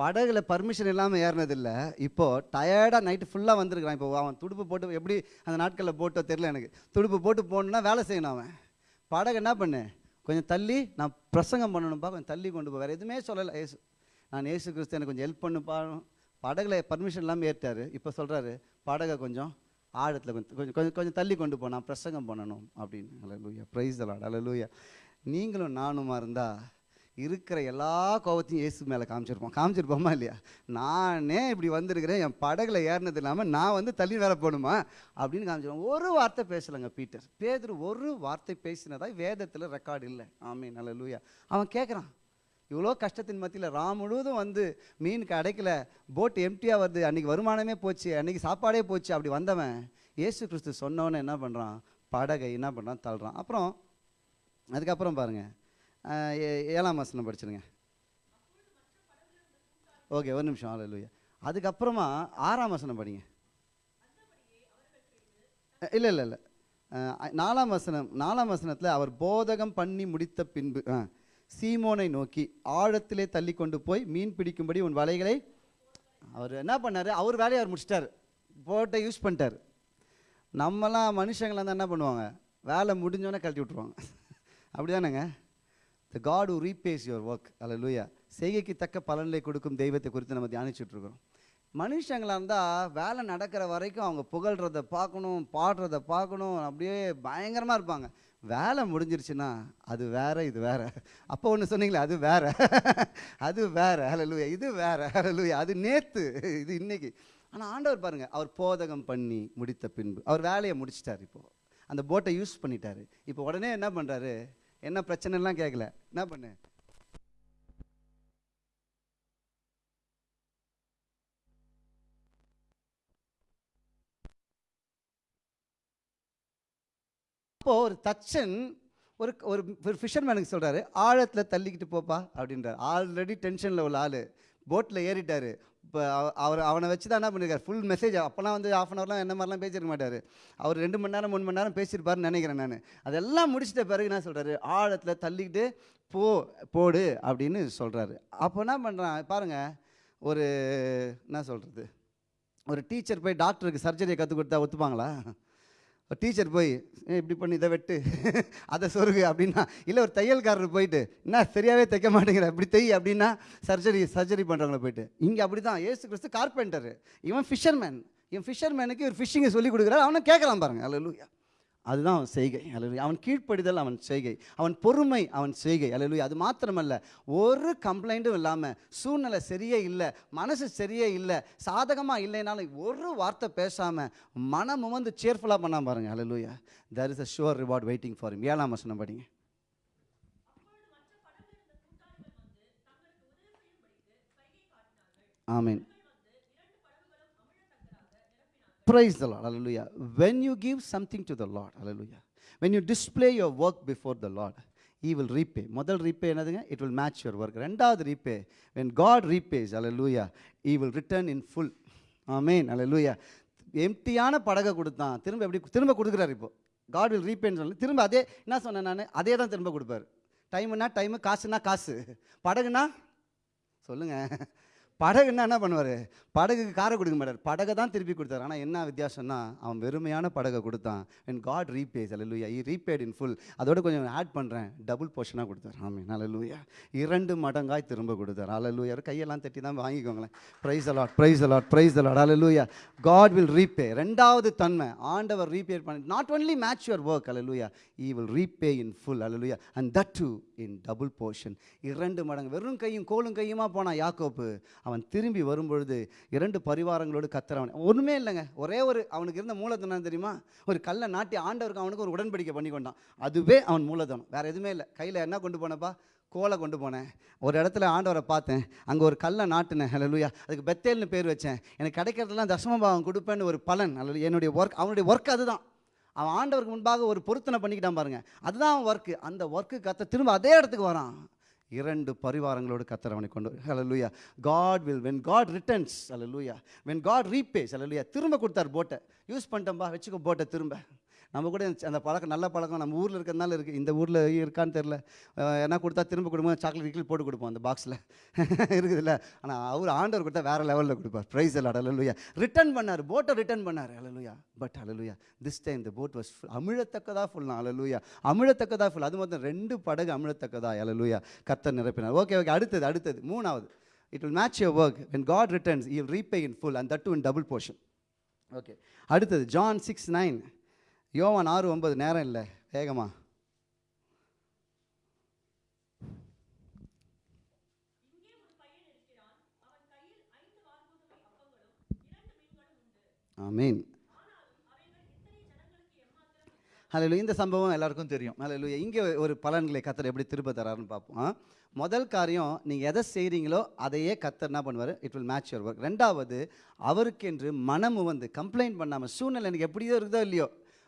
படகுல பர்மிஷன் இல்லாமல் ஏறினதில்ல. இப்போ டயர்டாக நைட்டு ஃபுல்லாக வந்திருக்கிறான். இப்போ அவன் துடுப்பு போட்டு எப்படி அந்த நாட்களில் போட்டோ தெரில எனக்கு. துடுப்பு போட்டு போகணுன்னா வேலை செய்யணும் அவன். படகு என்ன பண்ணு? கொஞ்சம் தள்ளி நான் பிரசங்கம் பண்ணணும்ப்பா கொஞ்சம் தள்ளி கொண்டு போ. வேறு எதுவுமே சொல்லலை. ஏசு நான் ஏசு கிறிஸ்து எனக்கு கொஞ்சம் ஹெல்ப் பண்ணுப்பா. படகுல பர்மிஷன் இல்லாமல் ஏற்றார் இப்போ சொல்கிறாரு படகை கொஞ்சம் ஆழத்தில் கொஞ்சம் கொஞ்சம் கொஞ்சம் கொஞ்சம் தள்ளி கொண்டு போனால் பிரசங்கம் பண்ணணும் அப்படின்னு. அலலூயா ப்ரைஸ் தலாட் அலலூயா நீங்களும் நானுமா இருந்தால் இருக்கிற எல்லா கோவத்தையும் இயேசு மேலே காமிச்சிருப்போம். காமிச்சிருப்போமா இல்லையா? நானே இப்படி வந்திருக்கிறேன் என் படகுல ஏறினது இல்லாமல் நான் வந்து தள்ளி வேலை போகணுமா? அப்படின்னு காமிச்சிருவோம். ஒரு வார்த்தை பேசலைங்க பீட்டர். பேதர் ஒரு வார்த்தை பேசினதாக வேதத்தில் ரெக்கார்டு இல்லை. ஆமே நல்ல லூயா அவன் கேட்குறான் இவ்வளோ கஷ்டத்தின் மத்தியில் ரா முழுவதும் வந்து மீன் கிடைக்கல போட் எம்டியாக வருது. அன்றைக்கி வருமானமே போச்சு அன்றைக்கி சாப்பாடே போச்சு. அப்படி வந்தவன் இயேசு கிறிஸ்து சொன்னவொன்னே என்ன பண்ணுறான் படகை என்ன பண்ணுறான் தள்ளுறான். அப்புறம் அதுக்கப்புறம் பாருங்கள் ஏழாம் வசனம் படிச்சிருங்க. ஓகே ஒரு நிமிஷம். ஆலையா அதுக்கப்புறமா ஆறாம் வசனம் படிங்க. இல்லை இல்லை இல்லை. நாலாம் வசனம் நாலாம் வசனத்தில் அவர் போதகம் பண்ணி முடித்த பின்பு ஆ, சீமோனை நோக்கி ஆழத்திலே தள்ளி கொண்டு போய் மீன் பிடிக்கும்படி உன் வலைகளை அவர் என்ன பண்ணார்? அவர் வேலையை அவர் முடிச்சிட்டார். போட்டை யூஸ் பண்ணிட்டார். நம்மலாம் மனுஷங்களாம் இருந்தால் என்ன பண்ணுவாங்க? வேலை முடிஞ்சோன்னே கழட்டி விட்ருவாங்க அப்படி தானேங்க the God repays your work அல்ல லூயா செய்கைக்கு தக்க பலன்களை கொடுக்கும் தெய்வத்தை குறித்து நம்ம தியானிச்சுட்ருக்கிறோம். மனுஷங்களாக இருந்தால் வேலை நடக்கிற வரைக்கும் அவங்க புகழ்கிறத பார்க்கணும் பாடுறத பார்க்கணும். அப்படியே பயங்கரமாக இருப்பாங்க. வேலை முடிஞ்சிருச்சுன்னா அது வேற இது வேற. அப்போ ஒன்று சொன்னீங்களே அது வேற. அது வேற. ஹalleluya. இது வேற. ஹalleluya. அது நேற்று இது இன்னைக்கு. ஆனால் ஆண்டவர் பாருங்கள் அவர் போதகம் பண்ணி முடித்த பின்பு. அவர் வேலையை முடிச்சிட்டார் இப்போது அந்த போட்டை யூஸ் பண்ணிட்டாரு. இப்போ உடனே என்ன பண்ணுறாரு என்ன பிரச்சனைலாம் கேட்கல என்ன பண்ணு? அப்போது ஒரு தச்சன் ஒரு ஒரு ஒரு ஃபிஷர்மேனுக்கு சொல்கிறாரு ஆழத்தில் தள்ளிக்கிட்டு போப்பா அப்படின்றார். ஆல்ரெடி டென்ஷனில் உள்ள ஆள். போட்டில் ஏறிட்டார். இப்போ அவர் அவனை வச்சு தான் என்ன பண்ணியிருக்காரு ஃபுல் மெசேஜ் அப்போலாம் வந்து ஆஃப் அன் ஹவர்லாம் என்ன மாதிரிலாம் பேசியிருக்க மாட்டார். அவர் ரெண்டு மணி நேரம் மூணு மணி நேரம் பேசியிருப்பாருன்னு நினைக்கிறேன் நான். அதெல்லாம் முடிச்சிட்ட பிறகு என்ன சொல்கிறாரு ஆழத்தில் தள்ளிக்கிட்டு போ போடு அப்படின்னு சொல்கிறாரு அப்போ என்ன பண்ணுறான் பாருங்கள் ஒரு என்ன சொல்கிறது ஒரு டீச்சர் போய் டாக்டருக்கு சர்ஜரியை கற்றுக் கொடுத்தா ஒத்துப்பாங்களா? டீச்சர் போய் இப்படி பண்ணி இதை வெட்டு அதை சொருகு அப்படின்னா இல்லை ஒரு தையல்காரர் போயிட்டு என்ன சரியாகவே தைக்க மாட்டேங்கிற இப்படி தை அப்படின்னா சர்ஜரி சர்ஜரி பண்ணுறவங்கள போயிட்டு இங்கே அப்படி தான் ஏசு கிறிஸ்து கார்பெண்டர் இவன் ஃபிஷர்மேன் இவன் ஃபிஷர்மேனுக்கு ஒரு ஃபிஷிங்கை சொல்லி கொடுக்குறாரு அவனை கேட்கலாம் பாருங்க அல்ல அதுதான் அவன் செய்கை. அல்ல அவன் கீழ்ப்படிதல் அவன் செய்கை. அவன் பொறுமை அவன் செய்கை. அல்ல அது மாத்திரமல்ல ஒரு கம்ப்ளைண்ட்டும் இல்லாமல் சூழ்நிலை சரியே இல்லை மனசு சரியே இல்லை சாதகமாக இல்லைனாலும் ஒரு வார்த்தை பேசாமல் மனம் வந்து சேர்ஃபுல்லாக பண்ணாம பாருங்க. அலலுயா there is a sure reward waiting for him. ஏழாம் வசனம் படிங்க. ஆமீன். Praise the Lord. When you you something to the Lord Lord, hallelujah. When you display your work before the Lord, he will repay முதல் repay என்னதுங்க it will match your work ரெண்டாவது repay when God repays அல லூயா he will return in full ஆமேன் அல லூயா எம்டியான படகை கொடுத்தான் திரும்ப எப்படி திரும்ப கொடுக்குறாரு இப்போது காட் வில் ரீபேன்னு சொல்லி திரும்ப அதே என்ன சொன்னேன் நான் அதே தான் திரும்ப கொடுப்பாரு டைமுன்னா டைமு காசுன்னா காசு படகுனா சொல்லுங்கள் படகுன்னா என்ன பண்ணுவார்? படகுக்கு காரை கொடுக்க மாட்டார். படகை தான் திருப்பி கொடுத்தாரு. ஆனால் என்ன வித்தியாசம்னா அவன் வெறுமையான படகை கொடுத்தான். When காட் ரீபேஸ் அல்லூயா ஈ ரீபேட் இன் ஃபுல் அதோட கொஞ்சம் ஆட் பண்ணுறேன் டபுள் போர்ஷனாக கொடுத்தார். ஆமீன் அல்லூயா இரண்டு மடங்காய் திரும்ப கொடுத்தார். அல்லூயா கையெல்லாம் தட்டி தான் வாங்கிக்கோங்களேன். Praise a Lord praise a Lord praise a Lord அல்லூயா காட் வில் ரீபே ரெண்டாவது தன்மை. ஆண்டவர் ரீபே பண்ணி not only match your work அல்லூயா he will repay in full அல்லூயா and that too in double portion இரண்டு மடங்கு. வெறும் கையும் கோலும் கையுமா போனால் யாக்கோப்பு? அவன் திரும்பி வரும்பொழுது இரண்டு பரிவாரங்களோடு கத்துறவன் ஒன்றுமே இல்லைங்க. ஒரே ஒரு அவனுக்கு இருந்த மூலதனம் தெரியுமா? ஒரு கல்லை நாட்டி ஆண்டவருக்கு அவனுக்கு ஒரு உடன்படிக்கை பண்ணி கொண்டான். அதுவே அவன் மூலதனம். வேறு எதுவுமே இல்லை. கையில் என்ன கொண்டு போனப்பா? கோலை கொண்டு போனேன். ஒரு இடத்துல ஆண்டவரை பார்த்தேன். அங்கே ஒரு கல்லை நாட்டினேன். ஹalleluya அதுக்கு பெத்தேல்னு பேர் வச்சேன். எனக்கு கிடைக்கிறதெல்லாம் தசமபாவம் கொடுப்பேன்னு ஒரு பலன். அல்லது என்னுடைய ஒர்க் அவனுடைய ஒர்க் அதுதான். அவன் ஆண்டவருக்கு முன்பாக ஒரு பொருத்தனை பண்ணிக்கிட்டான் பாருங்க. அதுதான் அவன் ஒர்க்கு அந்த ஒர்க்கு கத்த திரும்ப அதே இடத்துக்கு வரான். இரண்டு பரிவாரங்களோடு கத்தரவனை கொண்டு ஹalleluya God will when God returns hallelujah when God repays ஹalleluya திரும்ப கொடுத்தார் போட்டை. யூஸ் பண்ணிட்டோம்பா வச்சுக்கோ போட்டை திரும்ப. நம்ம கூட அந்த பழக்கம் நல்ல பழக்கம் நம்ம ஊரில் இருக்கிறதுனால இருக்குது இந்த ஊரில் இருக்கான்னு தெரில என்ன கொடுத்தா திரும்ப கொடுப்போம் சாக்லேட் வீக்கில் போட்டு கொடுப்போம் அந்த பாக்ஸில் இருக்குதுல்ல. ஆனால் அவர் ஆண்டவர் கொடுத்தா வேறு லெவலில் கொடுப்பார். ப்ரைஸ் எல்லாம் அலலுயா ரிட்டர்ன் பண்ணார். போட்டை ரிட்டர்ன் பண்ணார். அலலுயா பட் அலலுயா திஸ் டைம் இந்த போட் வாஸ் ஃபுல் அமிழத்தக்கதாக ஃபுல் அலலுயா அமிழத்தக்கதா ஃபுல் அது மொத்தம் ரெண்டு படகு அமிழத்தக்கதா அலலுயா கத்தர் நிரப்பினார். ஓகே ஓகே அடுத்தது அடுத்தது. மூணாவது. It will match your work when God returns you repay in full and that that in double portion okay அடுத்தது ஜான் சிக்ஸ் நைன் யோவான் ஆறு ஒன்பது நேரம் இல்லை வேகமா. ஆமீன். ஹalleluya இந்த சம்பவம் எல்லாருக்கும் தெரியும். ஹalleluya இங்கே ஒரு பலன்களை கத்தர் எப்படி திருப்ப தராருன்னு பார்ப்போம் முதல் காரியம் நீங்கள் எதை செய்கிறீங்களோ அதையே கத்தர் என்ன பண்ணுவார்? It will match your work ரெண்டாவது அவருக்கென்று மனம் வந்து கம்ப்ளைண்ட் பண்ணாமல் சூழ்நிலை எனக்கு எப்படியோ இருக்குதோ இல்லையோ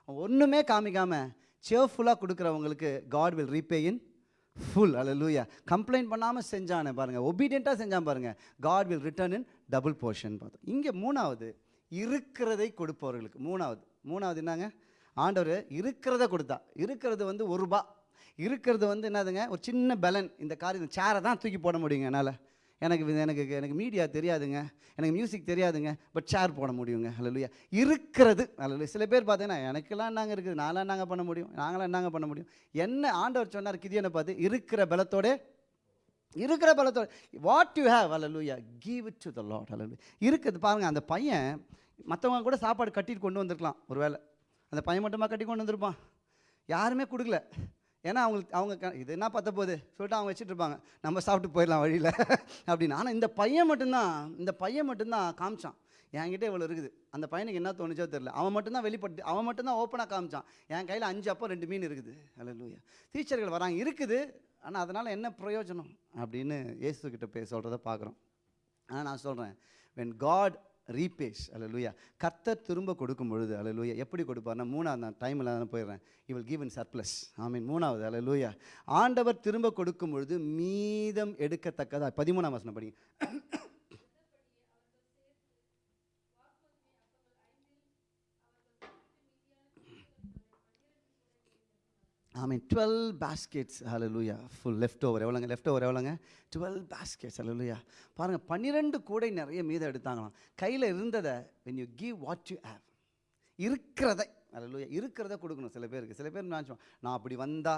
ஒன்றுமே காமிக்காமல் சேர்ஃபுல்லாக கொடுக்குறவங்களுக்கு God will repay in full அல்லூயா கம்ப்ளைண்ட் பண்ணாமல் செஞ்சானே பாருங்கள் ஒபீடியண்ட்டாக செஞ்சான் பாருங்கள் God will return in double portion பார்த்தோம் இங்கே மூணாவது இருக்கிறதை கொடுப்பவர்களுக்கு. மூணாவது. மூணாவது என்னங்க? ஆண்டவர் இருக்கிறத கொடுத்தா. இருக்கிறது வந்து ஒரு ரூபா. இருக்கிறது வந்து என்னதுங்க? ஒரு சின்ன பலன். இந்த காரியம் சேரை தான் தூக்கி போட முடியுங்க என்னால். எனக்கு எனக்கு எனக்கு மீடியா தெரியாதுங்க. எனக்கு மியூசிக் தெரியாதுங்க. பட் சேர் போட முடியுங்க. அல்லையா இருக்கிறது. அல்ல சில பேர் பார்த்தீங்கன்னா எனக்கெல்லாம் நாங்கள் இருக்குது? நான்லாம் நாங்கள் பண்ண முடியும்? நாங்களாம் என்னங்க பண்ண முடியும்? என்ன ஆண்டவர் சொன்னார் கிதியனை பார்த்து? இருக்கிற பலத்தோட இருக்கிற பலத்தோட வாட் யூ ஹேவ் அல்லூயா give it to the Lord அல்லூயா இருக்குது. பாருங்கள் அந்த பையன் மற்றவங்க கூட சாப்பாடு கட்டிட்டு கொண்டு வந்திருக்கலாம். ஒருவேளை அந்த பையன் மட்டுமா கட்டி கொண்டு வந்திருப்பான்? யாருமே கொடுக்கல. ஏன்னா அவங்களுக்கு அவங்க க- இது என்ன பத்த போகுது சொல்லிட்டு அவங்க வச்சுட்டு இருப்பாங்க. நம்ம சாப்பிட்டு போயிடலாம் வழியில். அப்படின்னு. ஆனால் இந்த பையன் மட்டும்தான் இந்த பையன் மட்டும்தான் காமிச்சான். என்கிட்ட இவ்வளோ இருக்குது. அந்த பையனுக்கு என்ன தோணுச்சோ தெரியல. அவன் மட்டும்தான் வெளிப்பட்டு அவன் மட்டும்தான் ஓப்பனாக காமிச்சான். என் கையில் அஞ்சு அப்போ ரெண்டு மீன் இருக்குது. அல்லூயா டீச்சர்கள் வராங்க. இருக்குது. ஆனால் அதனால் என்ன பிரயோஜனம்? அப்படின்னு இயேசுக்கிட்ட பே சொல்கிறத பார்க்குறோம். ஆனால் நான் சொல்கிறேன் வென் காட் ரீபேஸ் அலலுயா கர்த்தர் திரும்ப கொடுக்கும் பொழுது அலலுயா எப்படி கொடுப்பார்னா மூணாவது நான் டைமில் நான் போயிடுறேன். இவள் கிவ் இன் சர்ப்ளஸ் ஐ மீன் மூணாவது அலலுயா ஆண்டவர் திரும்ப கொடுக்கும் பொழுது மீதம் எடுக்கத்தக்கதா? பதிமூணாம் வசனம் படிங்க. ஐ மீன் டுவெல் பேஸ்கெட்ஸ் ஹalleluya ஃபுல் லெஃப்ட் ஓவர் எவ்வளோங்க லெஃப்ட் ஓவர் எவ்வளோங்க டுவெல் பேஸ்கெட்ஸ் ஹalleluya பாருங்கள் பன்னிரெண்டு கூடை நிறைய மீதம் எடுத்தாங்களாம். கையில் இருந்ததை when you give what you have இருக்கிறதை ஹalleluya இருக்கிறத கொடுக்கணும். சில பேருக்கு. சில பேர் நினச்சோம் நான் அப்படி வந்தா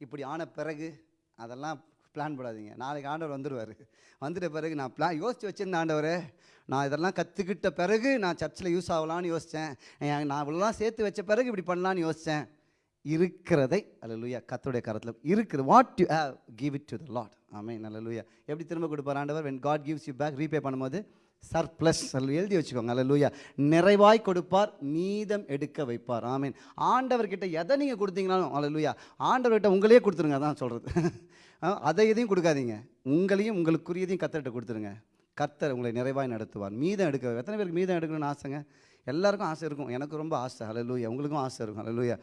இப்படி ஆன பிறகு அதெல்லாம் பிளான் போடாதீங்க. நாளைக்கு ஆண்டவர் வந்துடுவார் வந்துட்ட பிறகு நான் பிளான் யோசித்து வச்சிருந்தேன் ஆண்டவர் நான் இதெல்லாம் கற்றுக்கிட்ட பிறகு நான் சர்ச்சில் யூஸ் ஆகலான்னு யோசித்தேன் நான் இவ்வளோலாம் சேர்த்து வச்ச பிறகு இப்படி பண்ணலான்னு யோசித்தேன் இருக்கிறதை அல்லலுயா கர்த்தருடைய கரத்தில் இருக்கிறது what you have give it to the Lord ஆமே நல்லலுயா எப்படி திரும்ப கொடுப்பார் ஆண்டவர்? When God gives you back repay பண்ணும்போது சர் ப்ளஸ் எழுதி வச்சுக்கோங்க. அல்லலுயா. நிறைவாய் கொடுப்பார் மீதம் எடுக்க வைப்பார். ஆமீன் ஆண்டவர்கிட்ட எதை நீங்கள் கொடுத்தீங்கனாலும் அல்லலுயா ஆண்டவர்கிட்ட உங்களையே கொடுத்துருங்க. அதான் சொல்கிறது அதை எதையும் கொடுக்காதீங்க. உங்களையும் உங்களுக்குரியதையும் கத்தர்கிட்ட கொடுத்துருங்க. கர்த்தர் உங்களை நிறைவாய் நடத்துவார். மீதம் எடுக்க எத்தனை பேருக்கு மீதம் எடுக்கணும்னு ஆசைங்க? எல்லாருக்கும் ஆசை இருக்கும். எனக்கு ரொம்ப ஆசை. ஹalleluya உங்களுக்கும் ஆசை இருக்கும். ஹalleluya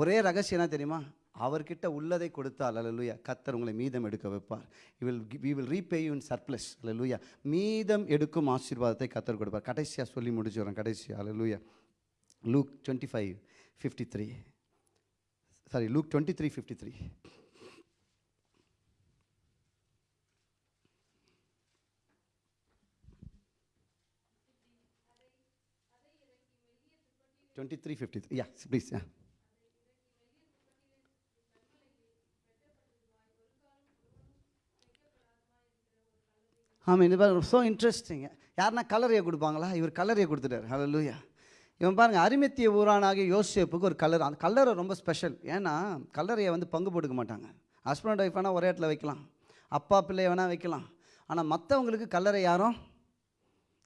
ஒரே ரகசியம் என்ன தெரியுமா? அவர்கிட்ட உள்ளதை கொடுத்தால் அல்லலுயா கத்தர் உங்களை மீதம் எடுக்க வைப்பார். We will we will repay you in surplus அல்லலுயா மீதம் எடுக்கும் ஆசீர்வாதத்தை கத்தர் கொடுப்பார். கடைசியாக சொல்லி முடிச்சுடுறேன் கடைசியாக அல்லலுயா Luke twenty five fifty three sorry Luke twenty three fifty three twenty three fifty three yeah please yeah ஆமாம் இந்த பாருங்க ஸோ இன்ட்ரெஸ்டிங்க யாருன்னா கலரையை கொடுப்பாங்களா? இவர் கலரையை கொடுத்துட்டார். லூயா இவன் பாருங்க அரிமத்திய ஊரானாகிய யோசிப்புக்கு ஒரு கலர். அந்த கலரை ரொம்ப ஸ்பெஷல் ஏன்னா கலரையை வந்து பங்கு போட்டுக்க மாட்டாங்க. ஹஸ்பண்ட் ஒய்ஃப் வேணால் ஒரே இடத்துல வைக்கலாம். அப்பா பிள்ளை வேணால் வைக்கலாம். ஆனால் மற்றவங்களுக்கு கல்லறை யாரும்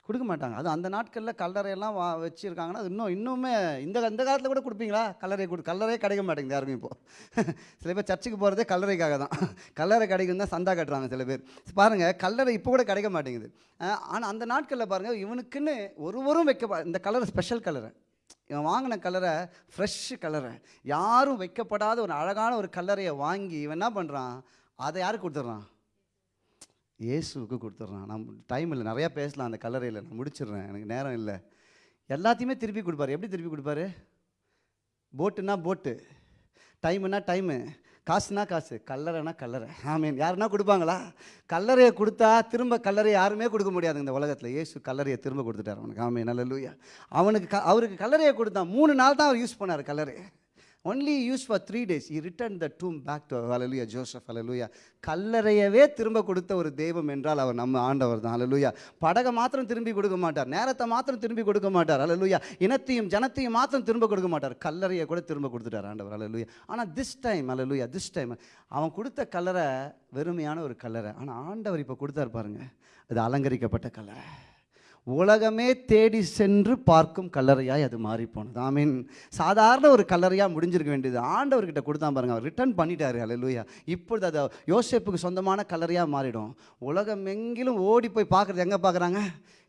கொடுக்க மாட்டாங்க. அது அந்த நாட்களில் கல்லறையெல்லாம் வா வச்சுருக்காங்கன்னா அது இன்னும் இன்னுமே இந்த இந்த காலத்தில் கூட கொடுப்பீங்களா? கல்லறை கொடு கல்லறையே கிடைக்க மாட்டேங்குது யாருக்கும் இப்போது சில பேர் சர்ச்சுக்கு போகிறதே கல்லறைக்காக தான். கல்லறை கிடைக்கும் தான் சந்தா கட்டுறாங்க சில பேர். பாருங்கள் கல்லறை இப்போ கூட கிடைக்க மாட்டேங்குது. ஆனால் அந்த நாட்களில் பாருங்கள் இவனுக்குன்னு ஒருவரும் வைக்க இந்த கலர் ஸ்பெஷல் கலரை இவன் வாங்கின கலரை ஃப்ரெஷ் கலரை யாரும் வைக்கப்படாத ஒரு அழகான ஒரு கல்லறையை வாங்கி இவன் என்ன பண்ணுறான் அதை யாருக்கு கொடுத்துட்றான்? இயேசுவுக்கு கொடுத்துட்றான். நான் டைம் இல்லை நிறையா பேசலாம் அந்த கல்லறையில் நான் முடிச்சிடுறேன். எனக்கு நேரம் இல்லை. எல்லாத்தையுமே திருப்பி கொடுப்பாரு. எப்படி திருப்பி கொடுப்பாரு? போட்டுன்னா போட்டு டைமுன்னா டைமு காசுனா காசு கல்லறைனா கல்லறை. ஆமீன் யாருன்னா கொடுப்பாங்களா? கல்லறையை கொடுத்தா திரும்ப கல்லறை யாருமே கொடுக்க முடியாது இந்த உலகத்தில். ஏசு கல்லறையை திரும்ப கொடுத்துட்டார் அவனுக்கு. ஆமீன் நல்ல அவனுக்கு க அவருக்கு கல்லறையை கொடுத்தான் மூணு நாள் தான் அவர் யூஸ் பண்ணார் கல்லறை only use for three days he return the tomb back to hallelujah Joseph அலலுயா கல்லறையவே திரும்ப கொடுத்த ஒரு தெய்வம் என்றால் அவர் நம்ம ஆண்டவர் தான். அலலுயா படகை மாத்திரம் திரும்பி கொடுக்க மாட்டார். நேரத்தை மாத்திரம் திரும்பி கொடுக்க மாட்டார். அலலுயா இனத்தையும் ஜனத்தையும் மாத்திரம் திரும்ப கொடுக்க மாட்டார். கல்லறையை கூட திரும்ப கொடுத்துட்டார் ஆண்டவர். அலலுயா ஆனால் திஸ் டைம் அலலுயா திஸ் டைம் அவன் கொடுத்த கல்லறை வெறுமையான ஒரு கல்லறை. ஆனால் ஆண்டவர் இப்போ கொடுத்தாரு பாருங்க. அது அலங்கரிக்கப்பட்ட கல்லறை. உலகமே தேடி சென்று பார்க்கும் கல்லறையாய் அது மாறி போனது ஐ மீன் சாதாரண ஒரு கல்லறையாக முடிஞ்சிருக்க வேண்டியது. ஆண்டவர்கிட்ட கொடுத்தா பாருங்க அவர் ரிட்டர்ன் பண்ணிட்டாரு. அல்லேலூயா இப்பொழுது அது யோசேப்புக்கு சொந்தமான கல்லறையாக மாறிடும். உலகம் எங்கிலும் ஓடி போய் பார்க்குறது எங்கே பார்க்குறாங்க?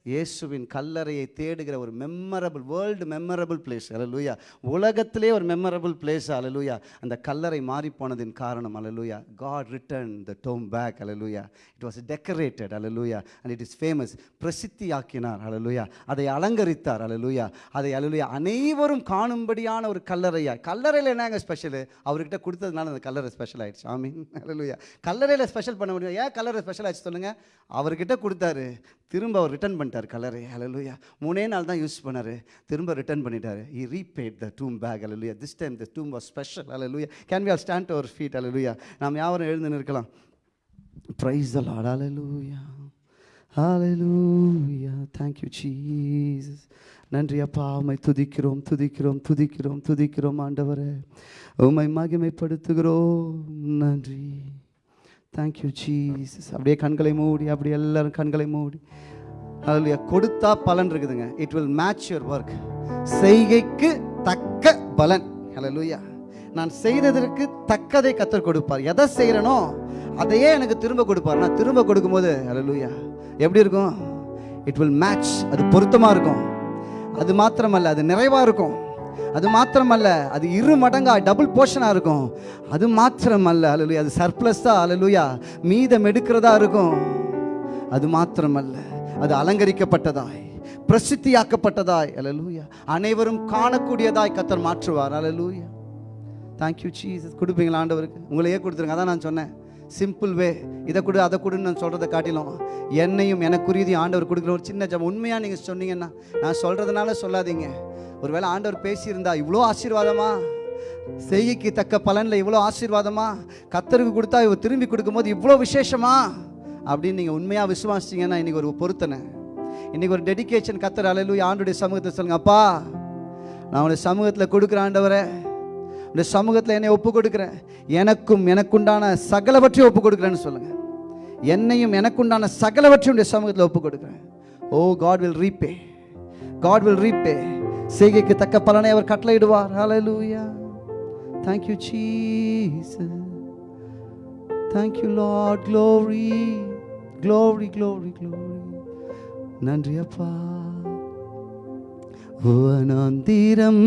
இயேசுவின் கல்லறையை தேடுகிற ஒரு மெம்மரபிள் வேர்ல்டு மெமரபிள் பிளேஸ் அலலூயா உலகத்திலே ஒரு மெமரபிள் பிளேஸ் அலலூயா அந்த கல்லறை மாறிப்போனதின் காரணம் அலலூயா God return the tomb back hallelujah it was decorated அலலூயா அண்ட் இட் இஸ் ஃபேமஸ் பிரசித்தியாக்கினார் அலலூயா அதை அலங்கரித்தார் அலலூயா அதை அலலூயா அனைவரும் காணும்படியான ஒரு கல்லறையா? கல்லறையில் என்னங்க ஸ்பெஷலு அவர்கிட்ட கொடுத்ததுனால அந்த கல்லறை ஸ்பெஷல் ஆயிடுச்சு. ஆமீன் அலலூயா கல்லறையில் ஸ்பெஷல் பண்ண முடியும்? ஏன் கல்லறை ஸ்பெஷல் ஆயிடுச்சு சொல்லுங்கள் அவர்கிட்ட கொடுத்தாரு. திரும்ப அவர் ரிட்டர்ன் பண்ணிட்டார். கலரை. அலலுயா மூணே நாள் தான் யூஸ் பண்ணார். திரும்ப ரிட்டர்ன் பண்ணிட்டாரு. He repaid the tomb back hallelujah this time the tomb was special hallelujah can we all stand our feet அலலுயா நாம் யாரும் எழுந்து நிற்கலாம். ப்ரைஸ் த லார்ட் அலலுயா ஹalleluya thank you jesus. நன்றி அப்பா. உம்மை துதிக்கிறோம் துதிக்கிறோம் துதிக்கிறோம் துதிக்கிறோம் ஆண்டவரே. உம்மை மகிமைப்படுத்துகிறோம். நன்றி. தேங்க்யூ ஜீசஸ் அப்படியே கண்களை மூடி அப்படியே எல்லாரும் கண்களை மூடி. அதில் கொடுத்தா பலன் இருக்குதுங்க. It will match your work செய்கைக்கு தக்க பலன். ஹலலூயா நான் செய்ததற்கு தக்கதை கத்தர் கொடுப்பார். எதை செய்கிறனோ அதையே எனக்கு திரும்ப கொடுப்பார். நான் திரும்ப கொடுக்கும்போது ஹலலூயா எப்படி இருக்கும்? இட் வில் மேட்ச் அது பொருத்தமாக இருக்கும். அது மாத்திரமல்ல அது நிறைவாக இருக்கும். அது மாத்திரமல்ல அது இரு மடங்கா டபுள் போர்ஷனாக இருக்கும். அது மாத்திரமல்ல அலலுயா அது சர்ப்ளஸாக அலலுயா மீதம் எடுக்கிறதா இருக்கும். அது மாத்திரமல்ல. அது அலங்கரிக்கப்பட்டதாய் பிரசித்தியாக்கப்பட்டதாய். அலலூயா அனைவரும் காணக்கூடியதாய் கத்தர் மாற்றுவார். அலலூயா தேங்க்யூ சீசஸ் கொடுப்பீங்களா ஆண்டவருக்கு? உங்களையே கொடுத்துருங்க. அதான் நான் சொன்னேன். சிம்பிள் வே இதை கொடு அதை கொடுன்னு நான் சொல்கிறத காட்டிலும் என்னையும் எனக்குரியதையும் ஆண்டவர் கொடுக்குற ஒரு சின்ன ஜம் உண்மையாக நீங்கள் சொன்னீங்கன்னா நான் சொல்கிறதுனால சொல்லாதீங்க. ஒருவேளை ஆண்டவர் பேசியிருந்தா இவ்வளோ ஆசீர்வாதமா? செய்கைக்கு தக்க பலனில் இவ்வளோ ஆசீர்வாதமா? கத்தருக்கு கொடுத்தா இவ திரும்பி கொடுக்கும்போது இவ்வளோ விசேஷமா? அப்படின்னு நீங்கள் உண்மையாக விசுவாசிங்கன்னா இன்றைக்கி ஒரு பொருத்தனை. இன்றைக்கி ஒரு டெடிகேஷன் கத்துற அலையிலு ஆண்டுடைய சமூகத்தை சொல்லுங்க அப்பா நான் உடைய சமூகத்தில் கொடுக்குற ஆண்டவரை உடைய சமூகத்தில் என்னை ஒப்பு கொடுக்குறேன். எனக்கும் எனக்குண்டான சகலவற்றையும் ஒப்பு கொடுக்குறேன்னு சொல்லுங்கள் என்னையும் எனக்குண்டான சகலவற்றையும் உடைய சமூகத்தில் ஒப்பு கொடுக்குறேன். Oh oh, God will repay God will repay செய்கைக்கு தக்க பலனை அவர் கட்டளையிடுவார். ஹalleluya thank you jesus. Thank you lord. Glory. Glory glory glory நன்றி அப்பா வனாந்திரம்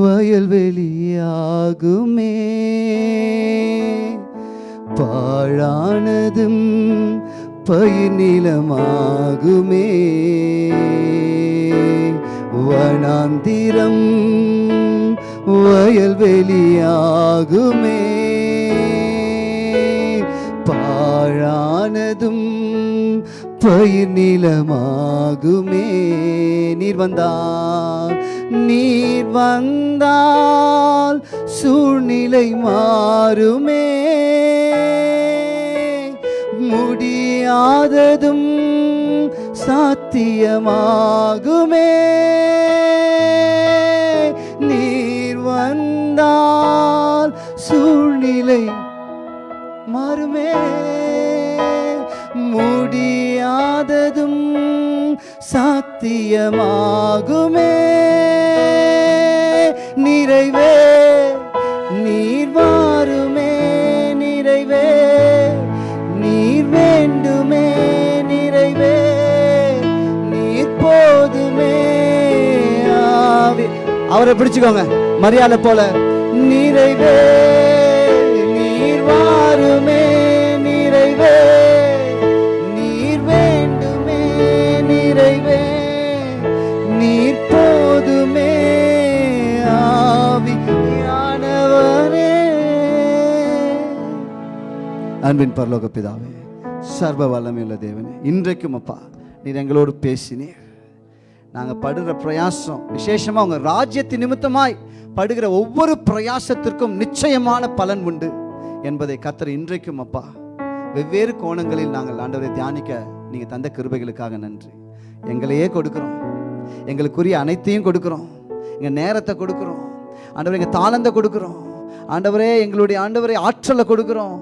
வயல்வெளியாகுமே பாழானதும் பயிர் நிலமாகுமே வனாந்திரம் வயல்வெளியாகுமே பாழானதும் பயிர் நிலமாகுமே. நீர் வந்தால் நீர் வந்தால் சூழ்நிலை மாறுமே. முடியாததும் சாத்தியமாகுமே. நீர் வந்தால் சூழ் யாருமே முடியாததும் சாத்தியமாகுமே. நிறைவே நீர் வாருமே நிறைவே. நீர் வேண்டுமே நிறைவே. நீர் போதுமே. ஆவி அவரை பிடிச்சுக்கோங்க மரியாதை போல. நிறைவே நீர் வாருமே. அன்பின் பரலோக பிதாவே சர்வ வல்லமையுள்ள தேவனே இன்றைக்கும் அப்பா நீர் எங்களோடு பேசினீர். நாங்கள் படுகிற பிரயாசம் விசேஷமாக உங்கள் ராஜ்யத்தின் நிமித்தமாய் படுகிற ஒவ்வொரு பிரயாசத்திற்கும் நிச்சயமான பலன் உண்டு என்பதை கத்தர் இன்றைக்கும் அப்பா வெவ்வேறு கோணங்களில் நாங்கள் ஆண்டவரை தியானிக்க நீங்கள் தந்த கிருபைகளுக்காக நன்றி. எங்களையே கொடுக்குறோம். எங்களுக்குரிய அனைத்தையும் கொடுக்குறோம். எங்கள் நேரத்தை கொடுக்குறோம். ஆண்டவர் எங்கள் தாளந்தை கொடுக்குறோம். ஆண்டவரே எங்களுடைய ஆண்டவரை ஆற்றலை கொடுக்குறோம்.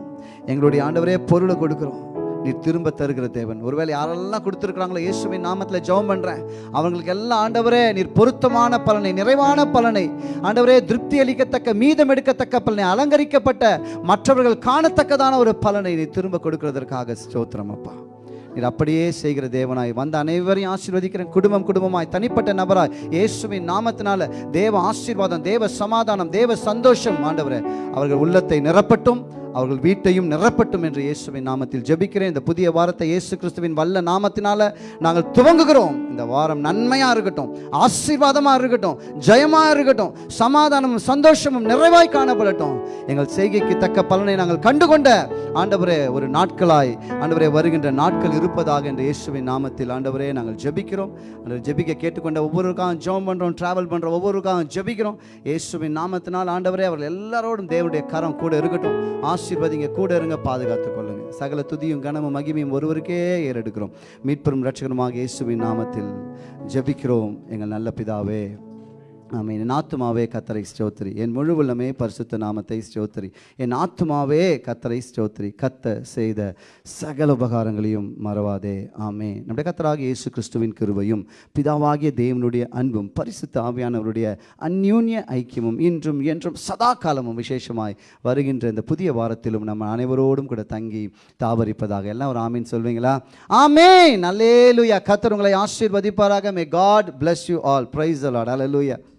எங்களுடைய ஆண்டவரே பொருளை கொடுக்குறோம். நீர் திரும்ப தருகிற தேவன். ஒருவேளை யாரெல்லாம் கொடுத்துருக்குறாங்களோ இயேசுவின் நாமத்தில் ஜெபம் பண்ணுறேன் அவங்களுக்கு எல்லாம் ஆண்டவரே நீர் பொருத்தமான பலனை நிறைவான பலனை ஆண்டவரே திருப்தி அளிக்கத்தக்க மீதம் எடுக்கத்தக்க பலனை அலங்கரிக்கப்பட்ட மற்றவர்கள் காணத்தக்கதான ஒரு பலனை நீ திரும்ப கொடுக்கறதற்காக ஸ்தோத்திரம் அப்பா. நீர் அப்படியே செய்கிற தேவனாய் வந்த அனைவரையும் ஆசீர்வதிக்கிறேன். குடும்பம் குடும்பமாய் தனிப்பட்ட நபராய் இயேசுவின் நாமத்தினால தேவ ஆசீர்வாதம் தேவ சமாதானம் தேவ சந்தோஷம் ஆண்டவரே. அவர்கள் உள்ளத்தை நிரப்பட்டும். அவர்கள் வீட்டையும் நிரப்பட்டும் என்று இயேசுவின் நாமத்தில் ஜெபிக்கிறேன். இந்த புதிய வாரத்தை இயேசு கிறிஸ்துவின் வல்ல நாமத்தினால நாங்கள் துவங்குகிறோம். இந்த வாரம் நன்மையாக இருக்கட்டும் ஆசீர்வாதமாக இருக்கட்டும் ஜெயமாக இருக்கட்டும் சமாதானமும் சந்தோஷமும் நிறைவாய் காணப்படட்டும். எங்கள் செய்கைக்கு தக்க பலனை நாங்கள் கண்டுகொண்ட ஆண்டவரே ஒரு நாட்களாய் ஆண்டவரே வருகின்ற நாட்கள் இருப்பதாக என்று இயேசுவின் நாமத்தில் ஆண்டவரே நாங்கள் ஜெபிக்கிறோம். ஜெபிக்க கேட்டுக்கொண்ட ஒவ்வொருக்காகவும் ஜெபம் பண்ணுறோம் டிராவல் பண்ணுறோம் ஒவ்வொருக்காகவும் ஜெபிக்கிறோம். இயேசுவின் நாமத்தினால் ஆண்டவரே அவர்கள் எல்லாரோடும் தேவனுடைய கரம் கூட இருக்கட்டும். ஆசீர்வதிங்க. கூட இருங்க பாதுகாத்து கொள்ளுங்க. சகல துதியும் கனமும் மகிமையும் ஒருவருக்கே ஏறெடுக்கிறோம். மீட்பெரும் ரட்சகருமாக இயேசுவின் நாமத்தில் ஜெபிக்கிறோம். எங்கள் நல்ல பிதாவே ஆமாம் என் ஆத்துமாவே கத்தரை ஸ்தோத்திரி. என் முழு உள்ளமே பரிசுத்த நாமத்தை ஸ்தோத்திரி. என் ஆத்துமாவே கத்தரை ஸ்தோத்திரி. கத்த செய்த சகல உபகாரங்களையும் மறவாதே. ஆமே நம்முடைய கத்தராக இயேசு கிறிஸ்துவின் கிருபையும் பிதாவாகிய தேவனுடைய அன்பும் பரிசுத்த ஆவியானவருடைய அந்யூன்ய ஐக்கியமும் இன்றும் என்றும் சதா காலமும் விசேஷமாய் வருகின்ற இந்த புதிய வாரத்திலும் நம்ம அனைவரோடும் கூட தங்கி தாவரிப்பதாக. எல்லாம் ஒரு ஆமீன் சொல்வீங்களா? ஆமே நல்லேலுயா கத்தர் உங்களை ஆசீர்வதிப்பாராக. May God bless you all praise a Lord Lord.